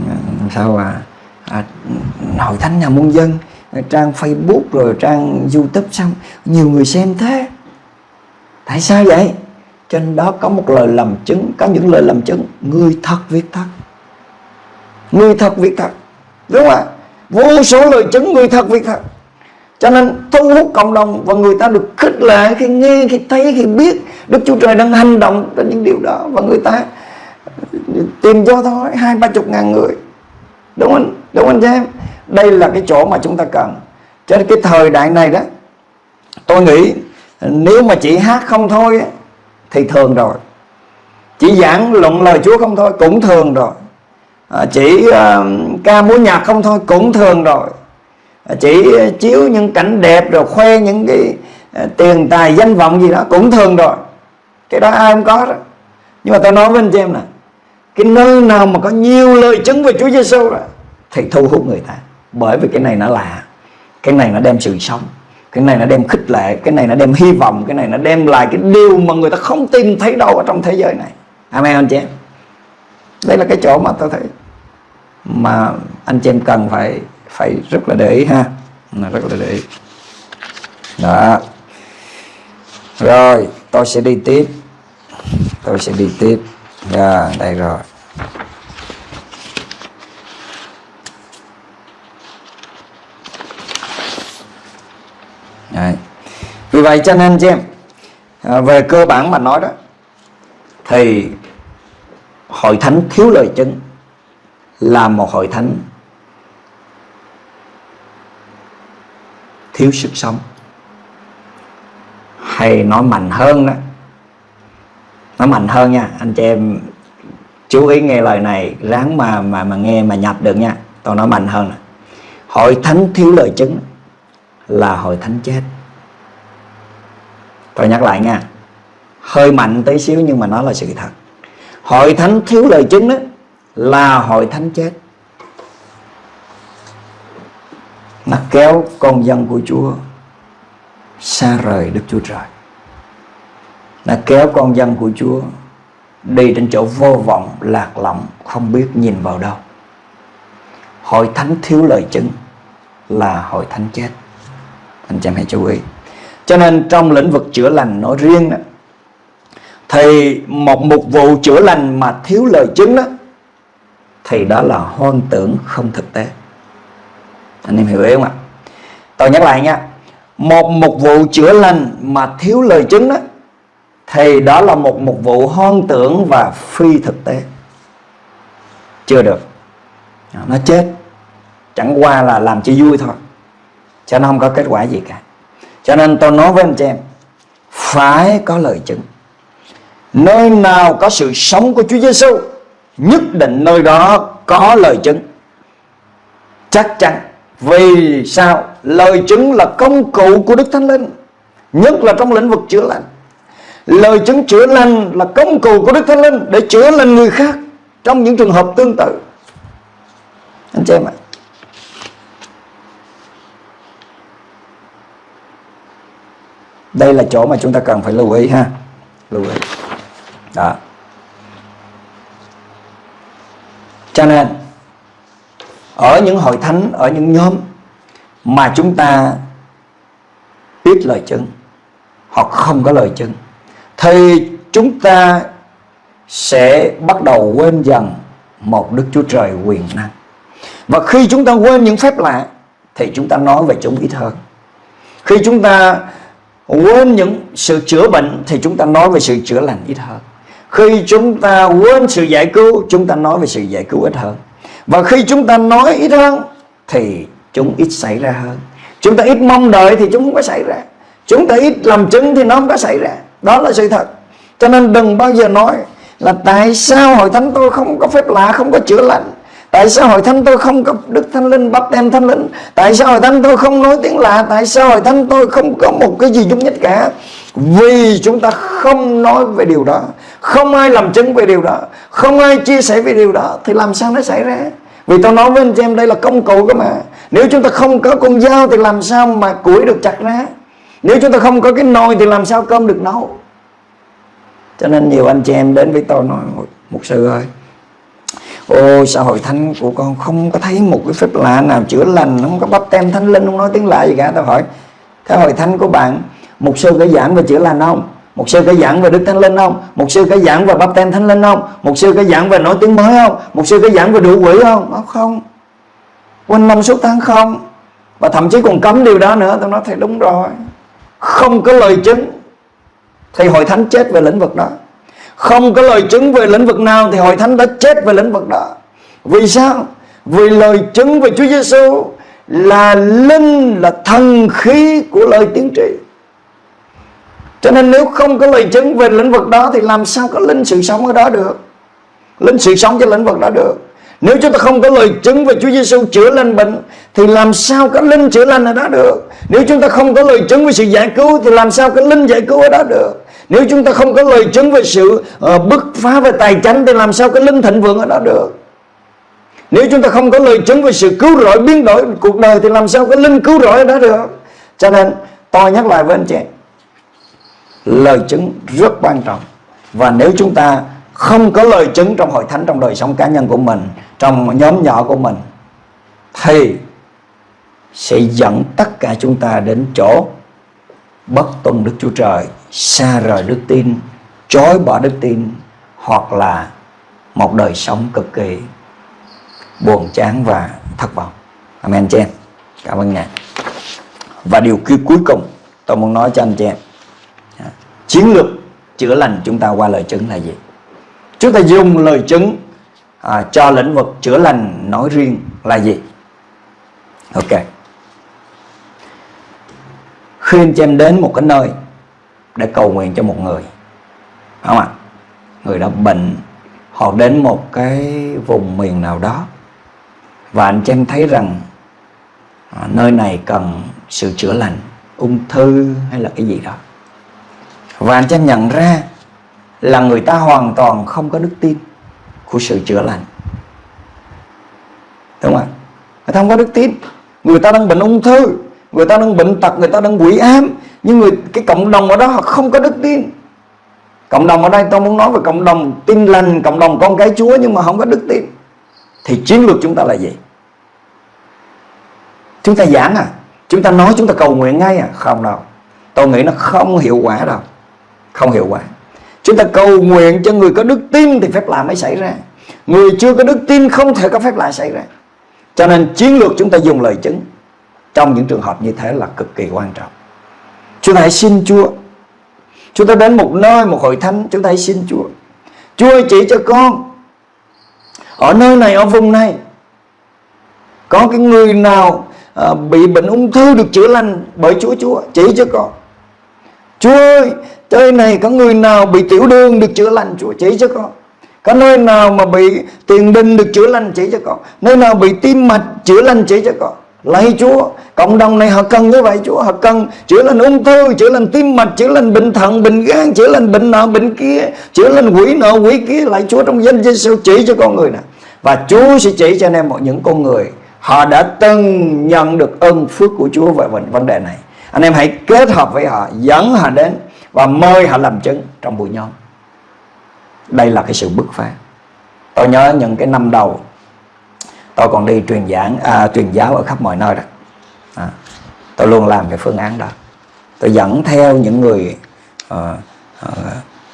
sao à, à hội thánh nhà muôn dân trang facebook rồi trang youtube xong nhiều người xem thế? Tại sao vậy? Trên đó có một lời làm chứng có những lời làm chứng người thật việc thật. Người thật việc thật. Đúng không ạ? Vô số lời chứng người thật việc thật. Cho nên thu hút cộng đồng và người ta được khích lệ khi nghe khi thấy khi biết Đức Chúa Trời đang hành động trên những điều đó và người ta tìm cho thôi hai ba chục ngàn người đúng không? Đúng không anh em đây là cái chỗ mà chúng ta cần. Cho nên cái thời đại này đó tôi nghĩ nếu mà chỉ hát không thôi thì thường rồi. Chỉ giảng luận lời Chúa không thôi cũng thường rồi. À, chỉ uh, ca múa nhạc không thôi cũng thường rồi. À, chỉ chiếu những cảnh đẹp rồi khoe những cái uh, tiền tài danh vọng gì đó cũng thường rồi. Cái đó ai không có đó. Nhưng mà tôi nói với anh chị em nè cái nơi nào mà có nhiều lời chứng về Chúa Giêsu đó thì thu hút người ta. Bởi vì cái này nó lạ. Cái này nó đem sự sống. Cái này nó đem khích lệ. Cái này nó đem hy vọng. Cái này nó đem lại cái điều mà người ta không tìm thấy đâu ở trong thế giới này. Amen, anh chị em? Đây là cái chỗ mà tôi thấy mà anh chị em cần phải phải rất là để ý ha. Rất là để ý. Đó. Rồi, tôi sẽ đi tiếp. Tôi sẽ đi tiếp dạ đây rồi Đấy. vì vậy cho nên chị em à, về cơ bản mà nói đó thì hội thánh thiếu lời chứng là một hội thánh thiếu sức sống hay nói mạnh hơn đó nó mạnh hơn nha. Anh chị em chú ý nghe lời này, ráng mà mà mà nghe mà nhập được nha. Tôi nói mạnh hơn này hội thánh thiếu lời chứng là hội thánh chết. Tôi nhắc lại nha. Hơi mạnh tí xíu nhưng mà nó là sự thật. Hội thánh thiếu lời chứng đó là hội thánh chết. Nó kéo con dân của Chúa xa rời Đức Chúa Trời nó kéo con dân của Chúa đi trên chỗ vô vọng, lạc lõng, không biết nhìn vào đâu. Hội thánh thiếu lời chứng là hội thánh chết. Anh chị em hãy chú ý. Cho nên trong lĩnh vực chữa lành nói riêng đó, thì một mục vụ chữa lành mà thiếu lời chứng đó, thì đó là hoang tưởng không thực tế. Anh em hiểu ý không ạ? Tôi nhắc lại nha, một mục vụ chữa lành mà thiếu lời chứng đó thì đó là một mục vụ hoang tưởng và phi thực tế. Chưa được. Nó chết. Chẳng qua là làm cho vui thôi. Cho nó không có kết quả gì cả. Cho nên tôi nói với anh chị em, phải có lời chứng. Nơi nào có sự sống của Chúa Giêsu nhất định nơi đó có lời chứng. Chắc chắn. Vì sao? Lời chứng là công cụ của Đức Thánh Linh, nhất là trong lĩnh vực chữa lành lời chứng chữa lành là công cụ của Đức Thánh Linh để chữa lành người khác trong những trường hợp tương tự. Anh chị em ạ. Đây là chỗ mà chúng ta cần phải lưu ý ha. Lưu ý. Đó. Cho nên, ở những hội thánh, ở những nhóm mà chúng ta biết lời chứng hoặc không có lời chứng thì chúng ta sẽ bắt đầu quên dần một Đức Chúa Trời quyền năng. Và khi chúng ta quên những phép lạ thì chúng ta nói về chúng ít hơn. Khi chúng ta quên những sự chữa bệnh thì chúng ta nói về sự chữa lành ít hơn. Khi chúng ta quên sự giải cứu, chúng ta nói về sự giải cứu ít hơn. Và khi chúng ta nói ít hơn thì chúng ít xảy ra hơn. Chúng ta ít mong đợi thì chúng không có xảy ra. Chúng ta ít làm chứng thì nó không có xảy ra. Đó là sự thật. Cho nên đừng bao giờ nói là tại sao hội thánh tôi không có phép lạ, không có chữa lành. Tại sao hội thánh tôi không có Đức Thánh Linh, bắp đem Thánh Linh? Tại sao hội thánh tôi không nói tiếng lạ? Tại sao hội thánh tôi không có một cái gì dung nhất cả? Vì chúng ta không nói về điều đó. Không ai làm chứng về điều đó. Không ai chia sẻ về điều đó. Thì làm sao nó xảy ra? Vì tôi nói với anh chị em đây là công cụ cơ mà. Nếu chúng ta không có con dao Thì làm sao mà củi được chặt ra? Nếu chúng ta không có cái nồi Thì làm sao cơm được nấu Cho nên nhiều anh chị em đến với tôi nói Một sư ơi Ôi sao hội thánh của con không có thấy một cái phép lạ nào chữa lành, Không có bắp tem thánh linh, Không nói tiếng lạ gì cả Tôi hỏi Thế hội thánh của bạn Một sư có giảng về chữa lành không một sư có giảng về Đức Thánh Linh không? Một sư có giảng về bắp tem Thánh Linh không? Một sư có giảng về nói tiếng mới không? Một sư có giảng về đủ quỷ không? Nó không. Quanh năm suốt tháng không. Và thậm chí còn cấm điều đó nữa. Tôi nói thầy đúng rồi. Không có lời chứng, thì hội thánh chết về lĩnh vực đó. Không có lời chứng về lĩnh vực nào, thì hội thánh đã chết về lĩnh vực đó. Vì sao? Vì lời chứng về Chúa Giêsu là linh, là thần khí của lời tiên tri cho nên nếu không có lời chứng về lĩnh vực đó, thì làm sao có linh sự sống ở đó được linh sự sống cho lĩnh vực đó được nếu chúng ta không có lời chứng về Chúa Giêsu chữa lành bệnh thì làm sao cái linh chữa lành ở đó được? Nếu chúng ta không có lời chứng về sự giải cứu thì làm sao cái linh giải cứu ở đó được? Nếu chúng ta không có lời chứng về sự uh, bứt phá về tài chánh thì làm sao cái linh thịnh vượng ở đó được? Nếu chúng ta không có lời chứng về sự cứu rỗi biến đổi cuộc đời thì làm sao cái linh cứu rỗi ở đó được? Cho nên tôi nhắc lại với anh chị lời chứng rất quan trọng. Và nếu chúng ta không có lời chứng trong hội thánh trong đời sống cá nhân của mình trong nhóm nhỏ của mình thì sẽ dẫn tất cả chúng ta đến chỗ bất tuân Đức Chúa Trời, xa rời đức tin, chối bỏ đức tin hoặc là một đời sống cực kỳ buồn chán và thất vọng. Amen chị em. Cảm ơn Ngài. Và điều kia cuối cùng tôi muốn nói cho anh chị em. Chiến lược chữa lành chúng ta qua lời chứng là gì? Chúng ta dùng lời chứng à, cho lĩnh vực chữa lành nói riêng là gì? Ok. Khi anh chị em đến một cái nơi để cầu nguyện cho một người, không ạ? À? Người đó bệnh, họ đến một cái vùng miền nào đó và anh chị em thấy rằng à, nơi này cần sự chữa lành, ung thư hay là cái gì đó. Và anh chị em nhận ra là người ta hoàn toàn không có đức tin của sự chữa lành. Đúng không ạ? Người ta không có đức tin. Người ta đang bệnh ung thư, người ta đang bệnh tật, người ta đang quỷ ám. Nhưng người, cái cộng đồng ở đó họ không có đức tin. Cộng đồng ở đây tôi muốn nói về cộng đồng tin lành, cộng đồng con cái chúa nhưng mà không có đức tin. Thì chiến lược chúng ta là gì? Chúng ta giảng à? Chúng ta nói, chúng ta cầu nguyện ngay à? Không đâu. Tôi nghĩ nó không hiệu quả đâu. Không hiệu quả. Chúng ta cầu nguyện cho người có đức tin Thì phép lạ mới xảy ra. Người chưa có đức tin không thể có phép lạ xảy ra. Cho nên chiến lược chúng ta dùng lời chứng Trong những trường hợp như thế là cực kỳ quan trọng. Chúng ta hãy xin Chúa. Chúng ta đến một nơi, một hội thánh Chúng ta hãy xin Chúa. Chúa ơi chỉ cho con. Ở nơi này, ở vùng này Có cái người nào à, Bị bệnh ung thư được chữa lành Bởi Chúa Chúa Chỉ cho con. Chúa ơi trời này có người nào bị tiểu đường được chữa lành, Chúa chỉ cho con? Có nơi nào mà bị tiền đình được chữa lành chỉ cho con? Nơi nào bị tim mạch chữa lành chỉ cho con? Lạy Chúa, Cộng đồng này họ cần như vậy, Chúa. Họ cần chữa lành ung thư, Chữa lành tim mạch, Chữa lành bệnh thận, Bệnh gan, Chữa lành bệnh nọ, bệnh kia, Chữa lành quỷ nọ, quỷ kia. Lạy Chúa trong danh Giêsu chỉ cho con người này Và Chúa sẽ chỉ cho anh em một những con người. Họ đã từng nhận được ơn phước của Chúa về vấn đề này. Anh em hãy kết hợp với họ, Dẫn họ đến và mời họ làm chứng trong buổi nhóm. Đây là cái sự bứt phá. Tôi nhớ những cái năm đầu tôi còn đi truyền giảng à, truyền giáo ở khắp mọi nơi đó. À, tôi luôn làm cái phương án đó. Tôi dẫn theo những người uh, uh,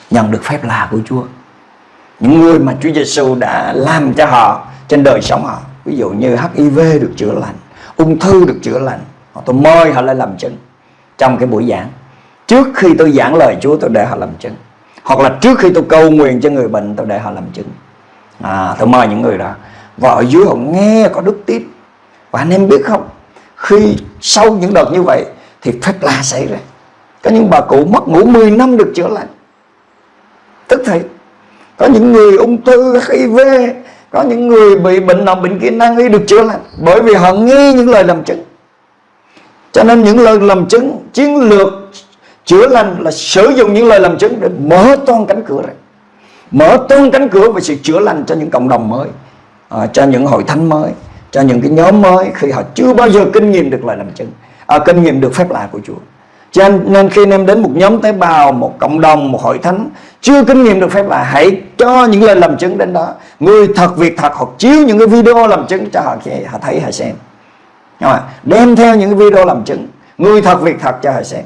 nhận được phép lạ của Chúa. Những người mà Chúa Giêsu đã làm cho họ trên đời sống họ. Ví dụ như HIV được chữa lành ung thư được chữa lành. Tôi mời họ lên làm chứng trong cái buổi giảng. Trước khi tôi giảng lời Chúa tôi để họ làm chứng. Hoặc là trước khi tôi cầu nguyện cho người bệnh tôi để họ làm chứng. À, Tôi mời những người đó. Và ở dưới họ nghe có đức tin. Và anh em biết không? Khi sau những đợt như vậy Thì phép lạ xảy ra. Có những bà cụ mất ngủ 10 năm được chữa lành. Tức thì Có những người ung thư HIV Có những người bị bệnh nào bệnh kia năng y được chữa lành Bởi vì họ nghe những lời làm chứng. Cho nên những lời làm chứng chiến lược Chữa lành là sử dụng những lời làm chứng để mở toan cánh cửa này, Mở toan cánh cửa về sự chữa lành cho những cộng đồng mới à, Cho những hội thánh mới Cho những cái nhóm mới Khi họ chưa bao giờ kinh nghiệm được lời làm chứng à, Kinh nghiệm được phép lạ của Chúa. Cho nên, nên khi em đến một nhóm tế bào Một cộng đồng, một hội thánh Chưa kinh nghiệm được phép lạ Hãy cho những lời làm chứng đến đó. Người thật việc thật Hoặc chiếu những cái video làm chứng cho họ, họ thấy họ xem. Đem theo những cái video làm chứng. Người thật việc thật cho họ xem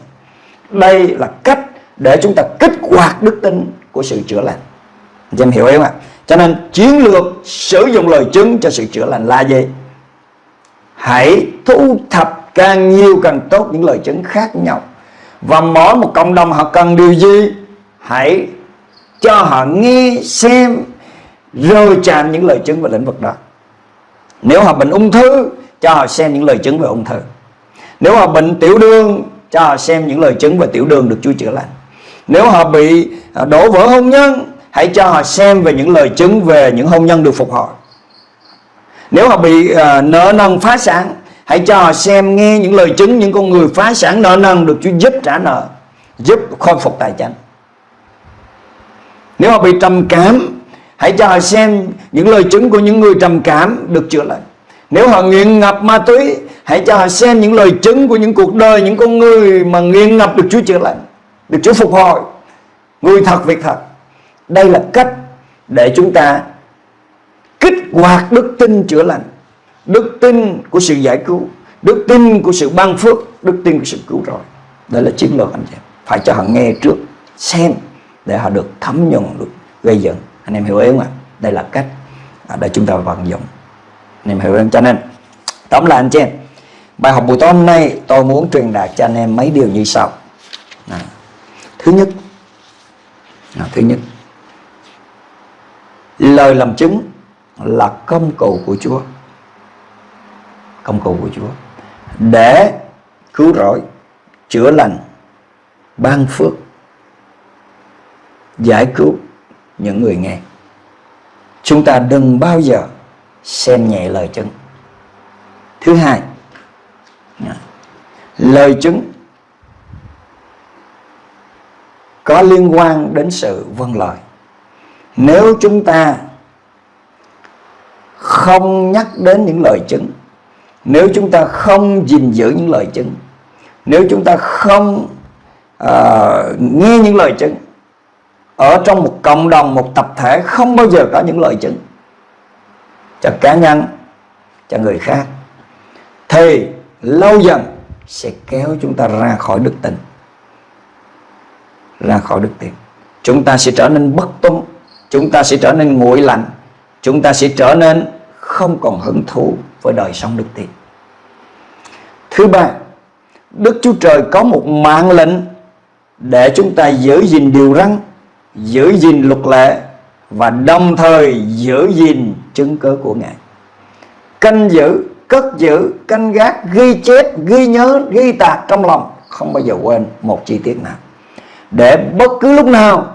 đây là cách để chúng ta kích hoạt đức tin của sự chữa lành. Anh em hiểu không ạ? Cho nên chiến lược sử dụng lời chứng cho sự chữa lành là gì? Hãy thu thập càng nhiều càng tốt những lời chứng khác nhau. Và mỗi một cộng đồng họ cần điều gì? Hãy cho họ nghe xem rồi chạm những lời chứng về lĩnh vực đó. Nếu họ bệnh ung thư, cho họ xem những lời chứng về ung thư. Nếu họ bệnh tiểu đường cho họ xem những lời chứng về tiểu đường được Chúa chữa lành. Nếu họ bị à, đổ vỡ hôn nhân hãy cho họ xem về những lời chứng về những hôn nhân được phục hồi. Nếu họ bị uh, nợ nần phá sản hãy cho họ xem nghe những lời chứng những con người phá sản nợ nần được Chúa giúp trả nợ giúp khôi phục tài chính nếu họ bị trầm cảm hãy cho họ xem những lời chứng của những người trầm cảm được chữa lành. Nếu họ nghiện ngập ma túy hãy cho họ xem những lời chứng của những cuộc đời, những con người mà nghiêng ngập được Chúa chữa lành, được Chúa phục hồi. Người thật, việc thật. Đây là cách để chúng ta kích hoạt đức tin chữa lành, đức tin của sự giải cứu, đức tin của sự ban phước, đức tin của sự cứu rỗi. Đây là chiến lược anh chị phải cho họ nghe trước, xem để họ được thấm nhuận được gây dựng. Anh em hiểu ý không ạ? Đây là cách để chúng ta vận dụng. Anh em hiểu không? Cho nên, tóm lại anh chị em bài học buổi tối hôm nay tôi muốn truyền đạt cho anh em mấy điều như sau. À, thứ nhất. À, thứ nhất. Lời làm chứng là công cụ của Chúa. Công cụ của Chúa. Để cứu rỗi chữa lành ban phước giải cứu những người nghe chúng ta đừng bao giờ xem nhẹ lời chứng. Thứ hai Dạ. lời chứng có liên quan đến sự vâng lời. Nếu chúng ta không nhắc đến những lời chứng nếu chúng ta không gìn giữ những lời chứng nếu chúng ta không uh, nghe những lời chứng ở trong một cộng đồng một tập thể không bao giờ có những lời chứng cho cá nhân cho người khác thì lâu dần sẽ kéo chúng ta ra khỏi đức tin, ra khỏi đức tin. Chúng ta sẽ trở nên bất tuân chúng ta sẽ trở nên nguội lạnh, chúng ta sẽ trở nên không còn hứng thú với đời sống đức tin. Thứ ba, đức chúa trời có một mạng lệnh để chúng ta giữ gìn điều răn, giữ gìn luật lệ và đồng thời giữ gìn chứng cớ của ngài. Canh giữ cất giữ canh gác ghi chép ghi nhớ ghi tạc trong lòng không bao giờ quên một chi tiết nào để bất cứ lúc nào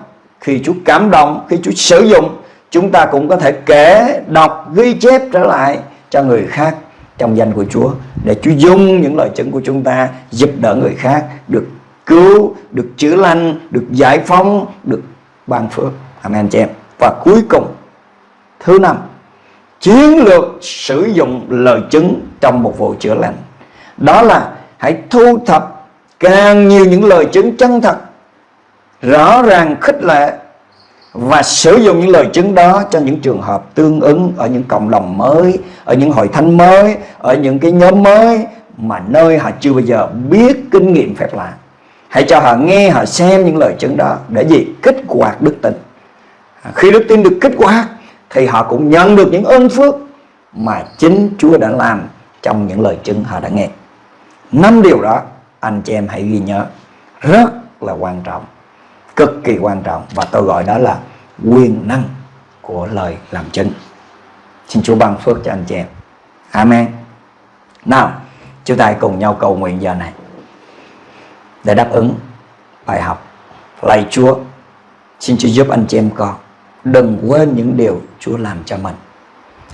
khi Chúa cảm động khi Chúa sử dụng chúng ta cũng có thể kể đọc ghi chép trở lại cho người khác trong danh của Chúa để Chúa dùng những lời chứng của chúng ta giúp đỡ người khác được cứu, được chữa lành, được giải phóng, được ban phước. Amen chị em. Và cuối cùng thứ năm chiến lược sử dụng lời chứng trong một vụ chữa lành. Đó là hãy thu thập càng nhiều những lời chứng chân thật, rõ ràng khích lệ và sử dụng những lời chứng đó cho những trường hợp tương ứng ở những cộng đồng mới, ở những hội thánh mới, ở những cái nhóm mới mà nơi họ chưa bao giờ biết kinh nghiệm phép lạ. Hãy cho họ nghe, họ xem những lời chứng đó để gì? Kích hoạt đức tin. À, khi đức tin được kích hoạt thì họ cũng nhận được những ơn phước mà chính Chúa đã làm trong những lời chứng họ đã nghe. Năm điều đó anh chị em hãy ghi nhớ rất là quan trọng, cực kỳ quan trọng và tôi gọi đó là quyền năng của lời làm chứng. Xin Chúa ban phước cho anh chị em. Amen. Nào, chúng ta hãy cùng nhau cầu nguyện giờ này để đáp ứng bài học. Lạy Chúa, xin Chúa giúp anh chị em con đừng quên những điều Chúa làm cho mình.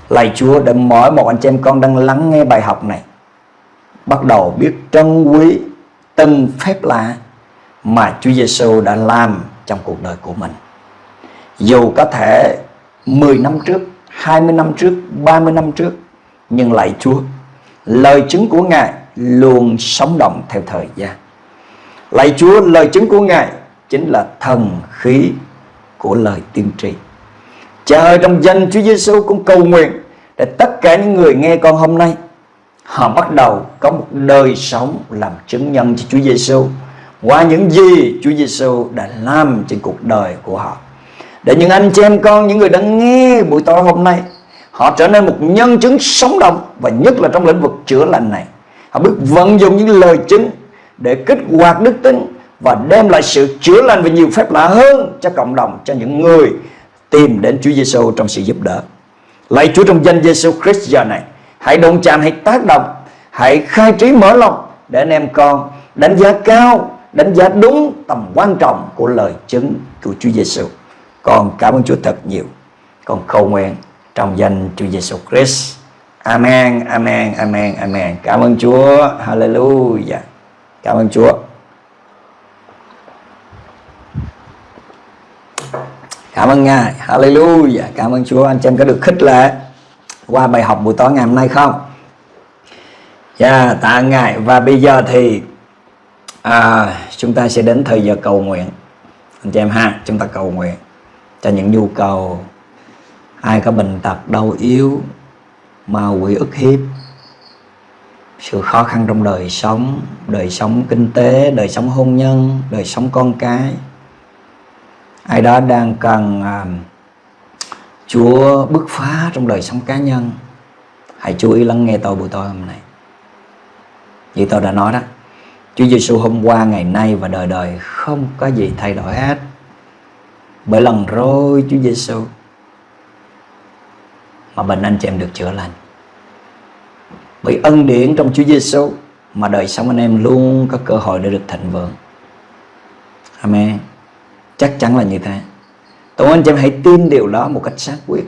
Lạy Chúa để mỗi một anh chị em con đang lắng nghe bài học này bắt đầu biết trân quý từng phép lạ mà Chúa Giêsu đã làm trong cuộc đời của mình. Dù có thể 10 năm trước, 20 năm trước, 30 năm trước nhưng lạy Chúa, lời chứng của Ngài luôn sống động theo thời gian. Lạy Chúa, lời chứng của Ngài chính là thần khí của lời tiên tri. Cha ơi trong danh Chúa Giêsu cũng cầu nguyện để tất cả những người nghe con hôm nay họ bắt đầu có một đời sống làm chứng nhân cho Chúa Giêsu qua những gì Chúa Giêsu đã làm trên cuộc đời của họ. Để những anh chị em con, những người đang nghe buổi tối hôm nay, họ trở nên một nhân chứng sống động và nhất là trong lĩnh vực chữa lành này. Họ biết vận dụng những lời chứng để kích hoạt đức tin và đem lại sự chữa lành và nhiều phép lạ hơn cho cộng đồng, cho những người tìm đến Chúa Giêsu trong sự giúp đỡ. Lạy Chúa trong danh Giêsu Christ giờ này, hãy đụng chạm hãy tác động hãy khai trí mở lòng để anh em con đánh giá cao đánh giá đúng tầm quan trọng của lời chứng của Chúa Giêsu con cảm ơn Chúa thật nhiều. Con cầu nguyện trong danh Chúa Giêsu Christ. Amen Amen Amen Amen. Cảm ơn Chúa. Hallelujah. Cảm ơn Chúa. Cảm ơn Ngài. Hallelujah. Cảm ơn Chúa. Anh chị em có được khích lệ Qua bài học buổi tối ngày hôm nay không? Dạ yeah, tạ Ngài. Và bây giờ thì à, Chúng ta sẽ đến thời giờ cầu nguyện. Anh chị em ha Chúng ta cầu nguyện Cho những nhu cầu. Ai có bệnh tật đau yếu Ma quỷ ức hiếp sự khó khăn trong đời sống đời sống kinh tế đời sống hôn nhân đời sống con cái ai đó đang cần à, Chúa bứt phá trong đời sống cá nhân. Hãy chú ý lắng nghe tôi buổi tối hôm nay. Như tôi đã nói đó Chúa Giêsu hôm qua ngày nay và đời đời không có gì thay đổi hết. Bởi lần rồi Chúa Giêsu mà bệnh anh chị em được chữa lành. Bởi ân điển trong Chúa Giêsu mà đời sống anh em luôn có cơ hội để được thịnh vượng. Amen chắc chắn là như thế. Tôi anh chị em hãy tin điều đó một cách xác quyết.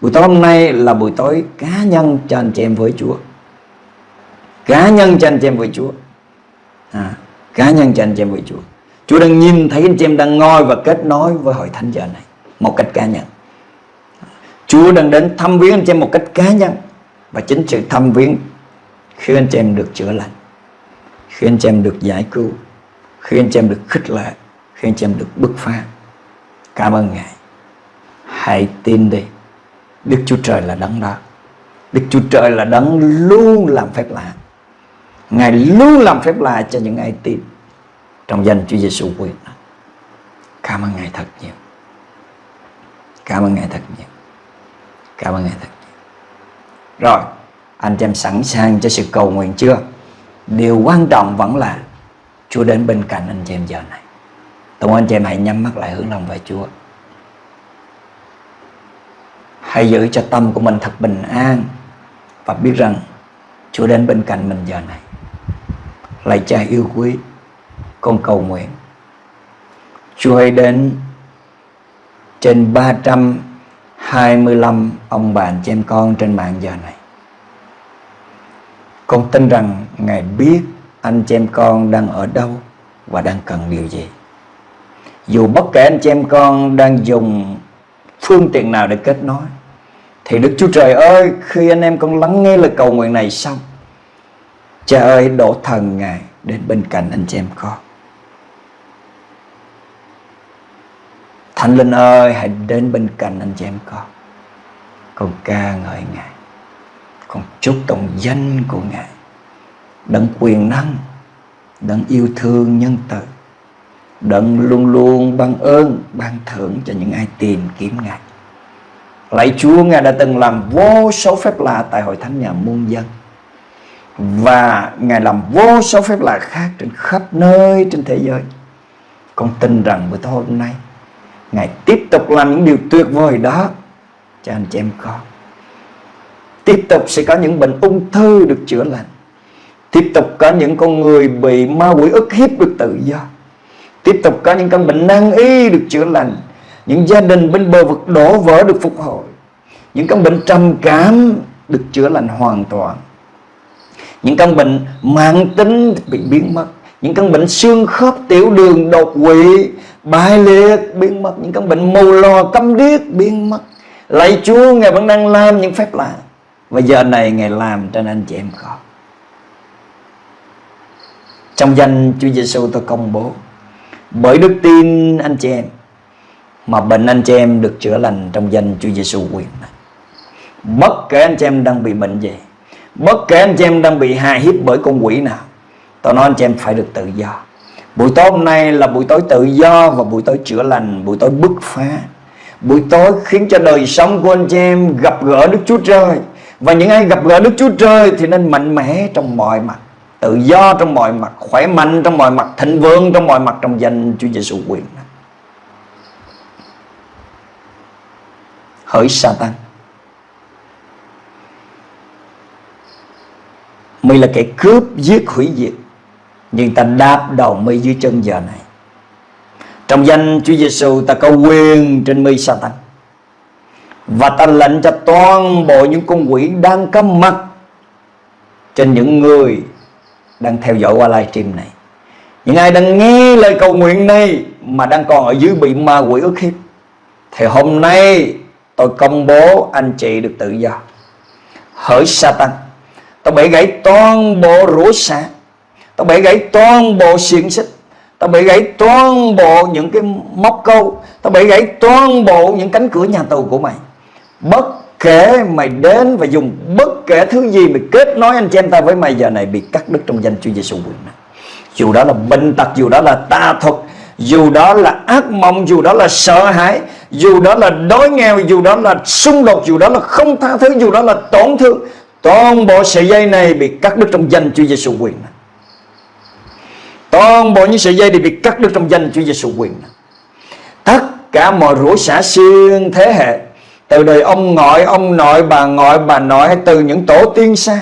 Buổi tối hôm nay là buổi tối cá nhân cho anh chị em với Chúa. Cá nhân cho anh chị em với Chúa. À, cá nhân cho anh chị em với Chúa. Chúa đang nhìn thấy anh chị em đang ngồi và kết nối với hội thánh giờ này một cách cá nhân. Chúa đang đến thăm viếng anh chị em một cách cá nhân. Và chính sự thăm viếng khi anh chị em được chữa lành khi anh chị em được giải cứu khi anh chị em được khích lệ khi anh chị em được bứt phá. Cảm ơn ngài. Hãy tin đi. Đức chúa trời là đấng đó. Đức chúa trời là đấng luôn làm phép lạ. Ngài luôn làm phép lạ cho những ai tin trong danh chúa giêsu quyền cảm ơn ngài thật nhiều. Cảm ơn ngài thật nhiều. Cảm ơn ngài thật nhiều. Rồi, anh chị em sẵn sàng cho sự cầu nguyện chưa? Điều quan trọng vẫn là chúa đến bên cạnh anh chị em giờ này. Tôi anh chị em hãy nhắm mắt lại hướng lòng về Chúa. Hãy giữ cho tâm của mình thật bình an Và biết rằng Chúa đến bên cạnh mình giờ này. Lạy cha yêu quý, Con cầu nguyện. Chúa hãy đến Trên 325 ông bạn chị em con trên mạng giờ này. Con tin rằng Ngài biết anh chị em con đang ở đâu Và đang cần điều gì dù bất kể anh chị em con đang dùng phương tiện nào để kết nối, thì Đức Chúa Trời ơi, khi anh em con lắng nghe lời cầu nguyện này xong, Cha ơi, đổ thần Ngài đến bên cạnh anh chị em con. Thánh Linh ơi, hãy đến bên cạnh anh chị em con. Con ca ngợi Ngài. Con chúc tụng danh của Ngài. Đấng quyền năng, Đấng yêu thương nhân từ. Đấng luôn luôn ban ơn, ban thưởng cho những ai tìm kiếm Ngài. Lạy Chúa, Ngài đã từng làm vô số phép lạ tại hội thánh nhà muôn dân. Và Ngài làm vô số phép lạ khác trên khắp nơi trên thế giới. Con tin rằng bữa tối hôm nay, Ngài tiếp tục làm những điều tuyệt vời đó cho anh chị em con. Tiếp tục sẽ có những bệnh ung thư được chữa lành. Tiếp tục có những con người bị ma quỷ ức hiếp được tự do Tiếp tục có những căn bệnh nan y được chữa lành Những gia đình bên bờ vực đổ vỡ được phục hồi Những căn bệnh trầm cảm được chữa lành hoàn toàn. Những căn bệnh mạng tính bị biến mất Những căn bệnh xương khớp, tiểu đường, đột quỵ, bại liệt biến mất Những căn bệnh mù lò, câm điếc biến mất. Lạy Chúa, Ngài vẫn đang làm những phép lạ. Và giờ này Ngài làm cho anh chị em con Trong danh Chúa Giêsu tôi công bố bởi đức tin anh chị em mà bệnh anh chị em được chữa lành trong danh Chúa Giêsu quyền. Bất kể anh chị em đang bị bệnh gì, bất kể anh chị em đang bị hại hiếp bởi con quỷ nào, tôi nói anh chị em phải được tự do. Buổi tối hôm nay là buổi tối tự do và buổi tối chữa lành, buổi tối bứt phá. Buổi tối khiến cho đời sống của anh chị em gặp gỡ Đức Chúa Trời. Và những ai gặp gỡ Đức Chúa Trời thì nên mạnh mẽ trong mọi mặt tự do trong mọi mặt, khỏe mạnh trong mọi mặt, thịnh vượng trong mọi mặt trong danh Chúa Giêsu quyền. Hỡi Satan. Mi là kẻ cướp giết hủy diệt, nhưng ta đạp đầu mi dưới chân giờ này. Trong danh Chúa Giêsu ta có quyền trên mi Satan. Và ta lệnh cho toàn bộ những con quỷ đang cắm mặt trên những người đang theo dõi qua livestream này. Những ai đang nghe lời cầu nguyện này mà đang còn ở dưới bị ma quỷ ức hiếp, thì hôm nay tôi công bố anh chị được tự do. Hỡi Satan, tôi bẻ gãy toàn bộ rủa xả, tôi bẻ gãy toàn bộ xiềng xích, tôi bẻ gãy toàn bộ những cái móc câu, tôi bẻ gãy toàn bộ những cánh cửa nhà tù của mày. Bất kể mày đến và dùng bất kể thứ gì mày kết nối anh chị em ta với mày, giờ này bị cắt đứt trong danh Chúa Giêsu quyền năng. dù đó là bệnh tật, dù đó là tà thuật, dù đó là ác mộng, dù đó là sợ hãi, dù đó là đói nghèo, dù đó là xung đột, dù đó là không tha thứ, dù đó là tổn thương, toàn bộ sợi dây này bị cắt đứt trong danh Chúa Giêsu quyền năng. toàn bộ những sợi dây đều bị cắt đứt trong danh Chúa Giêsu quyền năng. tất cả mọi rủa xả xuyên thế hệ từ đời ông ngoại, ông nội, bà ngoại, bà nội, hay từ những tổ tiên xa.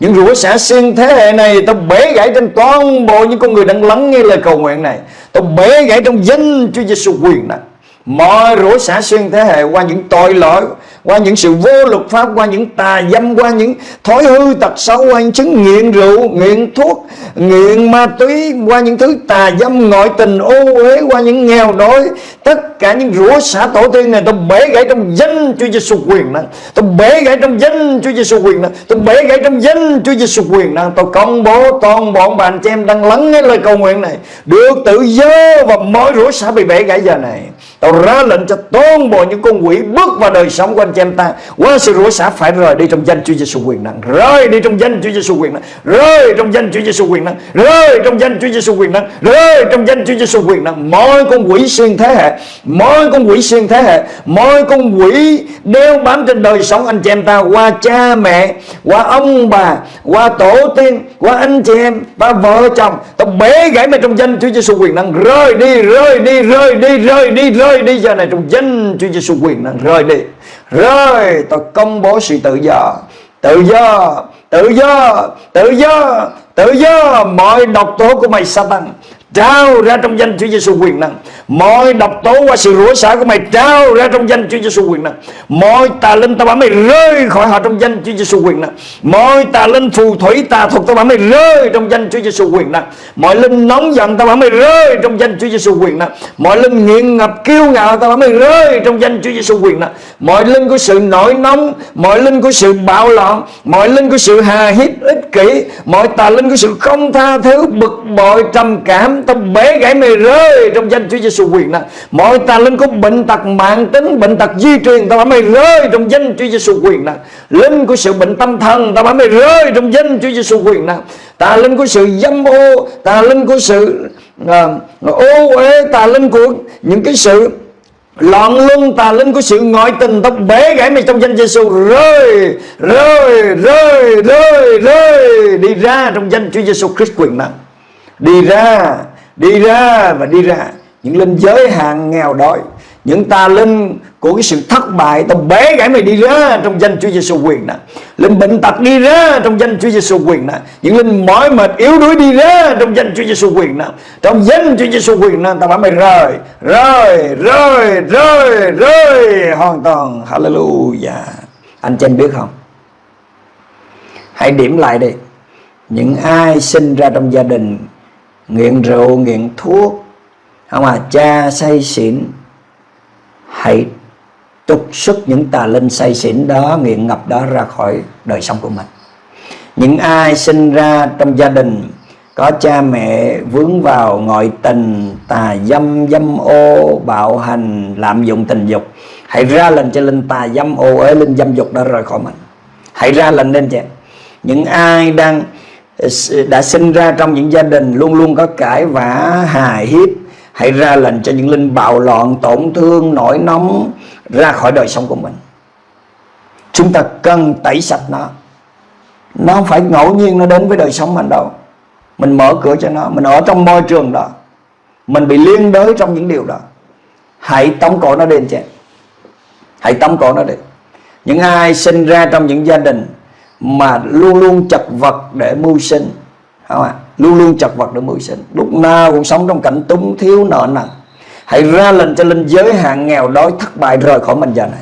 Những rủa xả xuyên thế hệ này, tao bể gãy trên toàn bộ những con người đang lắng nghe lời cầu nguyện này. Tao bể gãy trong danh Chúa Giêsu quyền năng Mọi rủa xả xuyên thế hệ qua những tội lỗi, Qua những sự vô luật pháp, Qua những tà dâm, Qua những thói hư tật xấu, Qua những chứng nghiện rượu, Nghiện thuốc, Nghiện ma túy, Qua những thứ tà dâm, ngoại tình, ô uế, Qua những nghèo đói. Tất cả những rủa xả tổ tiên này, Tôi bể gãy trong danh Chúa Giêsu quyền năng Tôi bể gãy trong danh Chúa Giêsu quyền năng Tôi bể gãy trong danh Chúa Giêsu quyền năng Tôi công bố toàn bọn bạn chị em đang lắng nghe lời cầu nguyện này, Được tự do Và mọi rủa xả bị bể gãy giờ này. Tôi ra lệnh cho toàn bộ những con quỷ bước vào đời sống của anh chị em ta. Qua sự rủa xả phải rời đi trong danh Chúa Giêsu quyền năng. Rời đi trong danh Chúa Giêsu quyền năng. Rời trong danh Chúa Giêsu quyền năng. Rời trong danh Chúa Giêsu quyền năng. Rời trong danh Chúa Giêsu quyền năng. Mọi con quỷ xuyên thế hệ, mọi con quỷ xuyên thế hệ, mọi con quỷ đeo bám trên đời sống anh chị em ta, qua cha mẹ, qua ông bà, qua tổ tiên, qua anh chị em và vợ chồng tôi bể gãy mày trong danh Chúa Giêsu quyền năng. Rời đi rời đi rời đi rời đi rời đi giờ này trong danh Chúa Giêsu quyền năng. Rời đi. Rời tôi công bố sự tự do. Tự do tự do tự do tự do. Mọi độc tố của mày Satan trao ra trong danh Chúa Giêsu quyền năng. Mọi độc tố qua sự rủa xả của mày trao ra trong danh Chúa Giêsu quyền năng. Mọi tà linh tao bảo mày rơi khỏi họ trong danh Chúa Giêsu quyền năng. Mọi tà linh phù thủy tà thuật tao bảo mày rơi trong danh Chúa Giêsu quyền năng. Mọi linh nóng giận tao bảo mày rơi trong danh Chúa Giêsu quyền năng. Mọi linh nghiện ngập kiêu ngạo tao bảo mày rơi trong danh Chúa Giêsu quyền năng. Mọi linh của sự nổi nóng, mọi linh của sự bạo loạn, mọi linh của sự hà hiếp ích kỷ, mọi tà linh của sự không tha thứ bực bội trầm cảm tao bể gãy mày rơi trong danh Chúa Giêsu quyền năng mọi tà linh có bệnh tật mạng tính bệnh tật di truyền tao bảo mày rơi trong danh Chúa Giêsu quyền năng linh của sự bệnh tâm thần tao bảo mày rơi trong danh Chúa Giêsu quyền năng tà linh của sự dâm ô tà linh của sự uh, ô uế tà linh của những cái sự loạn luân tà linh của sự ngoại tình tao bể gãy mày trong danh Giêsu rơi rơi rơi rơi rơi đi ra trong danh Chúa Giêsu Christ quyền năng đi ra đi ra và đi ra. Những linh giới hàng nghèo đói. Những tà linh của cái sự thất bại, tao bế gãy mày đi ra trong danh Chúa Giêsu quyền nè. Linh bệnh tật đi ra trong danh Chúa Giêsu quyền nè. Những linh mỏi mệt, yếu đuối đi ra trong danh Chúa Giêsu quyền nè. Trong danh Chúa Giêsu quyền nè, tao bảo mày rời rời rời rời rời. Hoàn toàn. Hallelujah. Anh chị em biết không? Hãy điểm lại đi. Những ai sinh ra trong gia đình nghiện rượu, nghiện thuốc. Không à cha say xỉn. Hãy trục xuất những tà linh say xỉn đó, nghiện ngập đó ra khỏi đời sống của mình. Những ai sinh ra trong gia đình, có cha mẹ vướng vào ngoại tình, tà dâm dâm ô, bạo hành, lạm dụng tình dục, hãy ra lệnh cho linh tà dâm ô ế linh dâm dục đó rời khỏi mình. Hãy ra lệnh lên chị. Những ai đang đã sinh ra trong những gia đình luôn luôn có cãi vã, hài hiếp. Hãy ra lệnh cho những linh bạo loạn, tổn thương, nổi nóng ra khỏi đời sống của mình. Chúng ta cần tẩy sạch nó. Nó không phải ngẫu nhiên nó đến với đời sống mình đâu. Mình mở cửa cho nó. Mình ở trong môi trường đó. Mình bị liên đới trong những điều đó. Hãy tống cổ nó đi, anh chị. Hãy tống cổ nó đi. Những ai sinh ra trong những gia đình mà luôn luôn chật vật để mưu sinh. Không ạ? Luôn luôn chật vật để mưu sinh. Lúc nào cũng sống trong cảnh túng, thiếu nợ nần. Hãy ra lệnh cho linh giới hạn nghèo đói thất bại rời khỏi mình giờ này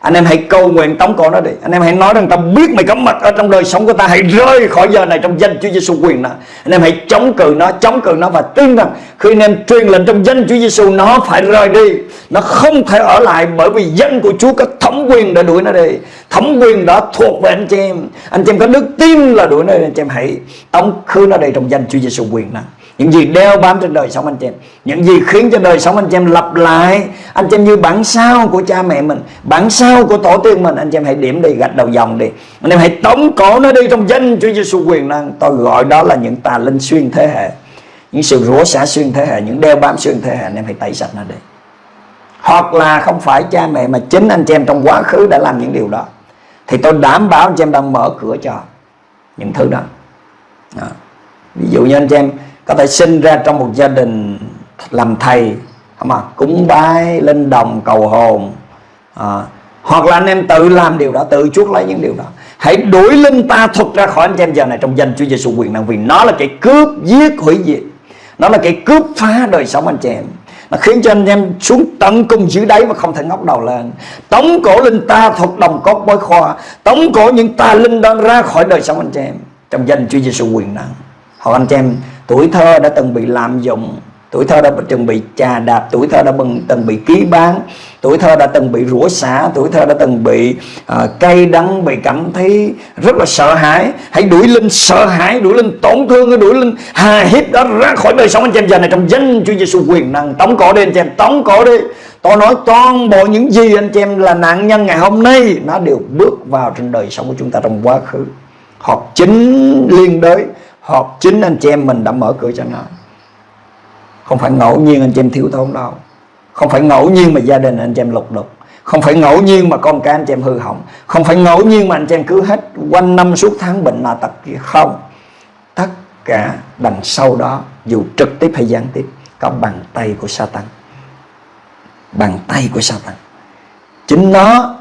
anh em hãy cầu nguyện tống cổ nó đi. Anh em hãy nói rằng ta biết mày có mặt ở trong đời sống của ta. Hãy rơi khỏi giờ này trong danh Chúa Giêsu quyền nó. Anh em hãy chống cự nó, chống cự nó và tin rằng khi anh em truyền lệnh trong danh Chúa Giêsu nó phải rời đi. Nó không thể ở lại bởi vì danh của Chúa có thẩm quyền để đuổi nó đi. Thẩm quyền đó thuộc về anh chị em. Anh chị em có đức tin là đuổi nó đi. Anh chị em hãy tống khứ nó đi trong danh Chúa Giêsu quyền nó những gì đeo bám trên đời sống anh chị em. Những gì khiến cho đời sống anh chị em lặp lại. Anh chị em như bản sao của cha mẹ mình bản sao của tổ tiên mình. Anh chị em hãy điểm đi gạch đầu dòng đi. Anh em hãy tống cổ nó đi trong danh Chúa Giêsu quyền năng. Tôi gọi đó là những tà linh xuyên thế hệ. Những sự rủa xả xuyên thế hệ những đeo bám xuyên thế hệ anh em hãy tẩy sạch nó đi. Hoặc là không phải cha mẹ mà chính anh chị em trong quá khứ đã làm những điều đó. Thì tôi đảm bảo anh chị em đang mở cửa cho những thứ đó, đó. ví dụ như anh chị em có thể sinh ra trong một gia đình làm thầy mà cúng bái lên đồng cầu hồn. À, hoặc là anh em tự làm điều đó tự chuốc lấy những điều đó. Hãy đuổi linh ta thuật ra khỏi anh em giờ này trong danh Chúa Giêsu quyền năng vì nó là cái cướp giết hủy diệt. Nó là cái cướp phá đời sống anh chị em. Nó khiến cho anh em xuống tận cùng dưới đáy mà không thể ngóc đầu lên. Tống cổ linh ta thuật đồng cốt bối khoa. Tống cổ những tà linh đó ra khỏi đời sống anh chị em trong danh Chúa Giêsu quyền năng. Hoặc anh chị em tuổi thơ đã từng bị lạm dụng tuổi thơ đã từng bị chà đạp tuổi thơ đã từng bị ký bán tuổi thơ đã từng bị rủa xả tuổi thơ đã từng bị uh, cay đắng bị cảm thấy rất là sợ hãi. Hãy đuổi linh sợ hãi đuổi linh tổn thương đuổi linh hà hiếp đó ra khỏi đời sống anh chị em. Giờ này trong danh Chúa Giêsu quyền năng tống cổ đi anh chị em tống cổ đi. Tôi nói toàn bộ những gì anh chị em là nạn nhân ngày hôm nay nó đều bước vào trên đời sống của chúng ta trong quá khứ. Hoặc chính liên đới hoặc chính anh chị em mình đã mở cửa cho nó. Không phải ngẫu nhiên anh chị em thiếu thốn đâu. Không phải ngẫu nhiên mà gia đình anh chị em lục đục. Không phải ngẫu nhiên mà con cái anh chị em hư hỏng. Không phải ngẫu nhiên mà anh chị em cứ hết quanh năm suốt tháng bệnh là tật kia. Không. Tất cả đằng sau đó, dù trực tiếp hay gián tiếp, có bàn tay của Satan. Bàn tay của Satan. Chính nó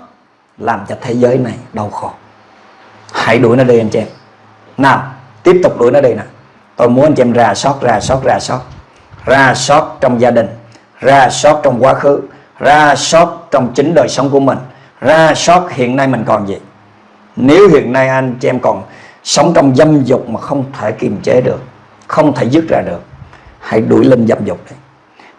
làm cho thế giới này đau khổ. Hãy đuổi nó đi anh chị em. Nào tiếp tục đuổi nó đi nè. Tôi muốn anh chị em ra sót ra sót ra sót. Ra sót trong gia đình, ra sót trong quá khứ, ra sót trong chính đời sống của mình, ra sót hiện nay mình còn gì. Nếu hiện nay anh chị em còn sống trong dâm dục mà không thể kiềm chế được, không thể dứt ra được, hãy đuổi lên dâm dục đi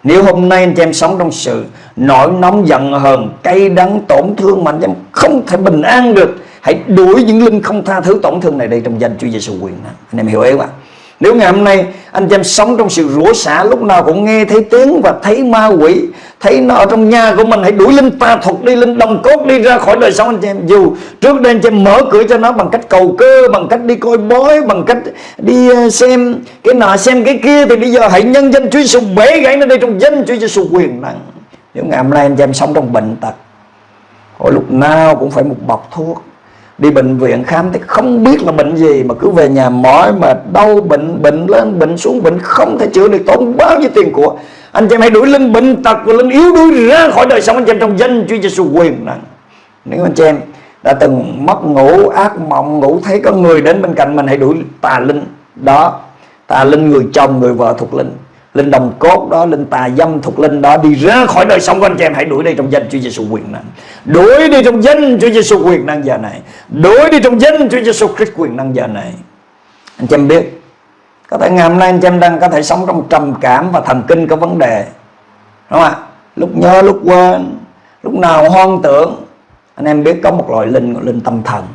nếu hôm nay anh chị em sống trong sự nổi nóng, giận hờn, cay đắng, tổn thương mà anh chị em không thể bình an được, hãy đuổi những linh không tha thứ tổn thương này đi trong danh Chúa Giêsu quyền năng anh em hiểu ý không ạ? Nếu ngày hôm nay anh chị em sống trong sự rủa xả, lúc nào cũng nghe thấy tiếng và thấy ma quỷ, thấy nó ở trong nhà của mình, hãy đuổi linh tà thuật đi, linh đồng cốt đi ra khỏi đời sống anh chị em dù trước đây anh chị em mở cửa cho nó bằng cách cầu cơ, bằng cách đi coi bói, bằng cách đi ờ, xem cái nọ, xem cái kia, thì bây giờ hãy nhân danh Chúa Giêsu bể gãy nó đi trong danh Chúa Giêsu quyền năng. Nếu ngày hôm nay anh chị em sống trong bệnh tật Hồi lúc nào cũng phải một bọc thuốc đi bệnh viện khám thì không biết là bệnh gì, mà cứ về nhà mỏi mà đau, bệnh bệnh lên, bệnh xuống, bệnh không thể chữa được, tốn bao nhiêu tiền của anh chị em hãy đuổi linh bệnh tật và linh yếu đuổi ra khỏi đời sống anh chị em trong danh Chúa Giêsu quyền năng nếu anh chị em đã từng mất ngủ, ác mộng, ngủ thấy có người đến bên cạnh mình, hãy đuổi tà linh đó. Tà linh người chồng, người vợ thuộc linh linh đồng cốt đó, linh tà dâm thuộc linh đó, đi ra khỏi đời sống của anh chị em. Hãy đuổi đi trong danh Chúa Giêsu quyền năng. Đuổi đi trong danh Chúa Giêsu quyền năng giờ này. Đuổi đi trong danh Chúa Giêsu Christ quyền năng giờ này. Anh chị em biết, có thể ngày hôm nay anh chị em đang có thể sống trong trầm cảm và thần kinh có vấn đề. Đúng không ạ? Lúc nhớ, lúc quên, lúc nào hoang tưởng. Anh em biết có một loại linh gọi linh tâm thần.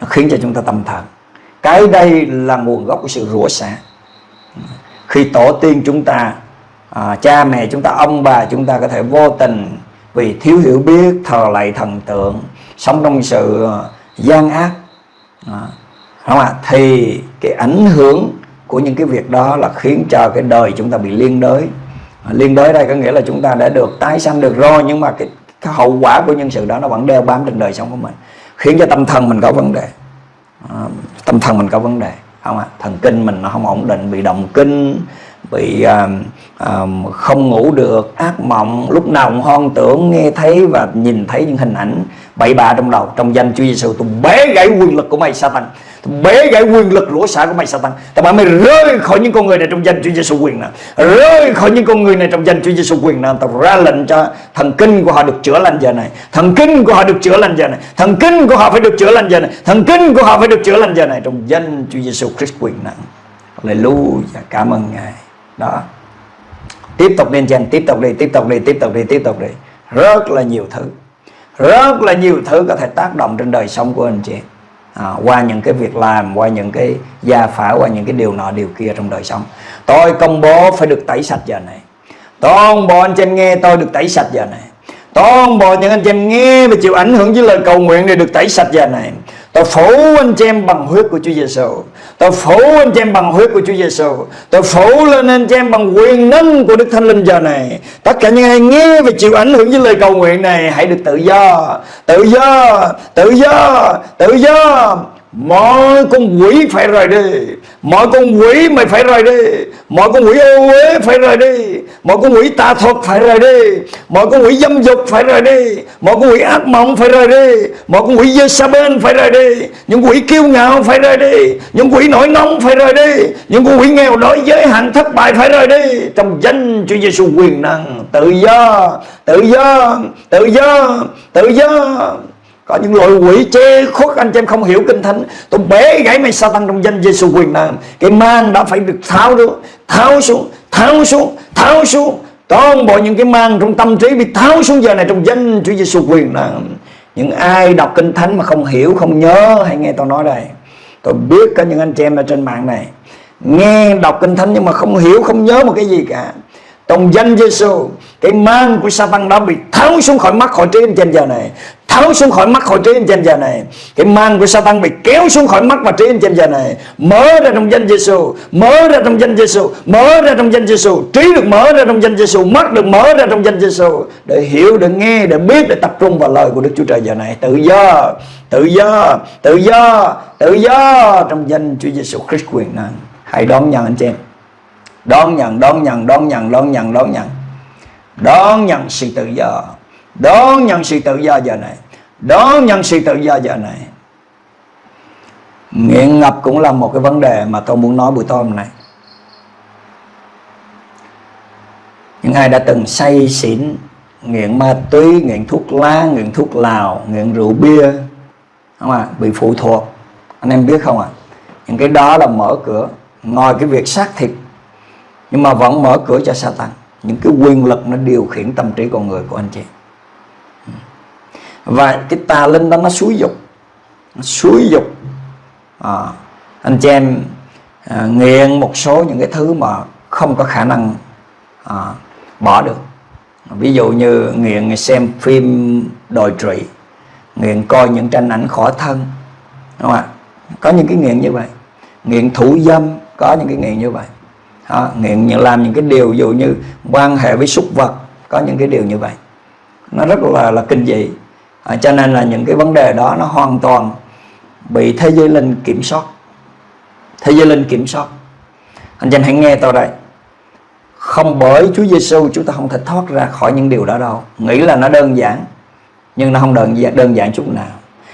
Nó khiến cho chúng ta tâm thần. Cái đây là nguồn gốc của sự rủa xả khi tổ tiên chúng ta à, cha mẹ chúng ta ông bà chúng ta có thể vô tình vì thiếu hiểu biết thờ lạy thần tượng sống trong sự à, gian ác à, không ạ? Thì cái ảnh hưởng của những cái việc đó là khiến cho cái đời chúng ta bị liên đới. À, liên đới đây có nghĩa là chúng ta đã được tái sanh được rồi nhưng mà cái, cái hậu quả của nhân sự đó nó vẫn đeo bám trên đời sống của mình khiến cho tâm thần mình có vấn đề. À, tâm thần mình có vấn đề không ạ thần kinh mình nó không ổn định bị động kinh bị à, à, không ngủ được ác mộng lúc nào cũng hoang tưởng nghe thấy và nhìn thấy những hình ảnh bậy bạ trong đầu trong danh Chúa Giêsu tôi bế gãy quyền lực của mày Satan. Tôi bế gãy quyền lực rủa xả của mày Satan. Tại bảo mày rơi khỏi những con người này trong danh Chúa Giêsu quyền nào rơi khỏi những con người này trong danh Chúa Giêsu quyền nào tao ra lệnh cho thần kinh của họ được chữa lành giờ này. Thần kinh của họ được chữa lành giờ này. Thần kinh của họ phải được chữa lành giờ này. Thần kinh của họ phải được chữa lành giờ này trong danh Chúa Giêsu Christ quyền nào Hallelujah. Cảm ơn ngài đó. Tiếp tục lên trên tiếp tục đi tiếp tục đi tiếp tục đi tiếp tục đi. Rất là nhiều thứ. Rất là nhiều thứ có thể tác động trên đời sống của anh chị. À, qua những cái việc làm qua những cái gia phả qua những cái điều nọ điều kia trong đời sống. Tôi công bố phải được tẩy sạch giờ này. Toàn bộ anh chị em nghe tôi được tẩy sạch giờ này. Toàn bộ những anh chị em nghe và chịu ảnh hưởng với lời cầu nguyện để được tẩy sạch giờ này. Tôi phủ anh chị em bằng huyết của Chúa Giêsu. Tôi phủ anh chị em bằng huyết của Chúa Giêsu. Tôi phủ lên anh chị em bằng quyền năng của Đức Thánh Linh giờ này. Tất cả những ai nghe và chịu ảnh hưởng với lời cầu nguyện này hãy được tự do, tự do, tự do, tự do mọi con quỷ phải rời đi mọi con quỷ mày phải rời đi mọi con quỷ ô uế phải rời đi mọi con quỷ tà thuật phải rời đi mọi con quỷ dâm dục phải rời đi mọi con quỷ ác mộng phải rời đi mọi con quỷ dơ sa bên phải rời đi những quỷ kiêu ngạo phải rời đi những quỷ nổi nóng phải rời đi những con quỷ nghèo đói giới hạn thất bại phải rời đi trong danh Chúa Giêsu quyền năng tự do tự do tự do tự do có những loại quỷ chê khuất anh chị em không hiểu kinh thánh. Tôi bể gãy mày sa tăng trong danh Giêsu quyền năng cái mang đã phải được tháo xuống tháo xuống tháo xuống tháo xuống. Toàn bộ những cái mang trong tâm trí bị tháo xuống giờ này trong danh Chúa Giêsu quyền năng những ai đọc kinh thánh mà không hiểu, không nhớ, hãy nghe tôi nói đây. Tôi biết có những anh chị em ở trên mạng này. Nghe đọc kinh thánh nhưng mà không hiểu, không nhớ một cái gì cả trong danh Giêsu cái mang của Satan đã bị tháo xuống khỏi mắt khỏi trí anh trên giờ này, tháo xuống khỏi mắt khỏi trí anh trên giờ này. Cái mang của Satan bị kéo xuống khỏi mắt và trí anh trên giờ này. Mở ra trong danh Giêsu mở ra trong danh Giêsu mở ra trong danh Giêsu trí được mở ra trong danh Giêsu mắt được mở ra trong danh Giêsu để hiểu, để nghe, để biết, để tập trung vào lời của Đức Chúa Trời giờ này. Tự do tự do tự do tự do trong danh Chúa Giêsu Christ quyền năng. Hãy đón nhận anh chị em đón nhận đón nhận đón nhận đón nhận đón nhận. Đón nhận sự tự do. Đón nhận sự tự do giờ này. Đón nhận sự tự do giờ này. Nghiện ngập cũng là một cái vấn đề mà tôi muốn nói buổi tối hôm nay. Những ai đã từng say xỉn, nghiện ma túy, nghiện thuốc lá, nghiện thuốc lào, nghiện rượu bia, không à bị phụ thuộc. Anh em biết không ạ à? những cái đó là mở cửa. Ngoài cái việc xác thịt nhưng mà vẫn mở cửa cho Satan. Những cái quyền lực nó điều khiển tâm trí con người của anh chị. Và cái tà linh đó nó xúi dục. Nó xúi dục. À, anh chị em à, nghiện một số những cái thứ mà không có khả năng à, bỏ được. Ví dụ như nghiện xem phim đồi trụy nghiện coi những tranh ảnh khỏa thân đúng không ạ? Có những cái nghiện như vậy. Nghiện thủ dâm có những cái nghiện như vậy đó, nghiện làm những cái điều dụ như quan hệ với súc vật có những cái điều như vậy. Nó rất là là kinh dị. À, cho nên là những cái vấn đề đó nó hoàn toàn bị thế giới linh kiểm soát. Thế giới linh kiểm soát. Anh chị hãy nghe tôi đây. Không bởi Chúa Giêsu chúng ta không thể thoát ra khỏi những điều đó đâu. Nghĩ là nó đơn giản nhưng nó không đơn giản, đơn giản chút nào.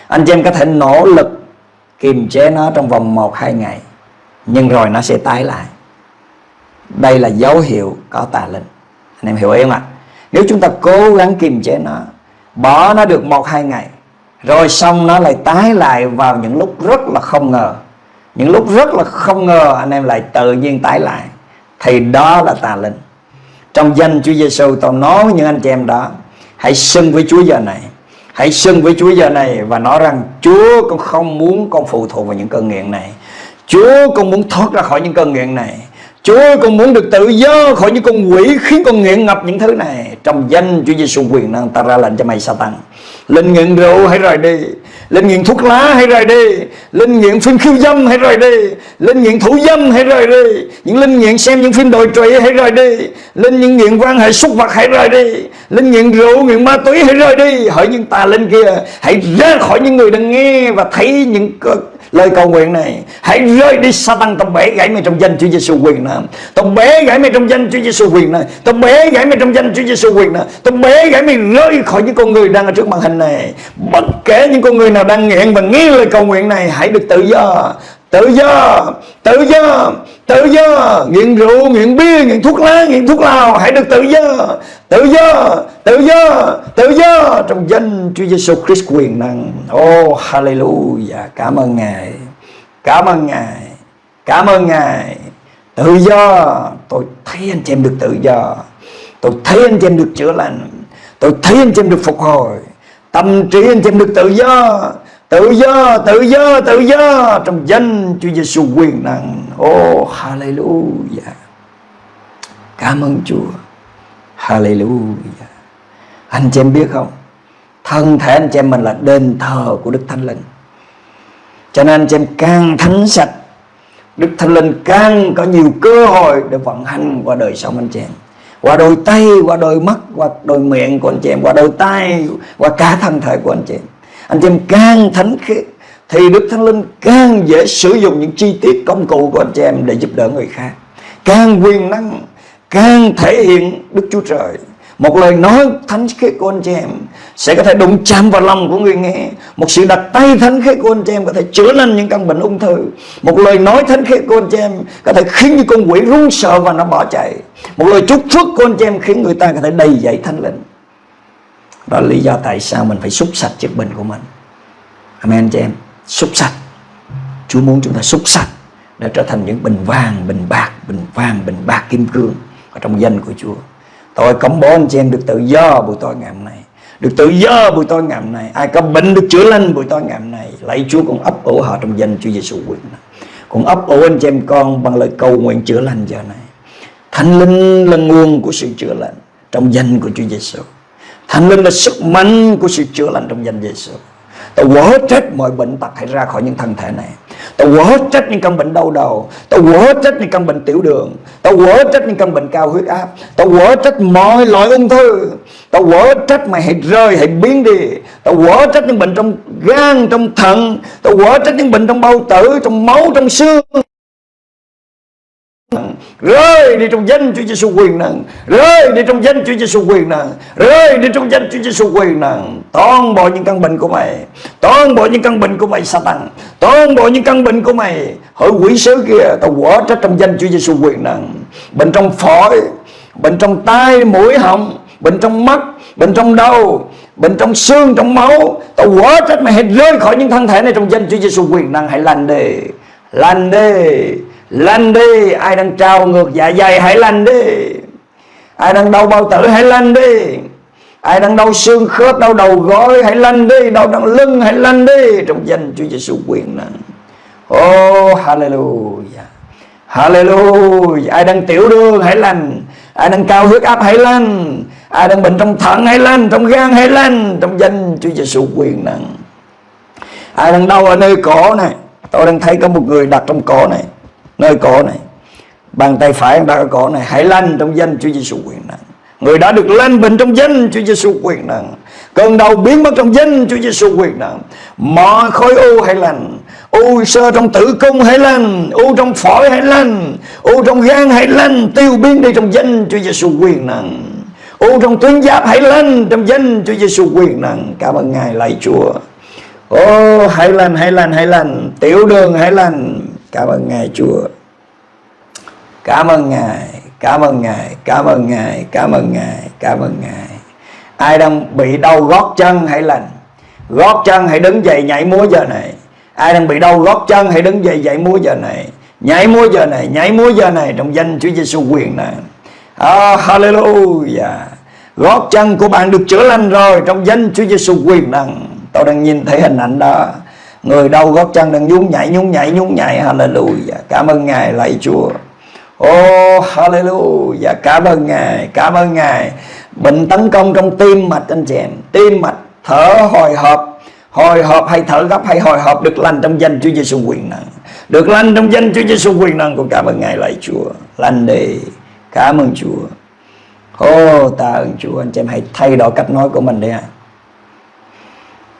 Anh chị em có thể nỗ lực kiềm chế nó trong vòng 1-2 ngày nhưng rồi nó sẽ tái lại đây là dấu hiệu có tà linh. Anh em hiểu ý không ạ? Nếu chúng ta cố gắng kiềm chế nó, bỏ nó được một, hai ngày, rồi xong nó lại tái lại vào những lúc rất là không ngờ. Những lúc rất là không ngờ anh em lại tự nhiên tái lại, thì đó là tà linh. Trong danh Chúa Giêsu tôi nói với những anh chị em đó, hãy xưng với Chúa giờ này, hãy xưng với Chúa giờ này và nói rằng Chúa con không muốn con phụ thuộc vào những cơn nghiện này. Chúa con muốn thoát ra khỏi những cơn nghiện này. Chúa con muốn được tự do khỏi những con quỷ khiến con nghiện ngập những thứ này. Trong danh Chúa Giêsu quyền năng ta ra lệnh cho mày Satan. Linh nghiện rượu hãy rời đi. Linh nghiện thuốc lá hãy rời đi. Linh nghiện phim khiêu dâm hãy rời đi. Linh nghiện thủ dâm hãy rời đi. Những linh nghiện xem những phim đồi trụy hãy rời đi. Linh những nghiện quan hệ xúc vật hãy rời đi. Linh nghiện rượu, nghiện ma túy hãy rời đi. Hỡi những tà linh kia Hãy ra khỏi những người đang nghe và thấy những lời cầu nguyện này, hãy rơi đi sa tăng tao bể gãy mày trong danh Chúa Giêsu quyền này. Tao bể gãy mày trong danh Chúa Giêsu quyền này tao bể gãy mày trong danh Chúa Giêsu quyền này tao bể gãy mày rơi khỏi những con người đang ở trước màn hình này. Bất kể những con người nào đang nghiện và nghe lời cầu nguyện này, hãy được tự do. Tự do tự do tự do, nghiện rượu, nghiện bia, nghiện thuốc lá, nghiện thuốc lào, hãy được tự do. Tự do tự do tự do trong danh Chúa Giêsu Christ quyền năng. Oh hallelujah. Cảm ơn ngài. Cảm ơn ngài. Cảm ơn ngài. Tự do. Tôi thấy anh chị em được tự do. Tôi thấy anh chị em được chữa lành. Tôi thấy anh chị em được phục hồi. Tâm trí anh chị em được tự do tự do tự do tự do trong danh Chúa Giêsu quyền năng. Oh hallelujah. Cảm ơn Chúa. Hallelujah. Anh chị em biết không? Thân thể anh chị em mình là đền thờ của Đức Thánh Linh. Cho nên anh chị em càng thánh sạch Đức Thánh Linh càng có nhiều cơ hội để vận hành qua đời sống anh chị em. Qua đôi tay, qua đôi mắt, qua đôi miệng của anh chị em, qua đôi tay, qua cả thân thể của anh chị em anh chị em càng thánh khiết, thì Đức Thánh Linh càng dễ sử dụng những chi tiết công cụ của anh chị em để giúp đỡ người khác. Càng quyền năng, càng thể hiện Đức Chúa Trời. Một lời nói thánh khiết của anh chị em sẽ có thể đụng chạm vào lòng của người nghe. Một sự đặt tay thánh khiết của anh chị em có thể chữa lành những căn bệnh ung thư. Một lời nói thánh khiết của anh chị em có thể khiến những con quỷ run sợ và nó bỏ chạy. Một lời chúc phước của anh chị em khiến người ta có thể đầy dậy thánh linh đó là lý do tại sao mình phải xúc sạch chiếc bình của mình. Amen chị em. Xúc sạch. Chúa muốn chúng ta xúc sạch Để trở thành những bình vàng, bình bạc Bình vàng, bình bạc, kim cương Ở trong danh của Chúa. Tôi công bố anh chị em được tự do buổi tối ngày hôm nay. Được tự do buổi tối ngày hôm nay. Ai có bệnh được chữa lành buổi tối ngày hôm nay Lạy Chúa con ấp ủ họ trong danh Chúa Giêsu quyền. Con ấp ủ anh chị em con Bằng lời cầu nguyện chữa lành giờ này. Thánh linh là nguồn của sự chữa lành Trong danh của Chúa Giêsu Thánh linh là sức mạnh của sự chữa lành trong danh Giêsu. Tôi quở trách mọi bệnh tật hãy ra khỏi những thân thể này. Tôi quở trách những căn bệnh đau đầu. Tôi quở trách những căn bệnh tiểu đường. Tôi quở trách những căn bệnh cao huyết áp. Tôi quở trách mọi loại ung thư. Tôi quở trách mày hãy rơi hãy biến đi. Tôi quở trách những bệnh trong gan, trong thận. Tôi quở trách những bệnh trong bao tử, Trong máu, trong xương rơi đi trong danh Chúa Giêsu quyền năng rơi đi trong danh Chúa Giêsu quyền năng rơi đi trong danh Chúa Giêsu quyền năng toàn bộ những căn bệnh của mày. Toàn bộ những căn bệnh của mày, Satan. Toàn bộ những căn bệnh của mày. Hỡi quỷ sứ kia, tao quở trách trong danh Chúa Giêsu quyền năng bệnh trong phổi bệnh trong tai, mũi họng bệnh trong mắt bệnh trong đầu bệnh trong xương, trong máu. Tao quở trách mày hãy rơi khỏi những thân thể này trong danh Chúa Giêsu quyền năng hãy lành đi lành đi Lanh đi, Ai đang trao ngược dạ dày hãy lanh đi. Ai đang đau bao tử hãy lanh đi. Ai đang đau xương khớp, Đau đầu gối hãy lanh đi. Đau đằng lưng hãy lanh đi. Trong danh Chúa Giêsu quyền năng Oh hallelujah. Hallelujah. Ai đang tiểu đường hãy lành Ai đang cao huyết áp hãy lành Ai đang bệnh trong thận hãy lành Trong gan hãy lành Trong danh Chúa Giêsu quyền năng Ai đang đau ở nơi cổ này. Tôi đang thấy có một người đặt trong cổ này nơi cổ này bàn tay phải đang ở cổ này. Hãy lanh trong danh Chúa Giêsu quyền năng người đã được lanh bệnh trong danh Chúa Giêsu quyền năng cơn đau biến mất trong danh Chúa Giêsu quyền năng mọi khối u hãy lành. U sơ trong tử cung hãy lành. U trong phổi hãy lành. U trong gan hãy lành. Tiêu biến đi trong danh Chúa Giêsu quyền năng u trong tuyến giáp hãy lành trong danh Chúa Giêsu quyền năng cảm ơn ngài lạy Chúa. Ô oh, hãy lành hãy lành hãy lành. Tiểu đường hãy lành. Cảm ơn Ngài Chúa. Cảm ơn Ngài Cảm ơn Ngài Cảm ơn Ngài Cảm ơn Ngài Cảm ơn Ngài. Ai đang bị đau gót chân hãy lành. Gót chân hãy đứng dậy nhảy múa giờ này. Ai đang bị đau gót chân hãy đứng dậy nhảy múa giờ này. Nhảy múa giờ này Nhảy múa giờ này Trong danh Chúa Giêsu quyền này. Oh, Hallelujah. Gót chân của bạn được chữa lành rồi Trong danh Chúa Giêsu quyền năng. Tôi đang nhìn thấy hình ảnh đó. Người đau gót chân đang nhún nhảy nhún nhảy nhún nhảy. Hallelujah. Cảm ơn Ngài, lạy Chúa. Oh hallelujah. Cảm ơn Ngài, Cảm ơn Ngài. Bệnh tấn công trong tim mạch, anh chị em. Tim mạch, thở hồi hộp. Hồi hộp hay thở gấp hay hồi hộp Được lành trong danh Chúa Giêsu quyền năng. Được lành trong danh Chúa Giêsu quyền năng. Con cảm ơn Ngài, lạy Chúa. Lành đi. Cảm ơn Chúa. Oh ta ơn Chúa. Anh chị em hãy thay đổi cách nói của mình đi ạ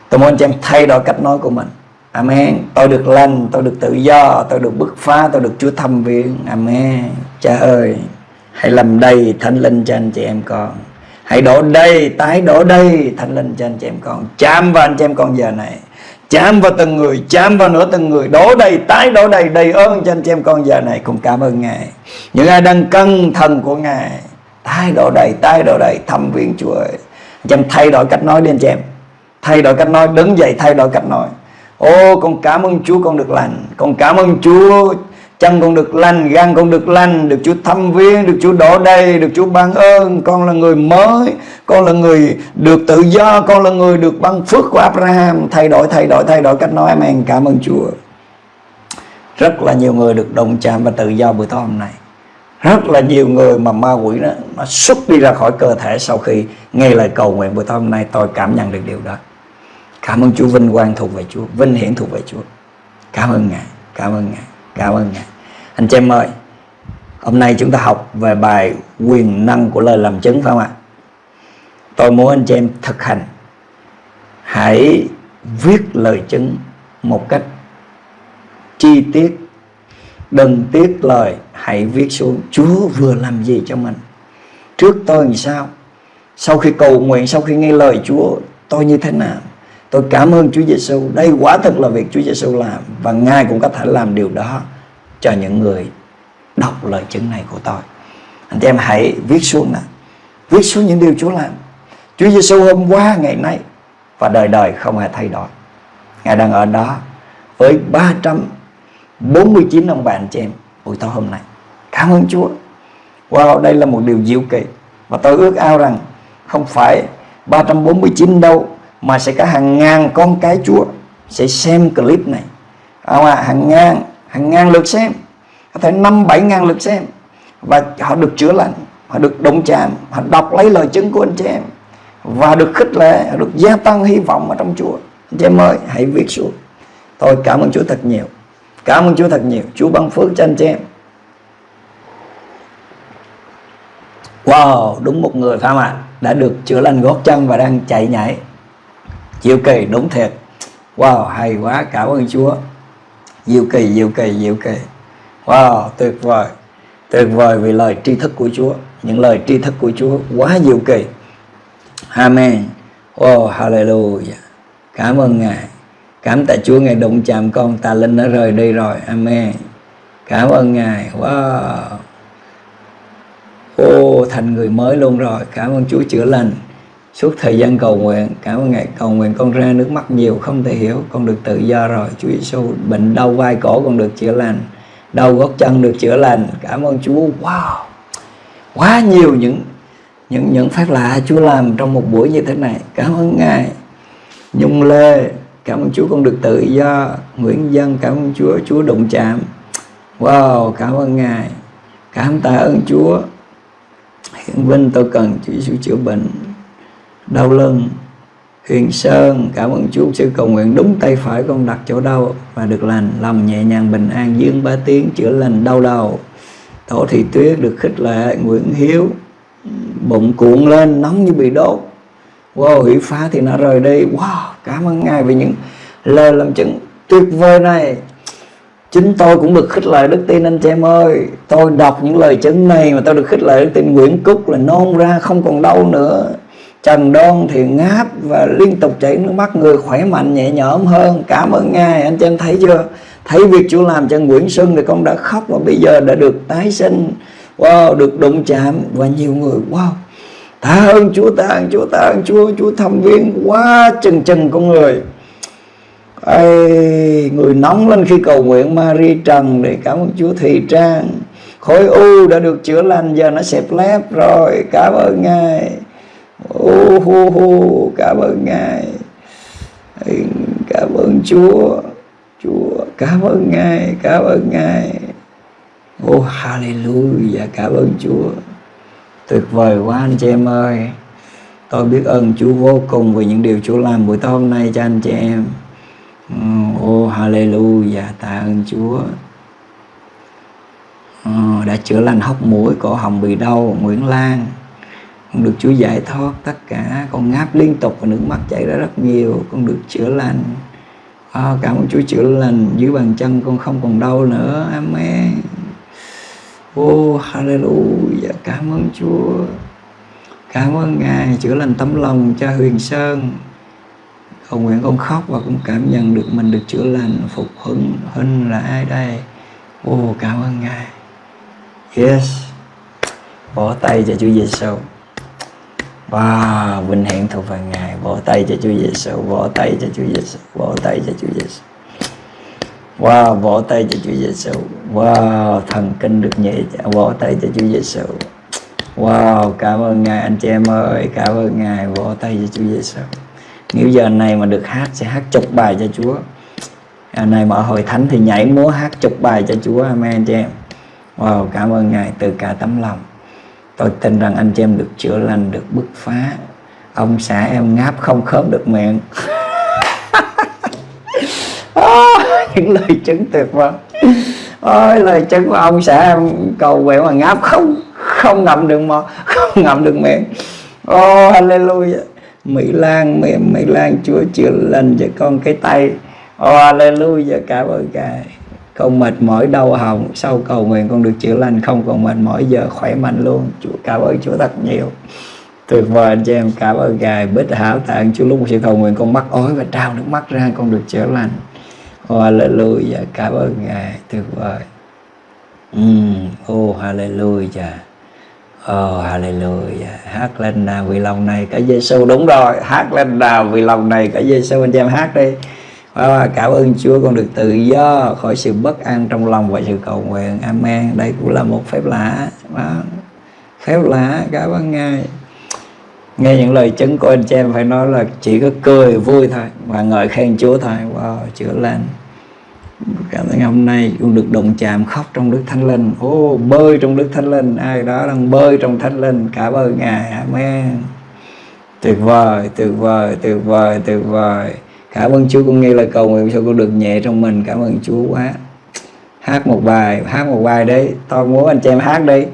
Tôi muốn anh chị em thay đổi cách nói của mình. Amen. Tôi được lành, tôi được tự do, tôi được bứt phá, tôi được Chúa thăm viếng. Amen. Cha ơi, hãy làm đầy thánh linh cho anh chị em con. Hãy đổ đầy, tái đổ đầy thánh linh cho anh chị em con. Chạm vào anh chị em con giờ này. Chạm vào từng người, chạm vào nữa từng người. Đổ đầy, tái đổ đầy, đầy ơn cho anh chị em con giờ này. Cùng cảm ơn Ngài. Những ai đang cân thần của Ngài. Tái đổ đầy, tái đổ đầy, thăm viếng Chúa ơi. Anh chị em thay đổi cách nói đi anh chị em. Thay đổi cách nói, đứng dậy thay đổi cách nói. Ô con cảm ơn Chúa con được lành. Con cảm ơn Chúa Chân con được lành, gan con được lành Được Chúa thăm viếng, được Chúa đổ đầy Được Chúa ban ơn, con là người mới Con là người được tự do Con là người được ban phước của Abraham. Thay đổi, thay đổi, thay đổi cách nói Amen, cảm ơn Chúa. Rất là nhiều người được đồng chạm và tự do buổi tối hôm nay. Rất là nhiều người mà ma quỷ đó nó xuất đi ra khỏi cơ thể sau khi nghe lời cầu nguyện buổi tối hôm nay. Tôi cảm nhận được điều đó. Cảm ơn Chúa, vinh quang thuộc về Chúa, Vinh hiển thuộc về Chúa. Cảm ơn Ngài, Cảm ơn Ngài, Cảm ơn Ngài. Anh chị em ơi, Hôm nay chúng ta học về bài quyền năng của lời làm chứng phải không ạ? Tôi muốn anh chị em thực hành. Hãy viết lời chứng một cách chi tiết, Đừng tiếc lời, Hãy viết xuống. Chúa vừa làm gì cho mình? Trước tôi làm sao? Sau khi cầu nguyện, Sau khi nghe lời Chúa, Tôi như thế nào? Tôi cảm ơn Chúa Giêsu. Đây quả thực là việc Chúa Giêsu làm và Ngài cũng có thể làm điều đó cho những người đọc lời chứng này của tôi. Anh em hãy viết xuống nè. Viết xuống những điều Chúa làm. Chúa Giêsu hôm qua ngày nay và đời đời không hề thay đổi. Ngài đang ở đó với 349 ông bạn chị em buổi tối hôm nay. Cảm ơn Chúa. Wow, đây là một điều diệu kỳ. Và tôi ước ao rằng không phải 349 đâu mà sẽ có hàng ngàn con cái Chúa sẽ xem clip này. Không à, hàng ngàn hàng ngàn lượt xem. Có thể năm bảy ngàn lượt xem. Và họ được chữa lành họ được động chạm họ đọc lấy lời chứng của anh chị em. Và được khích lệ được gia tăng hy vọng ở trong Chúa. Anh chị em ơi hãy viết xuống. Tôi cảm ơn Chúa thật nhiều. Cảm ơn Chúa thật nhiều. Chúa ban phước cho anh chị em. Wow, đúng một người phải không ạ? Đã được chữa lành gót chân và đang chạy nhảy diệu kỳ đúng thiệt. Wow hay quá cảm ơn chúa. Diệu kỳ diệu kỳ diệu kỳ. Wow tuyệt vời. Tuyệt vời vì lời tri thức của chúa. Những lời tri thức của chúa quá diệu kỳ. Amen. Wow hallelujah. Cảm ơn ngài. Cảm tạ chúa ngài đụng chạm con tà linh đã rời đi rồi. Amen. Cảm ơn ngài. Wow. Ô oh, thành người mới luôn rồi. Cảm ơn chúa chữa lành suốt thời gian cầu nguyện, cảm ơn ngài, cầu nguyện con ra nước mắt nhiều, không thể hiểu, con được tự do rồi. Chúa Giêsu bệnh đau vai cổ con được chữa lành, đau gót chân được chữa lành. Cảm ơn Chúa. Wow! Quá nhiều những những những phép lạ Chúa làm trong một buổi như thế này. Cảm ơn ngài. Nhung Lê, cảm ơn Chúa con được tự do. Nguyễn Dân, cảm ơn Chúa. Chúa đụng chạm. Wow! Cảm ơn ngài. Cảm tạ ơn Chúa. Hiển Vinh, tôi cần Chúa Giêsu chữa bệnh đau lưng Huyền Sơn, cảm ơn Chúa sư cầu nguyện đúng tay phải con đặt chỗ đau và được lành, lòng nhẹ nhàng bình an, dương ba tiếng chữa lành đau đầu. Tổ Thị Tuyết được khích lệ, Nguyễn Hiếu, bụng cuộn lên, nóng như bị đốt. Wow hủy phá thì nó rời đi. Wow, cảm ơn ngài vì những lời làm chứng tuyệt vời này. Chính tôi cũng được khích lệ, đức tin anh chị em ơi. Tôi đọc những lời chứng này mà tôi được khích lệ, đức tin Nguyễn Cúc là nôn ra, không còn đau nữa. Trần Đoan thì ngáp và liên tục chảy nước mắt. Người khỏe mạnh nhẹ nhõm hơn. Cảm ơn ngài. Anh chị em thấy chưa? Thấy việc Chúa làm cho Nguyễn Xuân thì con đã khóc và bây giờ đã được tái sinh. Wow được đụng chạm và nhiều người wow. Tạ ơn Chúa tạ ơn Chúa tạ ơn Chúa. Chúa thăm viên quá chừng chừng con người. Ây, người nóng lên khi cầu nguyện Marie Trần để cảm ơn Chúa Thị Trang. Khối u đã được chữa lành giờ nó xẹp lép rồi. Cảm ơn ngài ô, hô hô, cảm ơn ngài. Cảm ơn chúa. Chúa, cảm ơn ngài, cảm ơn ngài. Ô, hallelujah, cảm ơn chúa. Tuyệt vời quá anh chị em ơi. Tôi biết ơn chúa vô cùng về những điều chúa làm buổi tối hôm nay cho anh chị em. Ô, hallelujah, tạ ơn chúa. Đã chữa lành hốc mũi, cổ họng bị đau, nguyễn lan con được Chúa giải thoát tất cả. Con ngáp liên tục và nước mắt chảy ra rất nhiều. Con được chữa lành. À, cảm ơn Chúa chữa lành. Dưới bàn chân con không còn đau nữa. Amen. Oh hallelujah. Cảm ơn Chúa. Cảm ơn Ngài chữa lành tấm lòng cho Huyền Sơn. Cầu nguyện con khóc và cũng cảm nhận được mình được chữa lành phục hưng Hưng là ai đây? Oh cảm ơn Ngài. Yes. Bỏ tay cho Chúa Giêsu Wow, vinh hiển thuộc về Ngài. Vỗ tay cho Chúa Giêsu, vỗ tay cho Chúa Giêsu, vỗ tay cho Chúa Giêsu. Wow, vỗ tay cho Chúa Giêsu. Wow, thần kinh được nhẹ, vỗ tay cho Chúa Giêsu. Wow, cảm ơn Ngài anh chị em ơi, cảm ơn Ngài, vỗ tay cho Chúa Giêsu. Nếu giờ này mà được hát sẽ hát chục bài cho Chúa. À, này mà hội thánh thì nhảy múa hát chục bài cho Chúa, amen anh chị em. Wow, cảm ơn Ngài từ cả tấm lòng tôi tin rằng anh chị em được chữa lành được bứt phá. Ông xã em ngáp không khớp được miệng. <laughs> Những lời chứng tuyệt vời. Ôi lời chứng của ông xã em cầu nguyện mà ngáp không không ngậm được mò không ngậm được miệng. Ô oh, hallelujah. Mỹ lan mỹ, mỹ lan chúa chữa lành cho con cái tay ô oh, hallelujah. Cảm ơn ngài không mệt mỏi đau họng. Sau cầu nguyện con được chữa lành. Không còn mệt mỏi giờ khỏe mạnh luôn. Chúa cảm ơn chúa thật nhiều. Tuyệt vời anh chị em. Cảm ơn ngài. Bích hảo tạng. Chúa lúc một sự cầu nguyện con mắc ói và trao nước mắt ra con được chữa lành. Hallelujah. Cảm ơn ngài. Tuyệt vời. Mm, oh hallelujah. Oh hallelujah. Hát lên nào vì lòng này cả Giêsu đúng rồi. Hát lên nào vì lòng này cả Giêsu anh em hát đi và cảm ơn Chúa con được tự do khỏi sự bất an trong lòng và sự cầu nguyện. Amen. Đây cũng là một phép lạ. Đó. phép lạ cảm ơn Ngài. Nghe những lời chứng của anh chị em phải nói là chỉ có cười vui thôi và ngợi khen Chúa thôi. Wow chữa lành. Cảm ơn hôm nay cũng được đồng chạm khóc trong Đức Thánh Linh. Ô oh, bơi trong Đức Thánh Linh. Ai đó đang bơi trong Thánh Linh cảm ơn Ngài. Amen. Tuyệt vời tuyệt vời tuyệt vời tuyệt vời cảm ơn Chúa con nghe lời cầu nguyện cho con được nhẹ trong mình. Cảm ơn Chúa quá. Hát một bài, hát một bài đấy tôi muốn anh chị em hát đi.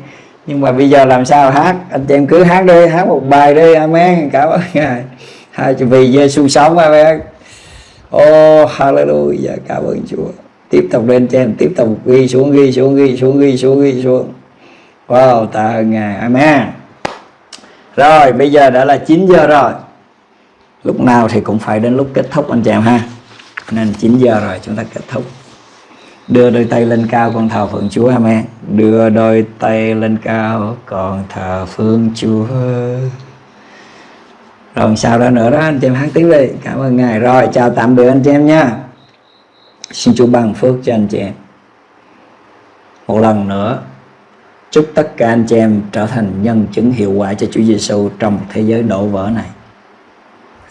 Nhưng mà bây giờ làm sao hát? Anh chị em cứ hát đi, hát một bài đi. Amen. Cảm ơn ngài. Hai vì Giêsu sống, amen. Oh hallelujah. Cảm ơn Chúa. Tiếp tục lên trên, tiếp tục ghi xuống ghi xuống ghi xuống ghi xuống ghi xuống. Wow, tạ ơn ngài. Amen. Rồi, bây giờ đã là 9 giờ rồi lúc nào thì cũng phải đến lúc kết thúc, anh chàng em ha. Nên 9 giờ rồi chúng ta kết thúc. Đưa đôi tay lên cao con thờ phượng Chúa amen đưa đôi tay lên cao con thờ phượng Chúa. Rồi sao đó nữa đó, anh chị em hát tiếng đi. Cảm ơn ngài. Rồi, chào tạm biệt anh chị em nha. Xin Chúa ban phước cho anh chị em. Một lần nữa, chúc tất cả anh chị em trở thành nhân chứng hiệu quả cho Chúa Giêsu trong thế giới đổ vỡ này.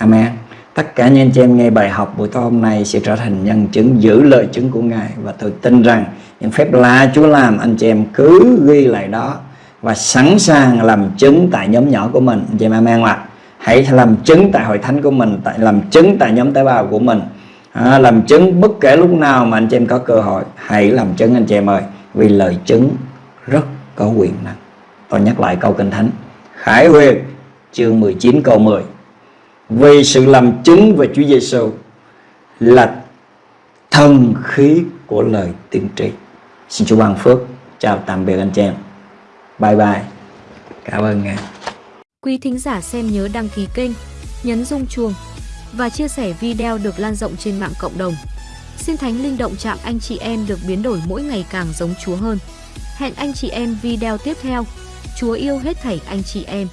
Amen. Tất cả những anh chị em nghe bài học buổi tối hôm nay sẽ trở thành nhân chứng giữ lời chứng của Ngài và tôi tin rằng những phép lạ Chúa làm anh chị em cứ ghi lại đó và sẵn sàng làm chứng tại nhóm nhỏ của mình anh chị em amen ạ. Hãy làm chứng tại hội thánh của mình, tại làm chứng tại nhóm tế bào của mình. À, làm chứng bất kể lúc nào mà anh chị em có cơ hội hãy làm chứng anh chị em ơi vì lời chứng rất có quyền năng tôi nhắc lại câu kinh thánh Khải Huyền chương 19 câu 10 vì sự làm chứng về Chúa Giêsu là thần khí của lời tiên tri. Xin Chúa ban phước. Chào tạm biệt anh chị em. Bye bye. Cảm ơn ngài. Quý thính giả xem nhớ đăng ký kênh, nhấn rung chuông và chia sẻ video được lan rộng trên mạng cộng đồng. Xin Thánh Linh động chạm anh chị em được biến đổi mỗi ngày càng giống Chúa hơn. Hẹn anh chị em video tiếp theo. Chúa yêu hết thảy anh chị em.